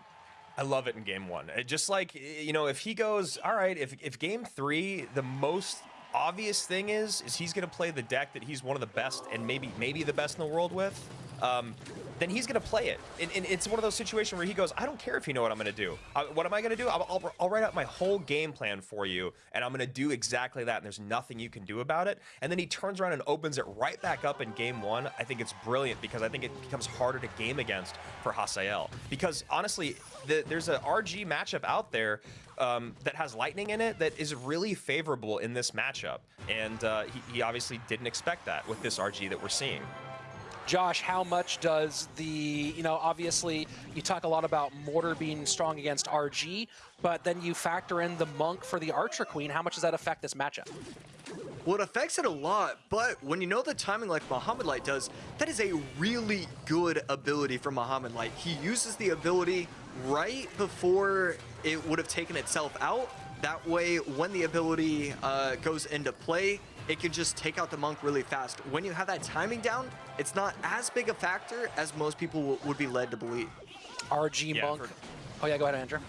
I love it in game one. It just like you know, if he goes, all right, if if game three, the most obvious thing is is he's going to play the deck that he's one of the best and maybe maybe the best in the world with. Um, then he's going to play it. And, and, it's one of those situations where he goes, I don't care if you know what I'm going to do. Uh, what am I going to do? I'll, I'll, I'll, write out my whole game plan for you, and I'm going to do exactly that, and there's nothing you can do about it. And then he turns around and opens it right back up in game one. I think it's brilliant because I think it becomes harder to game against for Hasael. Because honestly, the, there's an RG matchup out there um, that has lightning in it that is really favorable in this matchup. And uh, he, he obviously didn't expect that with this RG that we're seeing. Josh, how much does the, you know, obviously you talk a lot about Mortar being strong against RG, but then you factor in the Monk for the Archer Queen. How much does that affect this matchup? Well, it affects it a lot, but when you know the timing like Mohamed Light does, that is a really good ability for Mohamed Light. He uses the ability right before it would have taken itself out. That way, when the ability uh, goes into play, it can just take out the monk really fast. When you have that timing down, it's not as big a factor as most people would be led to believe. RG Yeah, Monk. for- Oh yeah, go ahead, Andrew.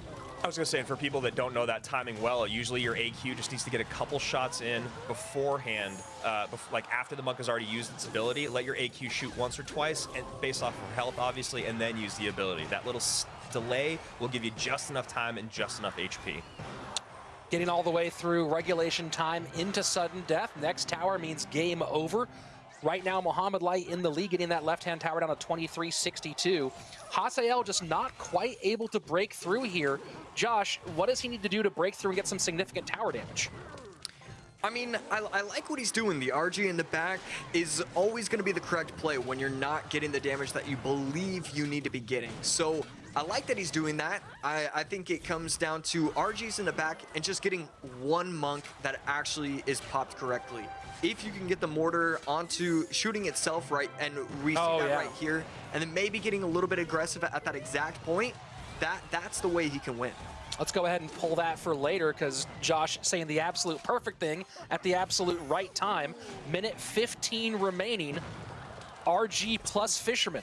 I was gonna say, and for people that don't know that timing well, usually your AQ just needs to get a couple shots in beforehand, uh, bef- like after the monk has already used its ability. Let your AQ shoot once or twice, and based off of health, obviously, and then use the ability. That little s- delay will give you just enough time and just enough HP. Getting all the way through regulation time into sudden death. Next tower means game over. Right now, Mohamed Light in the lead, getting that left-hand tower down to 23-62. Hasael just not quite able to break through here. Josh, what does he need to do to break through and get some significant tower damage? I mean, I, I, like what he's doing. The RG in the back is always going to be the correct play when you're not getting the damage that you believe you need to be getting. So I like that he's doing that. I, I think it comes down to RGs in the back and just getting one monk that actually is popped correctly. If you can get the mortar onto shooting itself right and see Oh, that yeah. right here, and then maybe getting a little bit aggressive at that exact point, that that's the way he can win. Let's go ahead and pull that for later because Josh saying the absolute perfect thing at the absolute right time. Minute 15 remaining. RG plus Fisherman.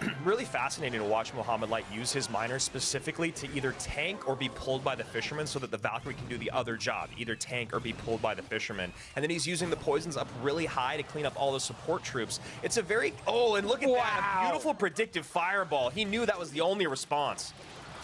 Really fascinating to watch Mohamed Light use his miner specifically to either tank or be pulled by the fisherman so that the Valkyrie can do the other job, either tank or be pulled by the fisherman. And then he's using the poisons up really high to clean up all the support troops. It's a very, oh, and look at that, Wow. a beautiful predictive fireball. He knew that was the only response.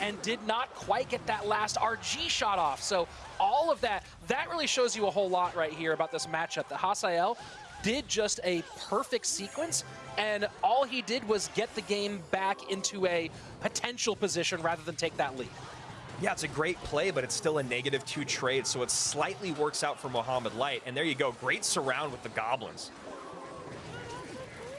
And did not quite get that last RG shot off. So all of that, that really shows you a whole lot right here about this matchup. The Hasael did just a perfect sequence, and all he did was get the game back into a potential position rather than take that lead. Yeah, it's a great play, but it's still a negative two trade, so it slightly works out for Mohamed Light. And there you go, great surround with the goblins.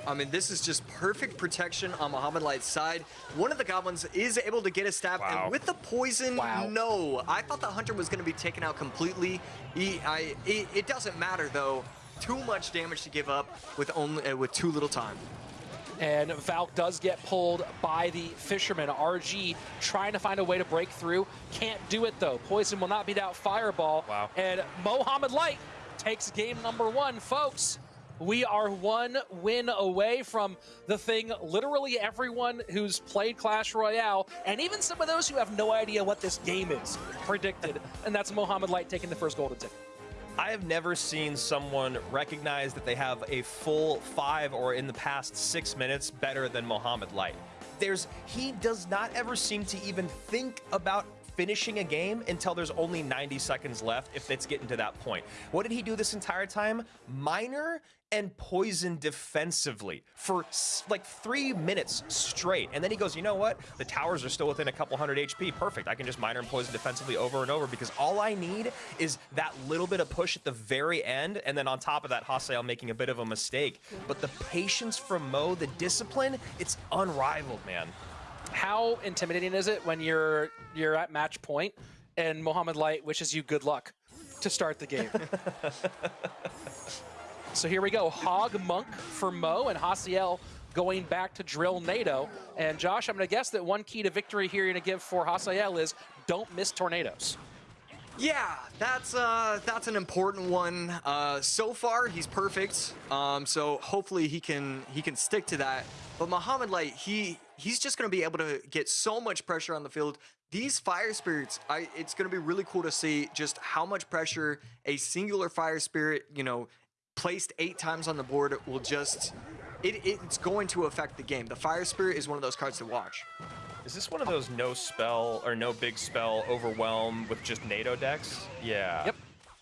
I mean, this is just perfect protection on Mohamed Light's side. One of the goblins is able to get a stab, Wow. and with the poison, Wow. no. I thought the hunter was going to be taken out completely. He, I, it, it doesn't matter though. Too much damage to give up with only uh, with too little time. And Valk does get pulled by the Fisherman. RG trying to find a way to break through. Can't do it though. Poison will not beat out Fireball. Wow. And Mohamed Light takes game number one, folks. We are one win away from the thing literally everyone who's played Clash Royale, and even some of those who have no idea what this game is, predicted. and that's Mohamed Light taking the first golden ticket. I have never seen someone recognize that they have a full five or in the past six minutes better than Mohamed Light. There's he does not ever seem to even think about finishing a game until there's only 90 seconds left if it's getting to that point. What did he do this entire time? Miner and poison defensively for like three minutes straight. And then he goes, you know what? The towers are still within a couple hundred HP. Perfect. I can just miner and poison defensively over and over because all I need is that little bit of push at the very end. And then on top of that, Hasael making a bit of a mistake. But the patience from Mo, the discipline, it's unrivaled, man. How intimidating is it when you're you're at match point and Mohamed Light wishes you good luck to start the game? so here we go. Hog Monk for Mo and Hasael going back to drill Nado. And Josh, I'm going to guess that one key to victory here you're going to give for Hasael is don't miss tornadoes. Yeah, that's uh, that's an important one. Uh, so far, he's perfect. Um, so hopefully he can he can stick to that. But Mohamed Light, he he's just gonna be able to get so much pressure on the field. These fire spirits, I it's gonna be really cool to see just how much pressure a singular fire spirit, you know, placed eight times on the board will just it, it's going to affect the game. The fire spirit is one of those cards to watch. Is this one of those no spell or no big spell overwhelm with just Nado decks? Yeah. Yep.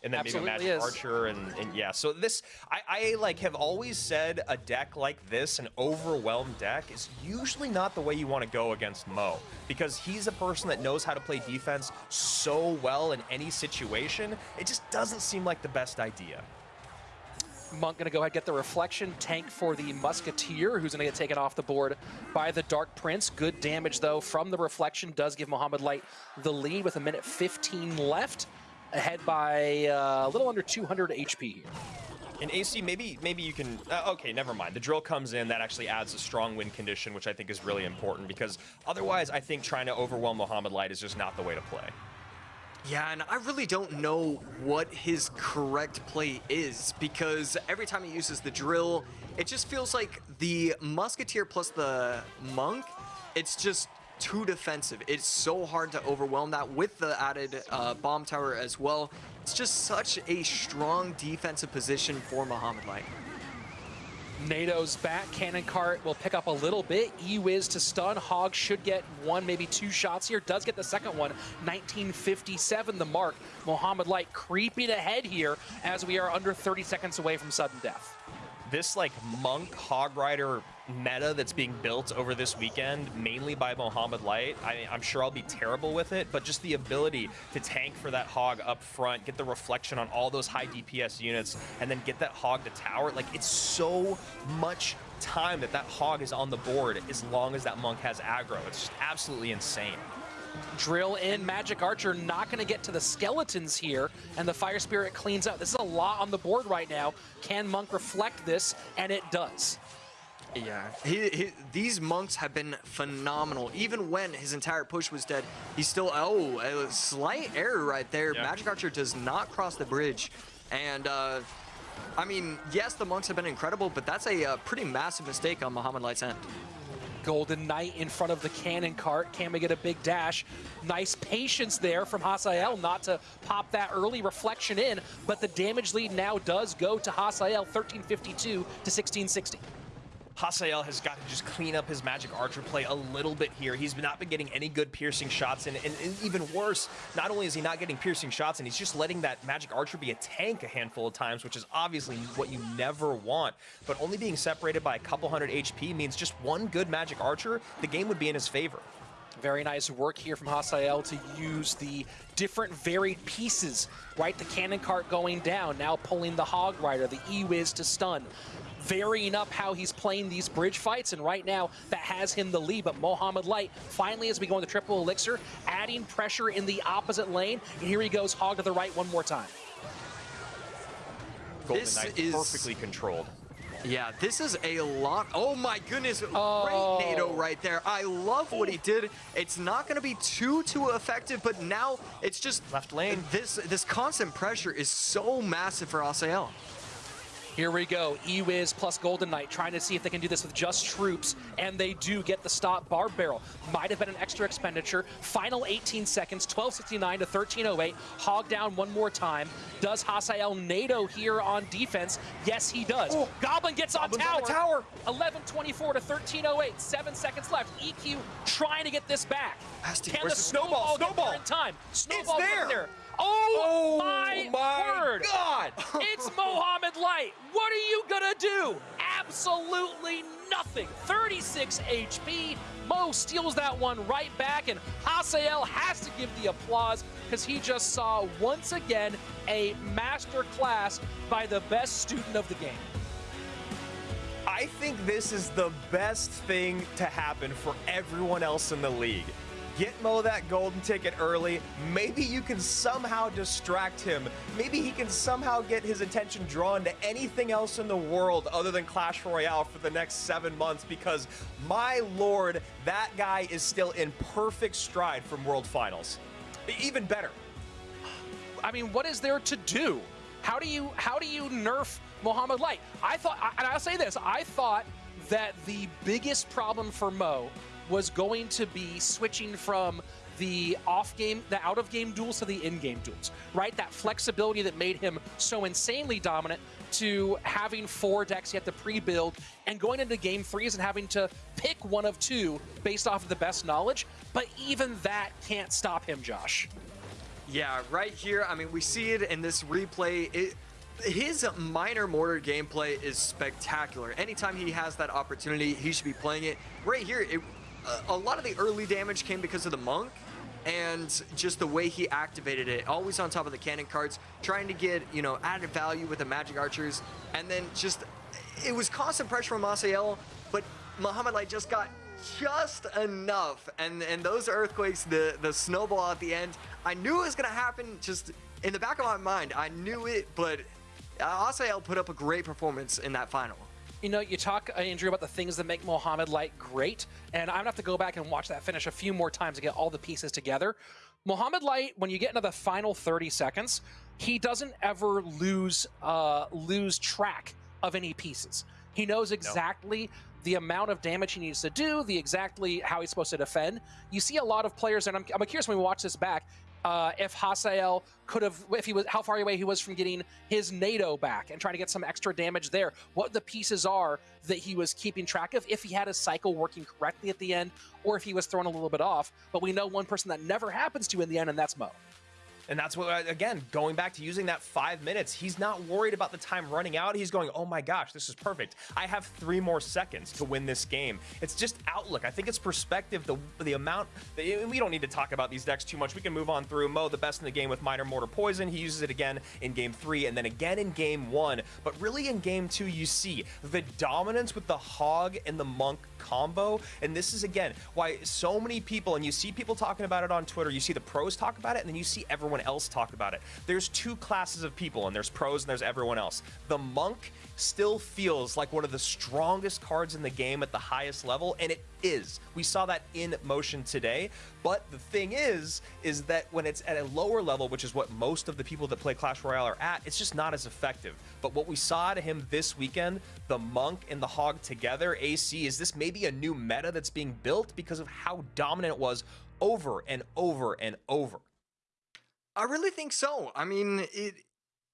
And then Absolutely maybe Magic is. Archer and, and yeah. So this I, I like have always said a deck like this, an overwhelmed deck, is usually not the way you want to go against Mo. Because he's a person that knows how to play defense so well in any situation. It just doesn't seem like the best idea. Monk going to go ahead and get the reflection tank for the Musketeer, who's going to get taken off the board by the Dark Prince. Good damage, though, from the reflection. Does give Mohamed Light the lead with a minute 15 left, ahead by uh, a little under 200 HP here. In AC, maybe maybe you can. Uh, okay, never mind. The drill comes in. That actually adds a strong win condition, which I think is really important because otherwise, I think trying to overwhelm Mohamed Light is just not the way to play. Yeah, and I really don't know what his correct play is because every time he uses the drill, it just feels like the Musketeer plus the Monk, it's just too defensive. It's so hard to overwhelm that with the added uh, bomb tower as well. It's just such a strong defensive position for Mohamed Light. Nado's back. Cannon Cart will pick up a little bit. E-Wiz to stun. Hog should get one, maybe two shots here. Does get the second one. 1957 the mark. Mohamed Light creeping ahead here as we are under 30 seconds away from sudden death. This like monk hog rider meta that's being built over this weekend, mainly by Mohamed Light. I, I'm sure I'll be terrible with it, but just the ability to tank for that hog up front, get the reflection on all those high DPS units, and then get that hog to tower. Like it's so much time that that hog is on the board as long as that monk has aggro. It's just absolutely insane. Drill in. Magic Archer not going to get to the skeletons here, and the Fire Spirit cleans up. This is a lot on the board right now. Can Monk reflect this? And it does. Yeah, he, he, these monks have been phenomenal. Even when his entire push was dead, he still, oh, a slight error right there. Yeah. Magic Archer does not cross the bridge. And, uh, I mean, yes, the monks have been incredible, but that's a uh, pretty massive mistake on Mohamed Light's end. Golden Knight in front of the cannon cart. Can we get a big dash? Nice patience there from Hasael not to pop that early reflection in, but the damage lead now does go to Hasael, 1352 to 1660. Hasael has got to just clean up his Magic Archer play a little bit here. He's not been getting any good piercing shots, and, and, and even worse, not only is he not getting piercing shots, and he's just letting that Magic Archer be a tank a handful of times, which is obviously what you never want. But only being separated by a couple hundred HP means just one good Magic Archer, the game would be in his favor. Very nice work here from Hasael to use the different varied pieces, right? The cannon cart going down, now pulling the Hog Rider, the E-Wiz to stun, varying up how he's playing these bridge fights, and right now that has him the lead, but Mohamed Light finally as we go into triple elixir, adding pressure in the opposite lane, and here he goes, Hog to the right one more time. Golden This Knight is- perfectly controlled. Yeah, this is a lot. Oh my goodness, Oh. great Nado right there. I love what he did. It's not going to be too too effective, but now it's just Left lane. This this constant pressure is so massive for Hasael. Here we go, E-Wiz plus Golden Knight trying to see if they can do this with just troops, and they do get the stop. Barb Barrel might have been an extra expenditure. Final 18 seconds, 1269 to 1308. Hog down one more time. Does Hasael Nado here on defense? Yes, he does. Oh. Goblin gets on Goblin's tower. on tower. 1124 to 1308. Seven seconds left. EQ trying to get this back. Can the snowball, snowball? there in time? Snowball there. getting there. Oh, oh my, word! God! It's Mohamed Light. What are you gonna do? Absolutely nothing. 36 HP. Mo steals that one right back, and Hasael has to give the applause because he just saw once again a master class by the best student of the game. I think this is the best thing to happen for everyone else in the league. Get Mo that golden ticket early. Maybe you can somehow distract him. Maybe he can somehow get his attention drawn to anything else in the world other than Clash Royale for the next seven months because, my lord, that guy is still in perfect stride from World Finals. Even better. I mean, what is there to do? How do you how do you nerf Mohamed Light? I thought, and I'll say this, I thought that the biggest problem for Mo was going to be switching from the off game, the out of game duels to the in game duels, right? That flexibility that made him so insanely dominant to having four decks you have to pre build and going into game threes and having to pick one of two based off of the best knowledge. But even that can't stop him, Josh. Yeah, right here. I mean, we see it in this replay. It, his Miner Mortar gameplay is spectacular. Anytime he has that opportunity, he should be playing it. Right here, it, Uh, a lot of the early damage came because of the Monk and just the way he activated it. Always on top of the cannon carts, trying to get, you know, added value with the Magic Archers. And then just, it was constant pressure from Hasael, but Mohamed Light just got just enough. And and those earthquakes, the, the snowball at the end, I knew it was going to happen just in the back of my mind. I knew it, but Hasael put up a great performance in that final. You know, you talk, uh, Andrew, about the things that make Mohamed Light great, and I'm gonna have to go back and watch that finish a few more times to get all the pieces together. Mohamed Light, when you get into the final 30 seconds, he doesn't ever lose uh, lose track of any pieces. He knows exactly the amount of damage he needs to do, the exactly how he's supposed to defend. You see a lot of players, and I'm, I'm curious when we watch this back, uh, if Hasael could have, if he was, how far away he was from getting his Nado back and trying to get some extra damage there. What the pieces are that he was keeping track of, if he had his cycle working correctly at the end, or if he was thrown a little bit off. But we know one person that never happens to in the end, and that's Mo. And that's what, again, going back to using that five minutes, he's not worried about the time running out. He's going, oh my gosh, this is perfect. I have three more seconds to win this game. It's just outlook. I think it's perspective, the, the amount, the, we don't need to talk about these decks too much. We can move on through. Mo, the best in the game with Miner Mortar Poison. He uses it again in game three and then again in game one. But really in game two, you see the dominance with the Hog and the Monk combo. And this is, again, why so many people, and you see people talking about it on Twitter, you see the pros talk about it, and then you see everyone else talk about it. There's two classes of people, and there's pros and there's everyone else. The Monk still feels like one of the strongest cards in the game at the highest level, and it is. We saw that in motion today. But the thing is, is that when it's at a lower level, which is what most of the people that play Clash Royale are at, it's just not as effective. But what we saw to him this weekend, the Monk and the Hog together, AC, is this maybe a new meta that's being built because of how dominant it was over and over and over? I really think so. I mean, it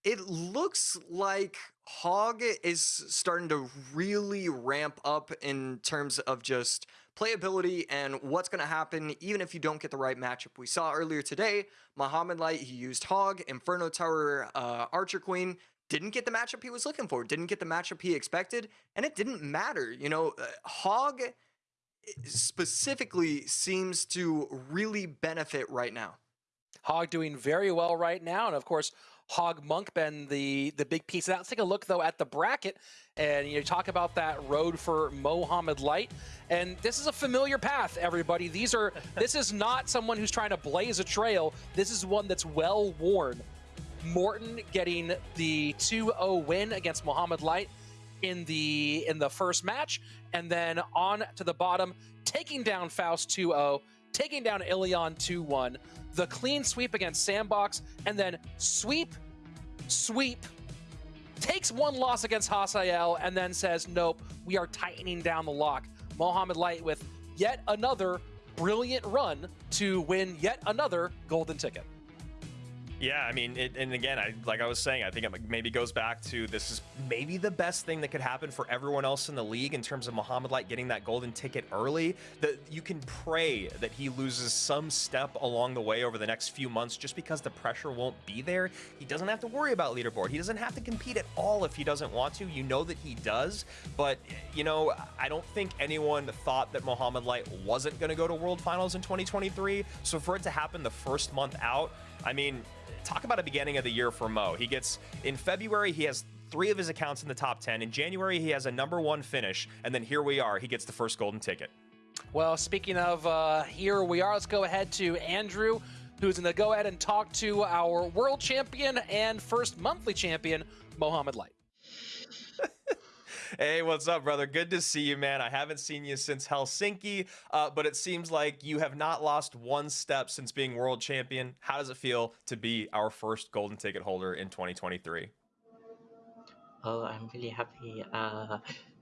it looks like Hog is starting to really ramp up in terms of just playability and what's going to happen even if you don't get the right matchup. We saw earlier today, Mohamed Light, he used Hog, Inferno Tower, uh, Archer Queen, didn't get the matchup he was looking for, didn't get the matchup he expected, and it didn't matter. You know, uh, Hog eh, specifically seems to really benefit right now. Hog doing very well right now, and of course, Hog Monk been the the big piece of that. Let's take a look though at the bracket, and you know, talk about that road for Mohamed Light, and this is a familiar path. Everybody, these are this is not someone who's trying to blaze a trail. This is one that's well worn. Morten getting the 2-0 win against Mohamed Light in the in the first match, and then on to the bottom, taking down Faust 2-0, taking down Ilion 2-1 the clean sweep against Sandbox, and then sweep, sweep, takes one loss against Hasael, and then says, nope, we are tightening down the lock. Mohamed Light with yet another brilliant run to win yet another golden ticket. Yeah, I mean, it, and again, I like I was saying, I think it maybe goes back to this is maybe the best thing that could happen for everyone else in the league in terms of Mohamed Light getting that golden ticket early. That you can pray that he loses some step along the way over the next few months, just because the pressure won't be there. He doesn't have to worry about leaderboard. He doesn't have to compete at all if he doesn't want to. You know that he does, but you know, I don't think anyone thought that Mohamed Light wasn't going to go to World Finals in 2023. So for it to happen the first month out, I mean, talk about a beginning of the year for Mo. He gets in February, he has three of his accounts in the top 10. In January, he has a number one finish. And then here we are, he gets the first golden ticket. Well, speaking of uh, here we are, let's go ahead to Andrew, who's going to go ahead and talk to our world champion and first monthly champion, Mohamed Light. Hey, what's up, brother? Good to see you, man. I haven't seen you since Helsinki, uh, but it seems like you have not lost one step since being world champion. How does it feel to be our first golden ticket holder in 2023? Oh, I'm really happy. Uh,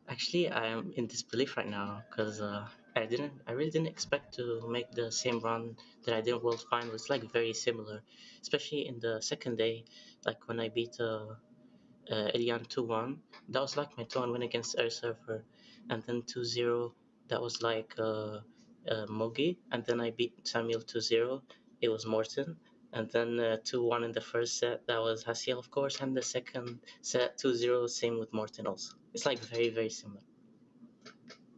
actually, I'm in disbelief right now because uh, I didn't, I really didn't expect to make the same run that I did in World Final. It's like very similar, especially in the second day, like when I beat uh, uh, Elian 2-1. That was like my 2-1 win against Air Surfer. And then 2-0, that was like uh, uh, Mogi. And then I beat Samuel 2-0. It was Morten. And then uh, 2-1 in the first set, that was Hasael, of course. And the second set, 2-0, same with Morten also. It's like very, very similar.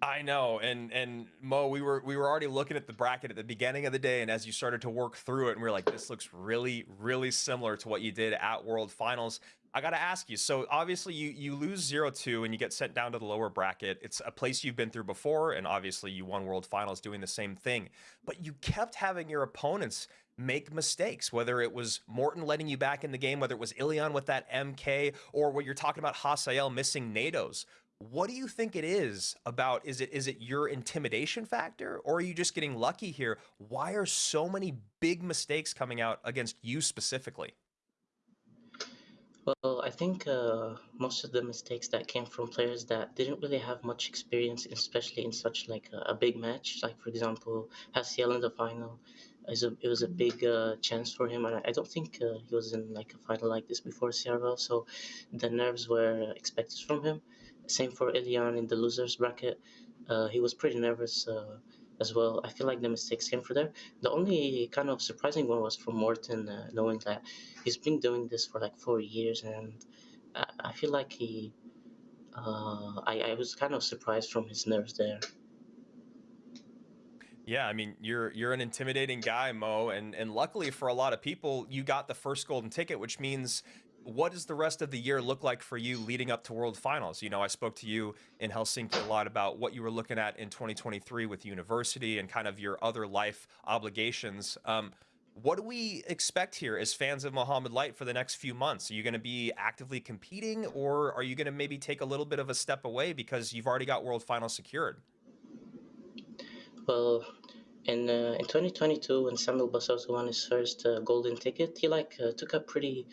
I know, and and Mo, we were we were already looking at the bracket at the beginning of the day, and as you started to work through it, and we are like, this looks really, really similar to what you did at World Finals. I got to ask you. So obviously you you lose 0-2 and you get sent down to the lower bracket. It's a place you've been through before and obviously you won World Finals doing the same thing. But you kept having your opponents make mistakes, whether it was Morten letting you back in the game, whether it was Ilion with that MK or what you're talking about Hasael missing Nados. What do you think it is about is it is it your intimidation factor or are you just getting lucky here? Why are so many big mistakes coming out against you specifically? Well, I think uh, most of the mistakes that came from players that didn't really have much experience, especially in such like a, a big match. Like for example, Hasael in the final, is a, it was a big uh, chance for him, and I, I don't think uh, he was in like a final like this before CRL. So the nerves were expected from him. Same for Ilian in the losers bracket. Uh, he was pretty nervous uh, as well. I feel like the mistakes came from there. The only kind of surprising one was from Morten, uh, knowing that he's been doing this for like four years, and I, I feel like he. Uh, I, I was kind of surprised from his nerves there. Yeah, I mean, you're you're an intimidating guy, Mo, and and luckily for a lot of people, you got the first golden ticket, which means what does the rest of the year look like for you leading up to World Finals? You know, I spoke to you in Helsinki a lot about what you were looking at in 2023 with university and kind of your other life obligations. Um, what do we expect here as fans of Mohamed Light for the next few months? Are you going to be actively competing, or are you going to maybe take a little bit of a step away because you've already got World Finals secured? Well, in uh, in 2022, when Samuel Basoto won his first uh, golden ticket, he like uh, took a pretty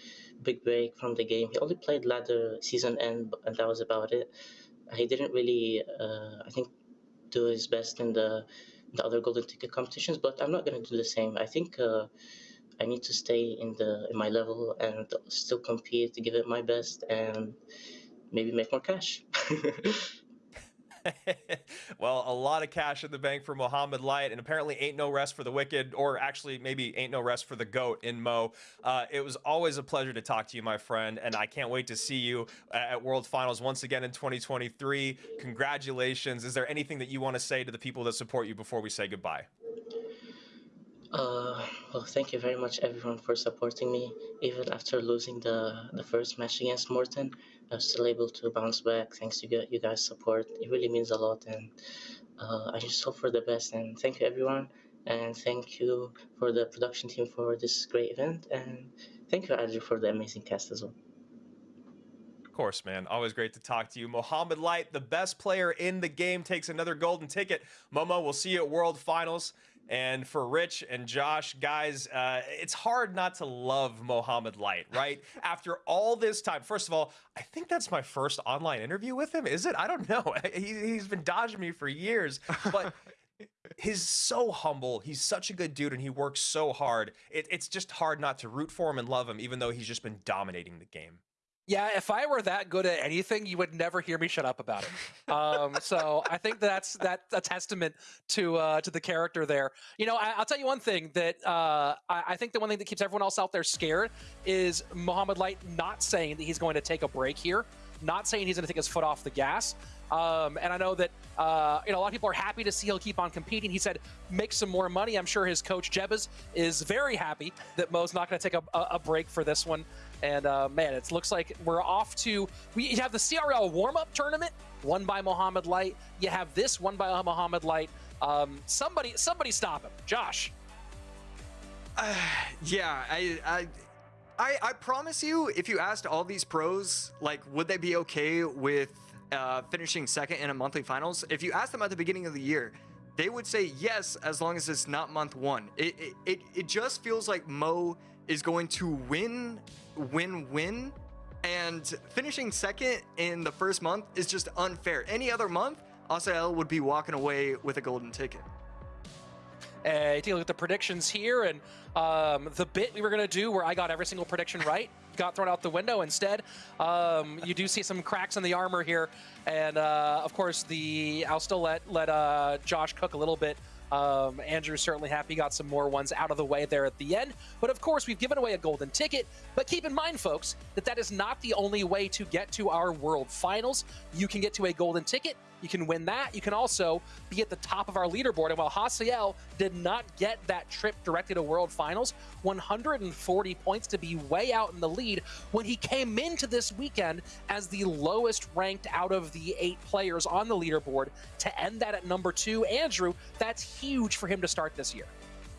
big break from the game. He only played ladder season end, and that was about it. He didn't really, uh, I think, do his best in the the other golden ticket competitions. But I'm not gonna do the same. I think uh, I need to stay in the in my level and still compete, to give it my best, and maybe make more cash. well, a lot of cash in the bank for Mohamed Light, and apparently ain't no rest for the wicked, or actually maybe ain't no rest for the goat in Mo. Uh, it was always a pleasure to talk to you, my friend, and I can't wait to see you at World Finals once again in 2023. Congratulations. Is there anything that you want to say to the people that support you before we say goodbye? Uh, well, thank you very much, everyone, for supporting me. Even after losing the the first match against Morten, I was still able to bounce back thanks to you guys' support. It really means a lot, and uh, I just hope for the best. And thank you, everyone, and thank you for the production team for this great event, and thank you, Andrew, for the amazing cast as well. Of course, man. Always great to talk to you. Mohamed Light, the best player in the game, takes another golden ticket. Momo, we'll see you at World Finals. And for Rich and Josh, guys, uh, it's hard not to love Mohamed Light, right? After all this time, first of all, I think that's my first online interview with him. Is it? I don't know. He, he's been dodging me for years, but he's so humble. He's such a good dude, and he works so hard. It, it's just hard not to root for him and love him, even though he's just been dominating the game. Yeah, if I were that good at anything, you would never hear me shut up about it. Um, so I think that's that's a testament to uh, to the character there. You know, I, will tell you one thing that uh, I, I, think the one thing that keeps everyone else out there scared is Mohamed Light not saying that he's going to take a break here, not saying he's going to take his foot off the gas. Um, and I know that uh, you know a lot of people are happy to see he'll keep on competing. He said make some more money. I'm sure his coach Jebas is very happy that Mo's not going to take a, a, break for this one. And uh, man, it looks like we're off to we have the CRL warm-up tournament won by Mohamed Light. You have this won by Mohamed Light. Um, somebody, somebody stop him. Josh. Yeah, I, I, I, I promise you, if you asked all these pros, like, would they be okay with uh, finishing second in a monthly finals? If you asked them at the beginning of the year, they would say yes, as long as it's not month one. It, it, it, it just feels like Mo is going to win, win, win, and finishing second in the first month is just unfair. Any other month, Hasael would be walking away with a golden ticket. Uh, take a look at the predictions here, and um, the bit we were going to do where I got every single prediction right got thrown out the window instead. Um, you do see some cracks in the armor here, and uh, of course, the I'll still let let uh, Josh cook a little bit. Um, Andrew's certainly happy got some more ones out of the way there at the end. But of course, we've given away a golden ticket. But keep in mind, folks, that that is not the only way to get to our World Finals. You can get to a golden ticket you can win that. You can also be at the top of our leaderboard. And while Hasael did not get that trip directly to World Finals, 140 points to be way out in the lead when he came into this weekend as the lowest ranked out of the eight players on the leaderboard to end that at number two. Andrew, that's huge for him to start this year.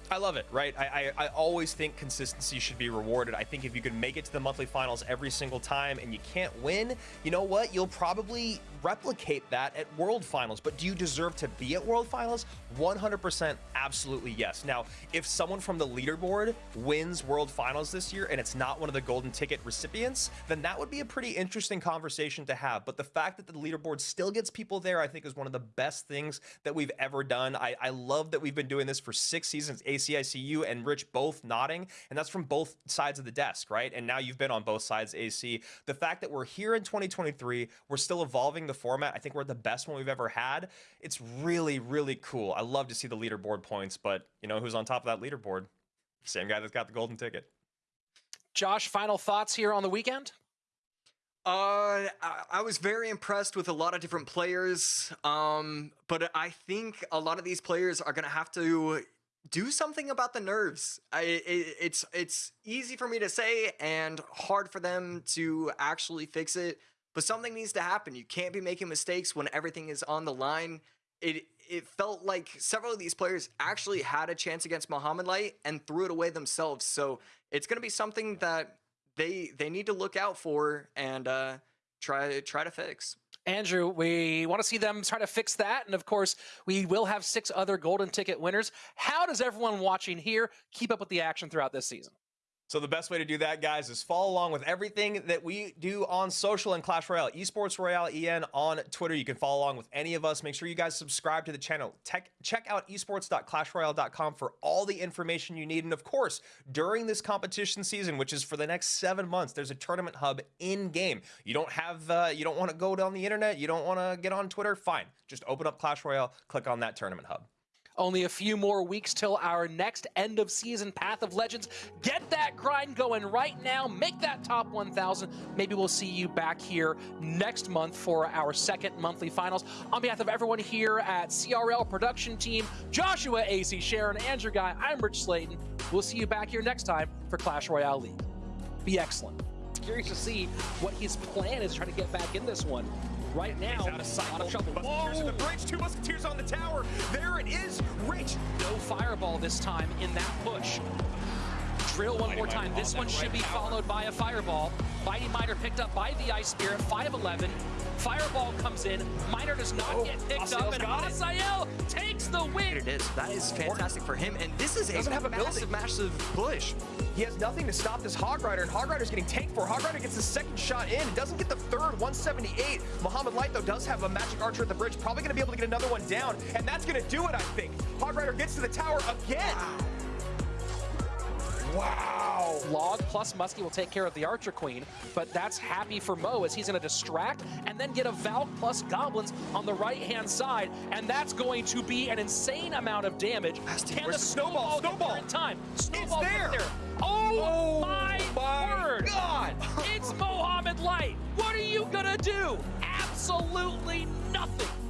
I love it, right? I, I, I, always think consistency should be rewarded. I think if you can make it to the monthly finals every single time and you can't win, you know what? You'll probably replicate that at World Finals. But do you deserve to be at World Finals? 100% absolutely yes. Now, if someone from the leaderboard wins World Finals this year and it's not one of the golden ticket recipients, then that would be a pretty interesting conversation to have. But the fact that the leaderboard still gets people there, I think is one of the best things that we've ever done. I, I love that we've been doing this for six seasons, ACICU and Rich both nodding, and that's from both sides of the desk, right? And now you've been on both sides, AC. The fact that we're here in 2023, we're still evolving the format. I think we're the best one we've ever had. It's really, really cool. I love to see the leaderboard points, but you know who's on top of that leaderboard? Same guy that's got the golden ticket. Josh, final thoughts here on the weekend? Uh, I was very impressed with a lot of different players. Um, but I think a lot of these players are gonna have to do something about the nerves. I, it, it's it's easy for me to say and hard for them to actually fix it but something needs to happen. You can't be making mistakes when everything is on the line. It it felt like several of these players actually had a chance against Mohamed Light and threw it away themselves. So it's going to be something that they they need to look out for and uh, try try to fix. Andrew, we want to see them try to fix that. And of course, we will have six other golden ticket winners. How does everyone watching here keep up with the action throughout this season? So the best way to do that, guys, is follow along with everything that we do on social and Clash Royale, Esports Royale EN on Twitter. You can follow along with any of us. Make sure you guys subscribe to the channel. Tech, check out esports.clashroyale.com for all the information you need. And of course, during this competition season, which is for the next seven months, there's a tournament hub in game. You don't have, uh, you don't want to go down the internet, you don't want to get on Twitter. Fine, just open up Clash Royale, click on that tournament hub. Only a few more weeks till our next end of season Path of Legends. Get that grind going right now. Make that top 1,000. Maybe we'll see you back here next month for our second monthly finals. On behalf of everyone here at CRL production team, Joshua, AC, Sharon, Andrew Guy, I'm Rich Slayton. We'll see you back here next time for Clash Royale League. Be excellent. Curious to see what his plan is trying to get back in this one right now. He's out of sight. Out of trouble. Musketeers in the bridge. Two Musketeers on the tower. There it is. Rich. No fireball this time in that push. Drill one Mighty more time. This one should be tower. followed by a fireball. Mighty Miner picked up by the Ice Spirit. 5'11". Fireball comes in. Miner does not oh, get picked up, and Hasael takes the win. It is. That is fantastic for him, and this is a, have a massive, massive push. He has nothing to stop this Hog Rider, and Hog Rider's getting tanked for. Hog Rider gets the second shot in. Doesn't get the third, 178. Mohamed Light, though, does have a Magic Archer at the bridge. Probably going to be able to get another one down, and that's going to do it, I think. Hog Rider gets to the tower again. Wow. Wow. Log plus Muskie will take care of the Archer Queen, but that's happy for Mo as he's going to distract and then get a Valk plus Goblins on the right-hand side, and that's going to be an insane amount of damage. Can the snowball, snowball, in time? Snowball it's there. there. Oh, oh my, my word. God. it's Mohamed Light. What are you going to do? Absolutely nothing.